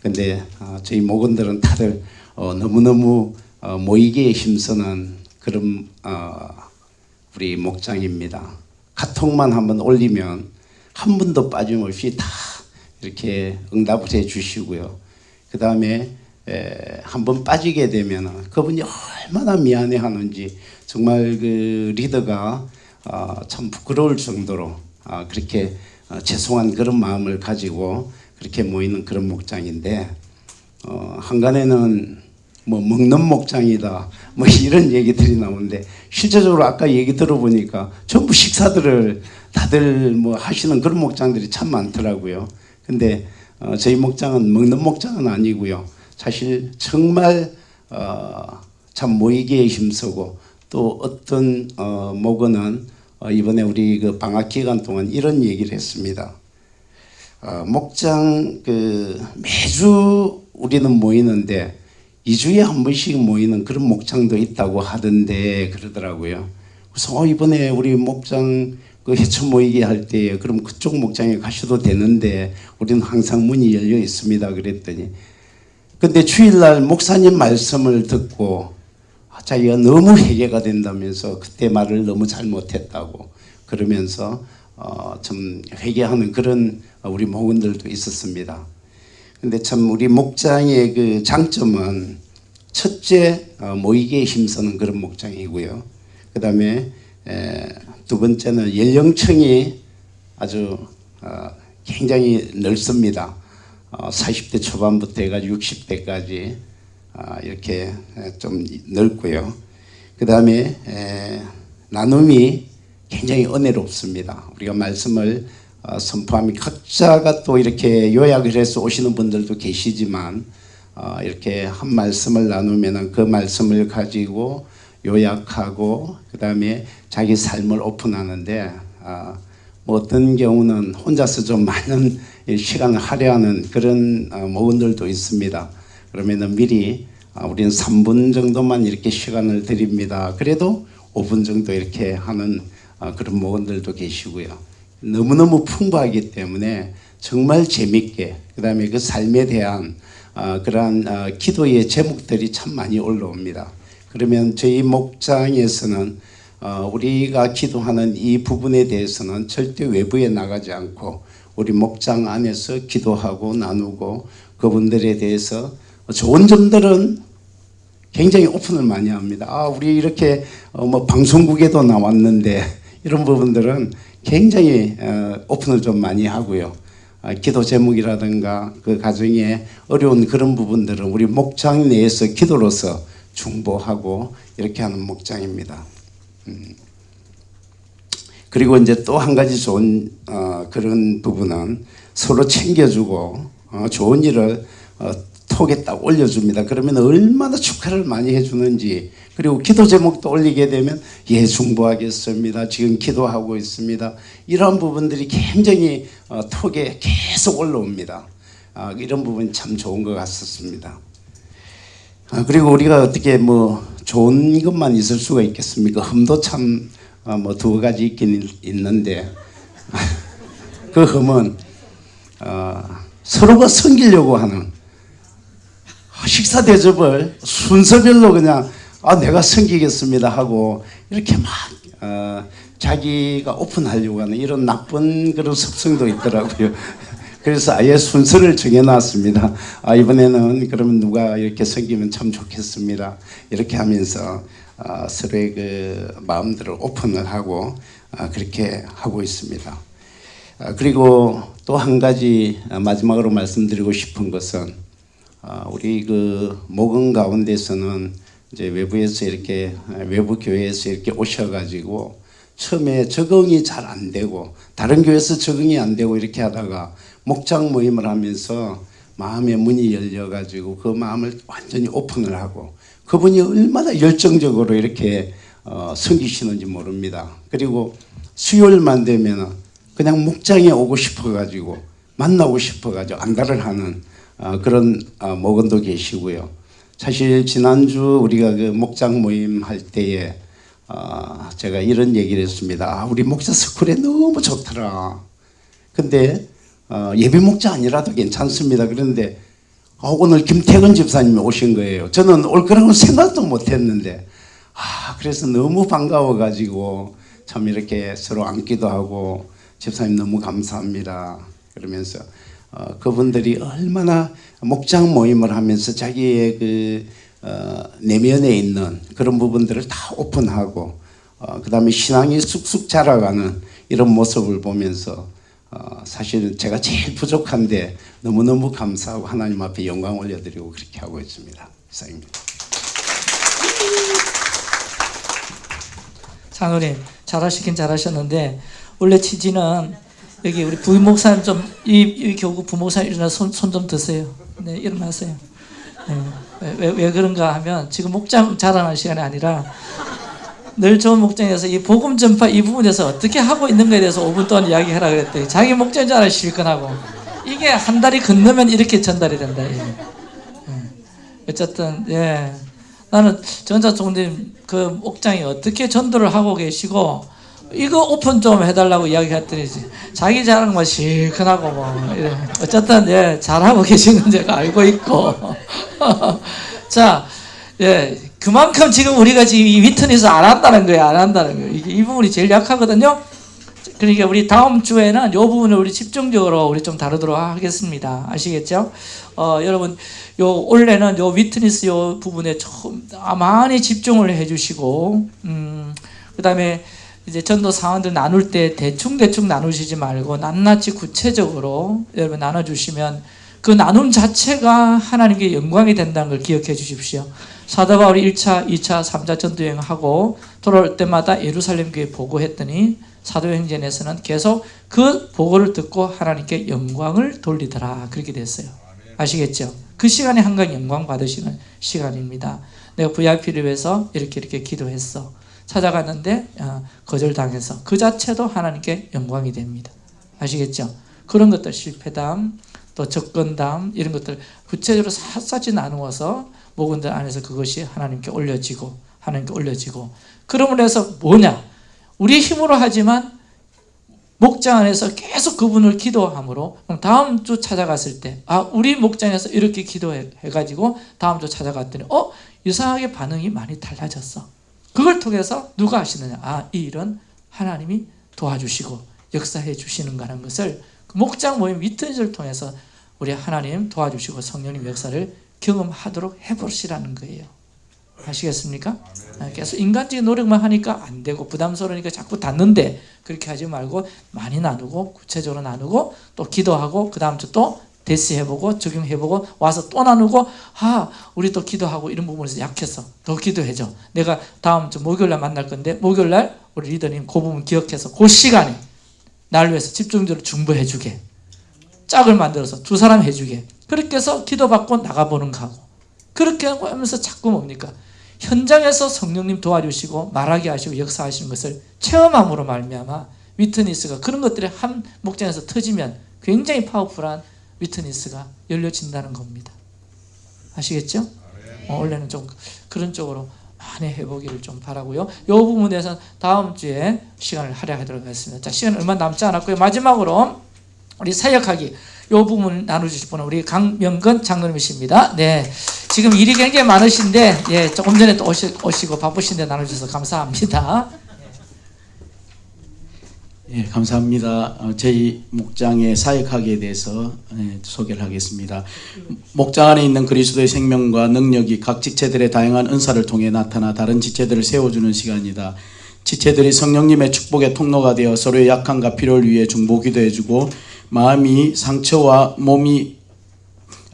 근데 어, 저희 목원들은 다들 어, 너무너무 어, 모이기에 힘쓰는 그런 어, 우리 목장입니다. 카톡만 한번 올리면 한 분도 빠짐없이 다 이렇게 응답을 해 주시고요. 그 다음에 에, 한 번 빠지게 되면 그분이 얼마나 미안해 하는지 정말 그 리더가 어, 참 부끄러울 정도로 어, 그렇게 어, 죄송한 그런 마음을 가지고 그렇게 모이는 그런 목장인데 어, 한간에는 뭐 먹는 목장이다 뭐 이런 얘기들이 나오는데 실제적으로 아까 얘기 들어보니까 전부 식사들을 다들 뭐 하시는 그런 목장들이 참 많더라고요. 근데 어, 저희 목장은 먹는 목장은 아니고요. 사실 정말 어, 참 모이기에 힘쓰고 또 어떤 어, 목원은 어, 이번에 우리 그 방학 기간 동안 이런 얘기를 했습니다. 어, 목장 그 매주 우리는 모이는데 2주에 한 번씩 모이는 그런 목장도 있다고 하던데 그러더라고요. 그래서 어, 이번에 우리 목장 그 해초 모이게 할 때에 그럼 그쪽 목장에 가셔도 되는데 우리는 항상 문이 열려 있습니다. 그랬더니 근데 주일날 목사님 말씀을 듣고 아, 자기가 너무 회개가 된다면서 그때 말을 너무 잘못했다고 그러면서 어, 좀 회개하는 그런 우리 목원들도 있었습니다. 근데 참 우리 목장의 그 장점은 첫째 어, 모이기에 힘쓰는 그런 목장이고요. 그 다음에 두 번째는 연령층이 아주 어, 굉장히 넓습니다. 어, 40대 초반부터 해가지고 60대까지 어, 이렇게 좀 넓고요. 그 다음에 나눔이 굉장히 은혜롭습니다. 우리가 말씀을 어, 선포하면 각자가 또 이렇게 요약을 해서 오시는 분들도 계시지만 어, 이렇게 한 말씀을 나누면 그 말씀을 가지고 요약하고 그 다음에 자기 삶을 오픈하는데 어, 뭐 어떤 경우는 혼자서 좀 많은 시간을 할애하는 그런 어, 모금들도 있습니다. 그러면 미리 아, 우리는 3분 정도만 이렇게 시간을 드립니다. 그래도 5분 정도 이렇게 하는 어, 그런 모금들도 계시고요. 너무너무 풍부하기 때문에 정말 재밌게 그 다음에 그 삶에 대한 어, 그러한 어, 기도의 제목들이 참 많이 올라옵니다. 그러면 저희 목장에서는 어, 우리가 기도하는 이 부분에 대해서는 절대 외부에 나가지 않고 우리 목장 안에서 기도하고 나누고 그분들에 대해서 좋은 점들은 굉장히 오픈을 많이 합니다. 아, 우리 이렇게 어, 뭐 방송국에도 나왔는데 이런 부분들은 굉장히 어, 오픈을 좀 많이 하고요. 아, 기도 제목이라든가 그 가정에 어려운 그런 부분들은 우리 목장 내에서 기도로서 중보하고 이렇게 하는 목장입니다. 음. 그리고 이제 또 한 가지 좋은 어, 그런 부분은 서로 챙겨주고 어, 좋은 일을 어, 톡에 딱 올려줍니다. 그러면 얼마나 축하를 많이 해주는지 그리고 기도 제목도 올리게 되면 예 중보하겠습니다. 지금 기도하고 있습니다. 이러한 부분들이 굉장히 어, 톡에 계속 올라옵니다. 아, 이런 부분이 참 좋은 것 같습니다. 아, 그리고 우리가 어떻게 뭐 좋은 것만 있을 수가 있겠습니까? 흠도 참 뭐두 가지 있긴 있는데 그 흠은 어, 서로가 섬기려고 하는 식사 대접을 순서별로 그냥 아 내가 섬기겠습니다 하고 이렇게 막 어, 자기가 오픈하려고 하는 이런 나쁜 그런 습성도 있더라고요. 그래서 아예 순서를 정해놨습니다. 아, 이번에는 그러면 누가 이렇게 섬기면 참 좋겠습니다. 이렇게 하면서 어, 서로의 그 마음들을 오픈을 하고 어, 그렇게 하고 있습니다. 어, 그리고 또 한 가지 마지막으로 말씀드리고 싶은 것은 어, 우리 그 목은 가운데서는 이제 외부에서 이렇게 외부 교회에서 이렇게 오셔가지고 처음에 적응이 잘 안 되고 다른 교회에서 적응이 안 되고 이렇게 하다가 목장 모임을 하면서 마음의 문이 열려가지고 그 마음을 완전히 오픈을 하고 그분이 얼마나 열정적으로 이렇게 어, 섬기시는지 모릅니다. 그리고 수요일만 되면 그냥 목장에 오고 싶어가지고 만나고 싶어가지고 안달을 하는 어, 그런 어, 목원도 계시고요. 사실 지난주 우리가 그 목장 모임 할 때에 어, 제가 이런 얘기를 했습니다. 아, 우리 목자 스쿨에 너무 좋더라. 근데 어, 예배 목자 아니라도 괜찮습니다. 그런데 어, 오늘 김태근 집사님이 오신 거예요. 저는 올 거라고 생각도 못 했는데 아, 그래서 너무 반가워가지고 참 이렇게 서로 앉기도 하고 집사님 너무 감사합니다. 그러면서 어, 그분들이 얼마나 목장 모임을 하면서 자기의 그 어, 내면에 있는 그런 부분들을 다 오픈하고 어, 그 다음에 신앙이 쑥쑥 자라가는 이런 모습을 보면서 어, 사실은 제가 제일 부족한데 너무너무 감사하고 하나님 앞에 영광 올려드리고 그렇게 하고 있습니다. 이상입니다. 장로님 잘하시긴 잘하셨는데 원래 취지는 여기 우리 부목사님 좀 이 이 교구 부목사님 일어나 손 손 좀 드세요. 네 일어나세요. 네. 왜, 왜, 왜 그런가 하면 지금 목장 자랑할 시간이 아니라 늘 좋은 목장에서 이 복음 전파 이 부분에서 어떻게 하고 있는 거에 대해서 5분 동안 이야기하라 그랬더니 자기 목장 자랑 실컷하고 이게 한 달이 건너면 이렇게 전달이 된다. 예. 예. 어쨌든 예 나는 전자 총님 그 목장이 어떻게 전도를 하고 계시고 이거 오픈 좀 해달라고 이야기했더니 자기 자랑만 실컷하고 뭐 이래. 어쨌든 예 잘하고 계신 건 제가 알고 있고 자 예, 그만큼 지금 우리가 지금 이 위트니스 안 한다는 거예요. 안 한다는 거예요. 이게 이 부분이 제일 약하거든요. 그러니까 우리 다음 주에는 이 부분을 우리 집중적으로 우리 좀 다루도록 하겠습니다. 아시겠죠? 어, 여러분, 요 올해는 요 위트니스 요 부분에 좀 많이 집중을 해주시고, 음, 그 다음에 이제 전도 사원들 나눌 때 대충 대충 나누시지 말고 낱낱이 구체적으로 여러분 나눠주시면 그 나눔 자체가 하나님께 영광이 된다는 걸 기억해 주십시오. 사도 바울이 1차, 2차, 3차 전도 여행하고 돌아올 때마다 예루살렘 교회 보고했더니 사도행전에서는 계속 그 보고를 듣고 하나님께 영광을 돌리더라 그렇게 됐어요. 아시겠죠? 그 시간에 한강 영광 받으시는 시간입니다. 내가 VIP를 위해서 이렇게 이렇게 기도했어. 찾아갔는데 어, 거절당해서 그 자체도 하나님께 영광이 됩니다. 아시겠죠? 그런 것들 실패담, 또 접근담 이런 것들 구체적으로 샅샅이 나누어서 목원들 안에서 그것이 하나님께 올려지고 하나님께 올려지고 그러므로 해서 뭐냐? 우리 힘으로 하지만 목장 안에서 계속 그분을 기도함으로 그럼 다음 주 찾아갔을 때 아 우리 목장에서 이렇게 기도해 가지고 다음 주 찾아갔더니 어 이상하게 반응이 많이 달라졌어. 그걸 통해서 누가 하시느냐? 아 이 일은 하나님이 도와주시고 역사해 주시는가라는 것을 그 목장 모임 위트니스를 통해서 우리 하나님 도와주시고 성령님 역사를 경험하도록 해보시라는 거예요. 아시겠습니까? 계속 인간적인 노력만 하니까 안 되고 부담스러우니까 자꾸 닫는데 그렇게 하지 말고 많이 나누고 구체적으로 나누고 또 기도하고 그 다음 주 또 대시해보고 적용해보고 와서 또 나누고 아 우리 또 기도하고 이런 부분에서 약해서 더 기도해줘. 내가 다음 주 목요일날 만날 건데 목요일날 우리 리더님 그 부분 기억해서 그 시간에 날 위해서 집중적으로 중보해주게. 짝을 만들어서 두 사람 해주게. 그렇게 해서 기도받고 나가보는 거 하고. 그렇게 하면서 자꾸 뭡니까? 현장에서 성령님 도와주시고 말하게 하시고 역사하시는 것을 체험함으로 말미암아 위트니스가 그런 것들이 한 목장에서 터지면 굉장히 파워풀한 위트니스가 열려진다는 겁니다. 아시겠죠? 어, 원래는 좀 그런 쪽으로 많이 해보기를 좀 바라고요. 이 부분에서 다음 주에 시간을 할애하도록 하겠습니다. 자, 시간 얼마 남지 않았고요. 마지막으로 우리 사역하기 이 부분 나눠주실 분은 우리 강명근 장로님이십니다. 네, 지금 일이 굉장히 많으신데 예, 조금 전에 또 오시, 오시고 바쁘신데 나눠주셔서 감사합니다. 예, 감사합니다. 어, 저희 목장의 사역하기에 대해서 예, 소개를 하겠습니다. 목장 안에 있는 그리스도의 생명과 능력이 각 지체들의 다양한 은사를 통해 나타나 다른 지체들을 세워주는 시간이다. 지체들이 성령님의 축복의 통로가 되어 서로의 약함과 필요를 위해 중보 기도해주고 마음이 상처와 몸이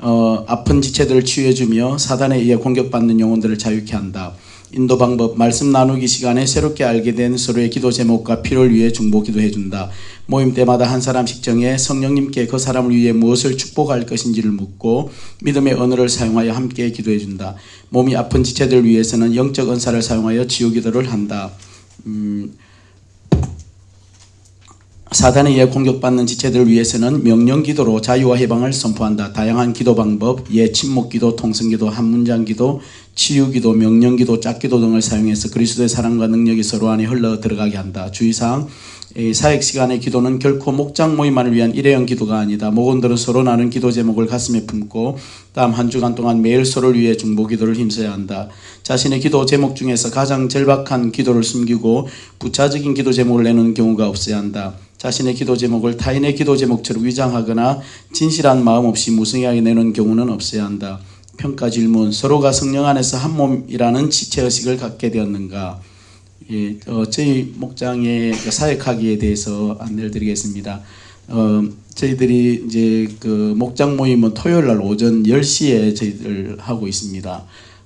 어, 아픈 지체들을 치유해주며 사단에 의해 공격받는 영혼들을 자유케 한다. 인도 방법 말씀 나누기 시간에 새롭게 알게 된 서로의 기도 제목과 필요를 위해 중보 기도해 준다. 모임 때마다 한 사람씩 정해 성령님께 그 사람을 위해 무엇을 축복할 것인지를 묻고 믿음의 언어를 사용하여 함께 기도해 준다. 몸이 아픈 지체들을 위해서는 영적 은사를 사용하여 치유 기도를 한다. 음, 사단에 의해 공격받는 지체들을 위해서는 명령 기도로 자유와 해방을 선포한다. 다양한 기도 방법, 예 침묵 기도, 통성 기도, 한 문장 기도, 치유 기도, 명령 기도, 짝기도 등을 사용해서 그리스도의 사랑과 능력이 서로 안에 흘러 들어가게 한다. 주의사항 사역 시간의 기도는 결코 목장 모임만을 위한 일회용 기도가 아니다. 목원들은 서로 나눈 기도 제목을 가슴에 품고 다음 한 주간 동안 매일 서로를 위해 중보 기도를 힘써야 한다. 자신의 기도 제목 중에서 가장 절박한 기도를 숨기고 부차적인 기도 제목을 내는 경우가 없어야 한다. 자신의 기도 제목을 타인의 기도 제목처럼 위장하거나 진실한 마음 없이 무성하게 내는 경우는 없어야 한다. 평가 질문 서로가 성령 안에서 한 몸이라는 지체 의식을 갖게 되었는가? 예, 어, 저희 목장의 그 사역하기에 대해서 안내를 드리겠습니다. 어, 저희들이 이제 그 목장 모임은 토요일 날 오전 10시에 저희들 하고 있습니다.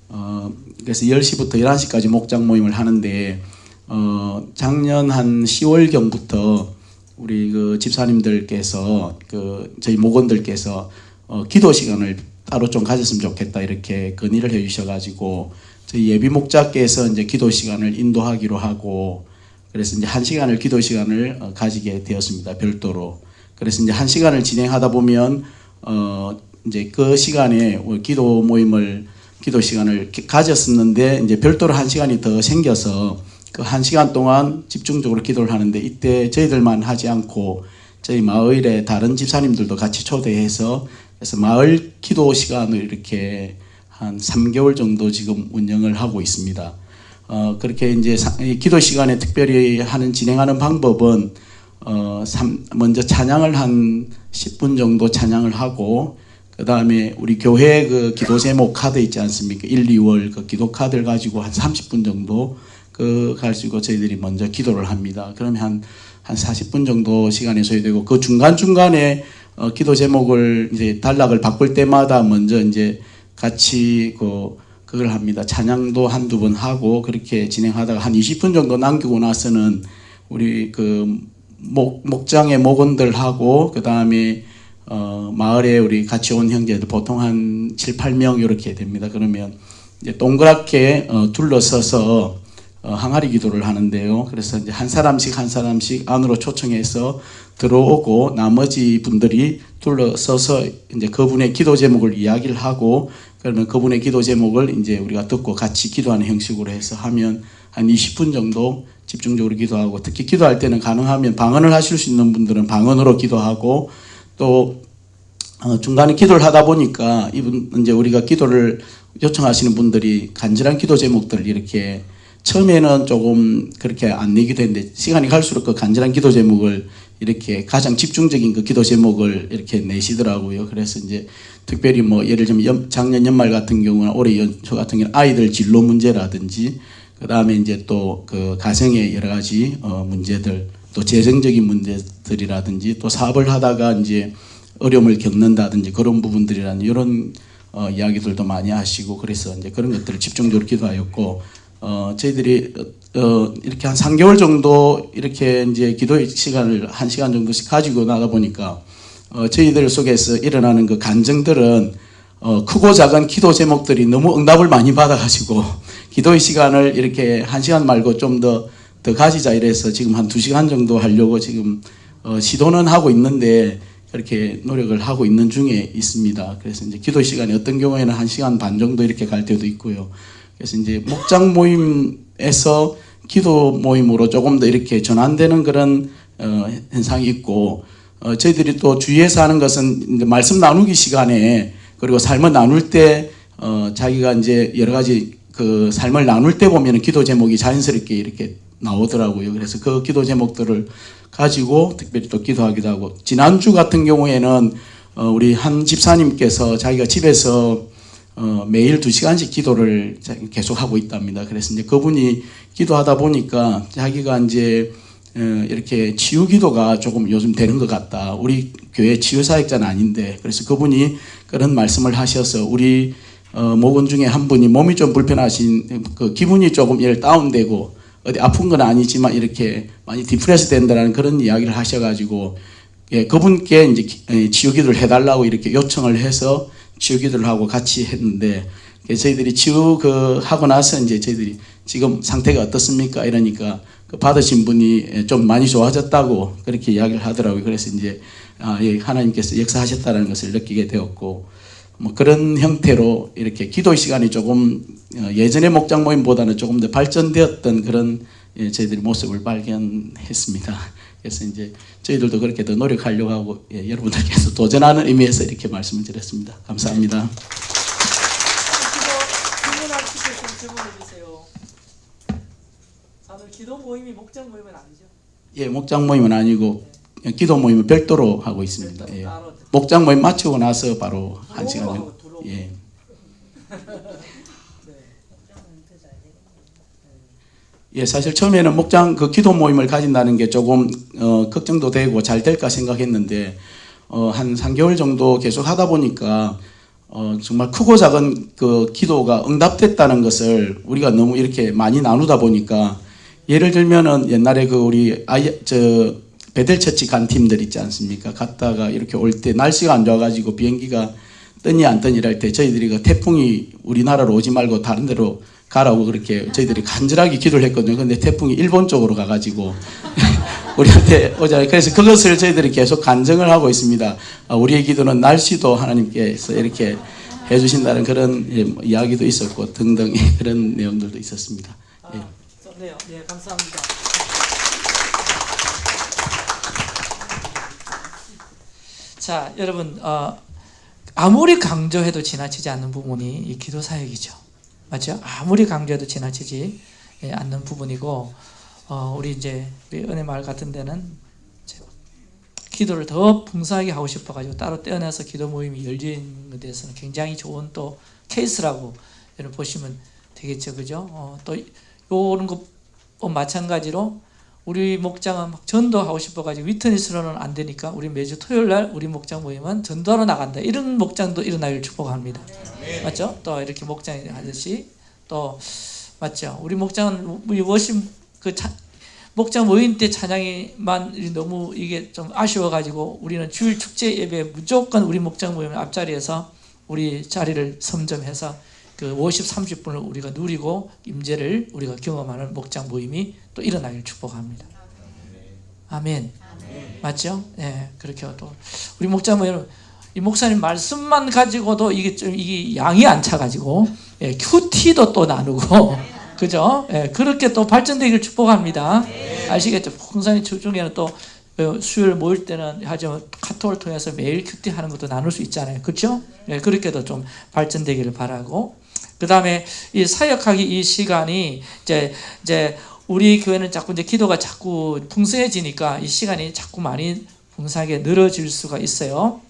어, 그래서 10시부터 11시까지 목장 모임을 하는데 어, 작년 한 10월 경부터 우리 그 집사님들께서 그 저희 목원들께서 어, 기도 시간을 따로 좀 가졌으면 좋겠다 이렇게 건의를 해주셔가지고 저희 예비 목자께서 이제 기도 시간을 인도하기로 하고 그래서 이제 한 시간을 기도 시간을 어, 가지게 되었습니다 별도로. 그래서 이제 한 시간을 진행하다 보면 어 이제 그 시간에 기도 모임을 기도 시간을 기- 가졌었는데 이제 별도로 한 시간이 더 생겨서 그 한 시간 동안 집중적으로 기도를 하는데 이때 저희들만 하지 않고 저희 마을의 다른 집사님들도 같이 초대해서 그래서 마을 기도 시간을 이렇게 한 3개월 정도 지금 운영을 하고 있습니다. 어, 그렇게 이제 기도 시간에 특별히 하는 진행하는 방법은 어, 삼- 먼저 찬양을 한 10분 정도 찬양을 하고 그 다음에 우리 교회 그 기도 제목 카드 있지 않습니까? 1, 2월 그 기도 카드를 가지고 한 30분 정도 그 가지고 저희들이 먼저 기도를 합니다. 그러면 한, 한 40분 정도 시간이 소요되고 그 중간중간에 어, 기도 제목을 이제 단락을 바꿀 때마다 먼저 이제 같이 그 그걸 합니다. 찬양도 한두 번 하고 그렇게 진행하다가 한 20분 정도 남기고 나서는 우리 그 목, 목장의 목원들하고 그 다음에 어, 마을에 우리 같이 온 형제들 보통 한 7, 8명 이렇게 됩니다. 그러면 이제 동그랗게 어, 둘러서서 어, 항아리 기도를 하는데요. 그래서 이제 한 사람씩 한 사람씩 안으로 초청해서 들어오고 나머지 분들이 둘러서서 이제 그분의 기도 제목을 이야기를 하고 그러면 그분의 기도 제목을 이제 우리가 듣고 같이 기도하는 형식으로 해서 하면 한 20분 정도 집중적으로 기도하고 특히 기도할 때는 가능하면 방언을 하실 수 있는 분들은 방언으로 기도하고 또 어, 중간에 기도를 하다 보니까 이분 이제 우리가 기도를 요청하시는 분들이 간절한 기도 제목들을 이렇게 처음에는 조금 그렇게 안 내기도 했는데 시간이 갈수록 그 간절한 기도 제목을 이렇게 가장 집중적인 그 기도 제목을 이렇게 내시더라고요. 그래서 이제 특별히 뭐 예를 들면 연- 작년 연말 같은 경우는 올해 연초 같은 경우는 아이들 진로 문제라든지 그 다음에 이제 또 그 가정의 여러 가지 어 문제들 또 재정적인 문제들이라든지 또 사업을 하다가 이제 어려움을 겪는다든지 그런 부분들이라는 이런 어, 이야기들도 많이 하시고 그래서 이제 그런 것들을 집중적으로 기도하였고 어, 저희들이 어, 어, 이렇게 한 3개월 정도 이렇게 이제 기도 시간을 한 시간 정도씩 가지고 나다 보니까 어, 저희들 속에서 일어나는 그 감정들은 어, 크고 작은 기도 제목들이 너무 응답을 많이 받아가지고 기도의 시간을 이렇게 한 시간 말고 좀 더 더 가지자 이래서 지금 한두 시간 정도 하려고 지금 어, 시도는 하고 있는데 이렇게 노력을 하고 있는 중에 있습니다. 그래서 이제 기도 시간이 어떤 경우에는 한 시간 반 정도 이렇게 갈 때도 있고요. 그래서 이제 목장 모임에서 기도 모임으로 조금 더 이렇게 전환되는 그런 어, 현상이 있고 어, 저희들이 또 주위에서 하는 것은 말씀 나누기 시간에 그리고 삶을 나눌 때 어, 자기가 이제 여러 가지 그 삶을 나눌 때 보면은 기도 제목이 자연스럽게 이렇게 나오더라고요. 그래서 그 기도 제목들을 가지고 특별히 또 기도하기도 하고 지난주 같은 경우에는 어, 우리 한 집사님께서 자기가 집에서 어, 매일 두 시간씩 기도를 자- 계속 하고 있답니다. 그래서 이제 그분이 기도하다 보니까 자기가 이제 어, 이렇게 치유 기도가 조금 요즘 되는 것 같다. 우리 교회 치유 사역자는 아닌데 그래서 그분이 그런 말씀을 하셔서 우리 어, 목원 중에 한 분이 몸이 좀 불편하신 그 기분이 조금 일 다운되고 어디 아픈 건 아니지만 이렇게 많이 디프레스 된다는 그런 이야기를 하셔가지고 예, 그분께 이제 치유 기도를 해달라고 이렇게 요청을 해서 치유 기도를 하고 같이 했는데 예, 저희들이 치유 그 하고 나서 이제 저희들이 지금 상태가 어떻습니까? 이러니까 그 받으신 분이 예, 좀 많이 좋아졌다고 그렇게 이야기를 하더라고요. 그래서 이제 아, 예, 하나님께서 역사하셨다는 것을 느끼게 되었고 뭐 그런 형태로 이렇게 기도 시간이 조금 어, 예전의 목장 모임보다는 조금 더 발전되었던 그런 예, 저희들이 모습을 발견했습니다. 그래서 이제 저희들도 그렇게 더 노력하려고 하고 예, 여러분들께서 도전하는 의미에서 이렇게 말씀을 드렸습니다. 감사합니다. 다들 기도 모임이 목장 모임은 아니죠? 예, 목장 모임은 아니고 기도 모임을 별도로 하고 있습니다. 예. 목장 모임 마치고 나서 바로 한 시간 정도. 예. 예, 사실 처음에는 목장 그 기도 모임을 가진다는 게 조금 어, 걱정도 되고 잘 될까 생각했는데 어, 한 3개월 정도 계속 하다 보니까 어, 정말 크고 작은 그 기도가 응답됐다는 것을 우리가 너무 이렇게 많이 나누다 보니까 예를 들면은 옛날에 그 우리 아이 저 베델처치 간 팀들 있지 않습니까? 갔다가 이렇게 올 때 날씨가 안 좋아가지고 비행기가 뜨니 안 뜨니 할때 저희들이 그 태풍이 우리나라로 오지 말고 다른 데로 가라고 그렇게 저희들이 간절하게 기도를 했거든요. 근데 태풍이 일본 쪽으로 가가지고 우리한테 오잖아요. 그래서 그것을 저희들이 계속 간증을 하고 있습니다. 아, 우리의 기도는 날씨도 하나님께서 이렇게 해주신다는 그런 예, 뭐 이야기도 있었고 등등 그런 내용들도 있었습니다. 예. 좋네요. 예, 감사합니다. 자, 여러분 어, 아무리 강조해도 지나치지 않는 부분이 이 기도 사역이죠. 맞죠? 아무리 강조해도 지나치지 예, 않는 부분이고 어, 우리 이제 우리 은혜 마을 같은 데는 기도를 더 풍성하게 하고 싶어가지고 따로 떼어내서 기도 모임이 열리는 것에 대해서는 굉장히 좋은 또 케이스라고 여러분 보시면 되겠죠, 그죠? 어, 또 요런 거 어, 마찬가지로 우리 목장은 막 전도하고 싶어가지고 위트니스로는 안 되니까 우리 매주 토요일 날 우리 목장 모임은 전도하러 나간다. 이런 목장도 일어나기를 축복합니다. 맞죠? 또 이렇게 목장이 하듯이 또 맞죠? 우리 목장은 우리 워심 그 차, 목장 모임 때 찬양이만 너무 이게 좀 아쉬워가지고 우리는 주일 축제 예배 무조건 우리 목장 모임 앞자리에서 우리 자리를 섬점해서 그 50, 30분을 우리가 누리고 임재를 우리가 경험하는 목장 모임이 또 일어나길 축복합니다. 아멘. 맞죠? 예, 그렇게 또 우리 목장 모임 이 목사님 말씀만 가지고도 이게 좀 이게 양이 안 차가지고 예, 큐티도 또 나누고 그죠? 예, 그렇게 또 발전되기를 축복합니다. 아시겠죠? 목사님 중에는 또 어, 수요일 모일 때는 하죠 카톡을 통해서 매일 큐티 하는 것도 나눌 수 있잖아요. 그렇죠? 예, 그렇게도 좀 발전되기를 바라고 그 다음에 이 사역하기 이 시간이 이제 이제 우리 교회는 자꾸 이제 기도가 자꾸 풍성해지니까 이 시간이 자꾸 많이 풍성하게 늘어질 수가 있어요.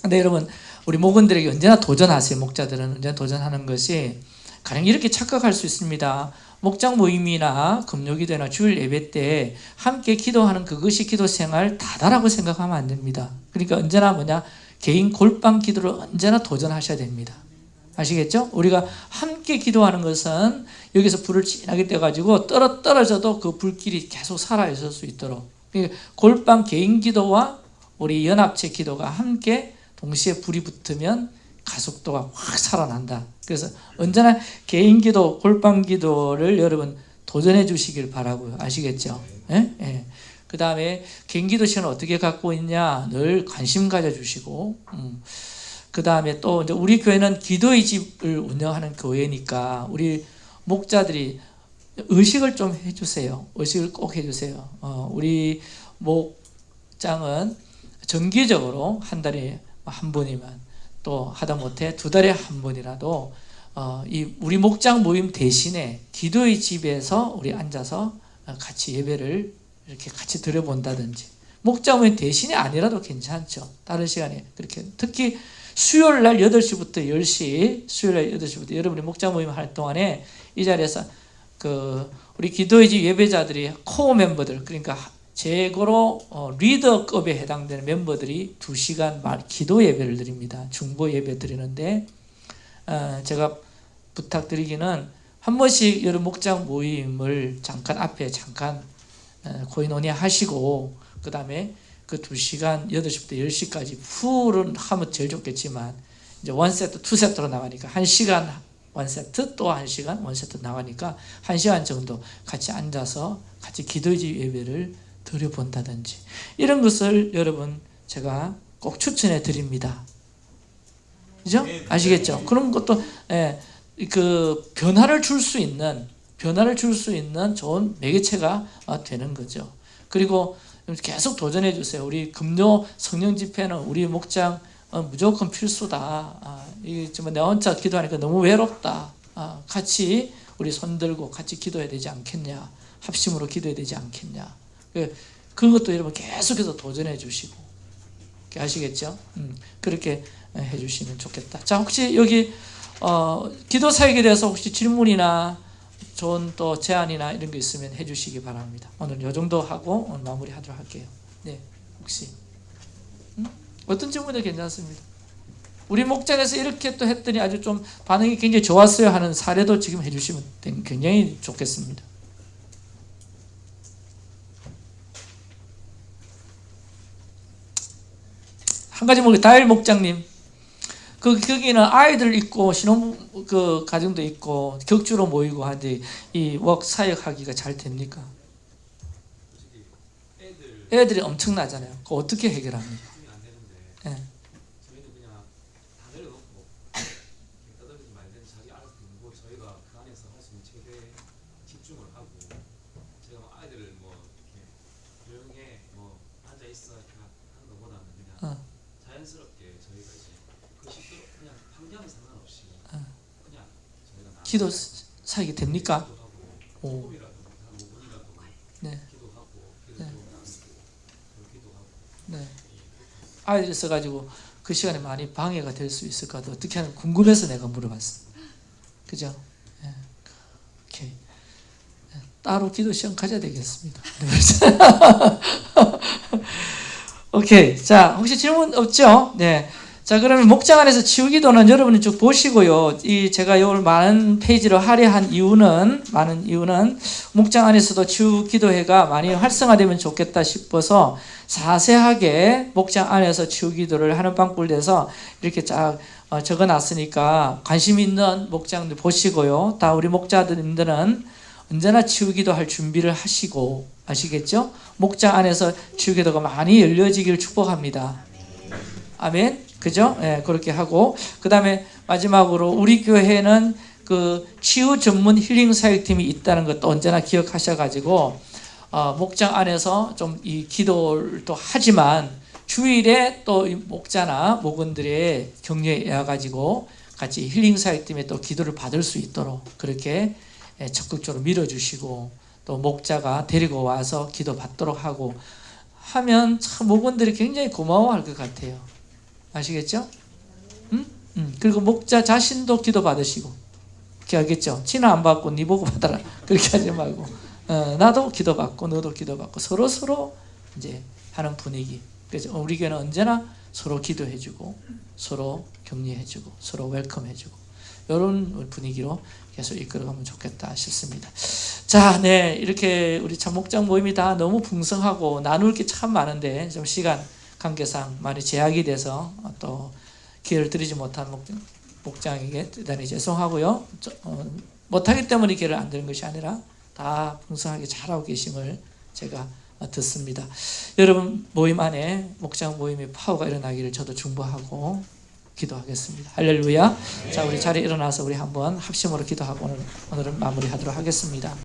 근데 여러분 우리 목원들에게 언제나 도전하세요. 목자들은 언제나 도전하는 것이 가령 이렇게 착각할 수 있습니다. 목장 모임이나 금요기도나 주일 예배 때 함께 기도하는 그것이 기도 생활 다다라고 생각하면 안 됩니다. 그러니까 언제나 뭐냐 개인 골방 기도를 언제나 도전하셔야 됩니다. 아시겠죠? 우리가 함께 기도하는 것은 여기서 불을 진하게 떼가지고 떨어, 떨어져도 그 불길이 계속 살아 있을 수 있도록 그러니까 골방 개인 기도와 우리 연합체 기도가 함께 동시에 불이 붙으면 가속도가 확 살아난다. 그래서 언제나 개인 기도, 골방 기도를 여러분 도전해 주시길 바라고요. 아시겠죠? 예? 예. 그 다음에 개인 기도 시간을 어떻게 갖고 있냐 늘 관심 가져주시고 음. 그 다음에 또 이제 우리 교회는 기도의 집을 운영하는 교회니까 우리 목자들이 의식을 좀 해주세요. 의식을 꼭 해주세요. 어, 우리 목장은 정기적으로 한 달에 한 번이면 또 하다못해 두 달에 한 번이라도 어, 이 우리 목장 모임 대신에 기도의 집에서 우리 앉아서 같이 예배를 이렇게 같이 드려본다든지 목장 모임 대신에 아니라도 괜찮죠. 다른 시간에 그렇게 특히 수요일 날 8시부터 10시, 수요일 날 8시부터 여러분이 목장 모임 할 동안에 이 자리에서 그 우리 기도의 집 예배자들이 코어 멤버들 그러니까 제거로 어, 리더급에 해당되는 멤버들이 2시간 말 기도 예배를 드립니다. 중보 예배 드리는데 어, 제가 부탁드리기는 한 번씩 여러 목장 모임을 잠깐 앞에 잠깐 어, 고인원이 하시고 그 다음에 그 2시간 8시부터 10시까지 풀은 하면 제일 좋겠지만 이제 원세트, 투세트로 나가니까 1시간 원세트 또 1시간 원세트 나가니까 1시간 정도 같이 앉아서 같이 기도지 예배를 드려본다든지 이런 것을 여러분 제가 꼭 추천해 드립니다. 그죠? 아시겠죠? 그런 것도 예, 그 변화를 줄 수 있는 변화를 줄 수 있는 좋은 매개체가 되는 거죠. 그리고 계속 도전해 주세요. 우리 금요 성령 집회는 우리 목장 어, 무조건 필수다. 아, 이게 좀 내가 혼자 기도하니까 너무 외롭다. 아, 같이 우리 손 들고 같이 기도해야 되지 않겠냐. 합심으로 기도해야 되지 않겠냐. 그 그런 것도 여러분 계속해서 도전해 주시고 아시겠죠? 음, 그렇게 해주시면 좋겠다. 자 혹시 여기 어, 기도 사역에 대해서 혹시 질문이나 좋은 또 제안이나 이런 거 있으면 해주시기 바랍니다. 오늘 이 정도 하고 오늘 마무리하도록 할게요. 네, 혹시 음? 어떤 질문도 괜찮습니다. 우리 목장에서 이렇게 또 했더니 아주 좀 반응이 굉장히 좋았어요 하는 사례도 지금 해주시면 굉장히 좋겠습니다. 한 가지 뭐 다일 목장님 그 거기는 아이들 있고 신혼 그 가정도 있고 격주로 모이고 하는데 이웍 사역하기가 잘 됩니까? 애들이 엄청나잖아요. 그 어떻게 해결합니까? 예. 저희는 그냥 다 내려놓고 떠들지 말든 자기 알아서 듣고 저희가 그 안에서 할 수 있는 최대 집중을 하고 제가 뭐 아이들을 뭐 이렇게 조용해 뭐 앉아 있어 이렇게 하는 것보다는 그냥 어. 자연스럽게 저희가 이제 그 시끄러 그냥 환경에 상관없이 어. 그냥 저희가 나 기도 사역이 됩니까? 오. 조금이라도 한 5분이라도 네. 네. 네. 아이들 있어가지고 그 시간에 많이 방해가 될 수 있을 것 같아요. 어떻게 하는 궁금해서 내가 물어봤습니다. 그죠? 예. 오케이. 예, 따로 기도 시간 가져야 되겠습니다. 오케이. 자, 혹시 질문 없죠? 네. 자, 그러면 목장 안에서 치유기도는 여러분이 쭉 보시고요. 이 제가 요 많은 페이지를 할애한 이유는 많은 이유는 목장 안에서도 치유기도회가 많이 활성화되면 좋겠다 싶어서 자세하게 목장 안에서 치유기도를 하는 내서 이렇게 쫙 어, 적어놨으니까 관심 있는 목장들 보시고요. 다 우리 목자들님들은 언제나 치유기도 할 준비를 하시고 아시겠죠? 목장 안에서 치유기도가 많이 열려지기를 축복합니다. 아멘. 그죠? 예, 그렇게 하고 그 다음에 마지막으로 우리 교회는 그 치유 전문 힐링 사역팀이 있다는 것도 언제나 기억하셔가지고 어, 목장 안에서 좀 이 기도를 또 하지만 주일에 또이 목자나 목원들의 격려에 가지고 같이 힐링 사역팀에 또 기도를 받을 수 있도록 그렇게 예, 적극적으로 밀어주시고 또 목자가 데리고 와서 기도 받도록 하고 하면 참 목원들이 굉장히 고마워할 것 같아요. 아시겠죠? 음? 음. 그리고 목자 자신도 기도 받으시고 그렇게 하겠죠? 치는 안 받고 네 보고 받아라 그렇게 하지 말고 어, 나도 기도 받고 너도 기도 받고 서로 서로 이제 하는 분위기 그래서 우리 교회는 언제나 서로 기도해주고 서로 격려해주고 서로 웰컴해주고 이런 분위기로 계속 이끌어가면 좋겠다 싶습니다. 자, 네 이렇게 우리 참 목장 모임이 다 너무 풍성하고 나눌 게 참 많은데 좀 시간 관계상 많이 제약이 돼서 또 기회를 드리지 못한 목장, 목장에게 대단히 죄송하고요. 저, 어, 못하기 때문에 기회를 안 드린 것이 아니라 다 풍성하게 잘하고 계심을 제가 듣습니다. 여러분 모임 안에 목장 모임의 파워가 일어나기를 저도 중보하고 기도하겠습니다. 할렐루야. 자, 우리 자리에 일어나서 우리 한번 합심으로 기도하고 오늘, 오늘은 마무리하도록 하겠습니다.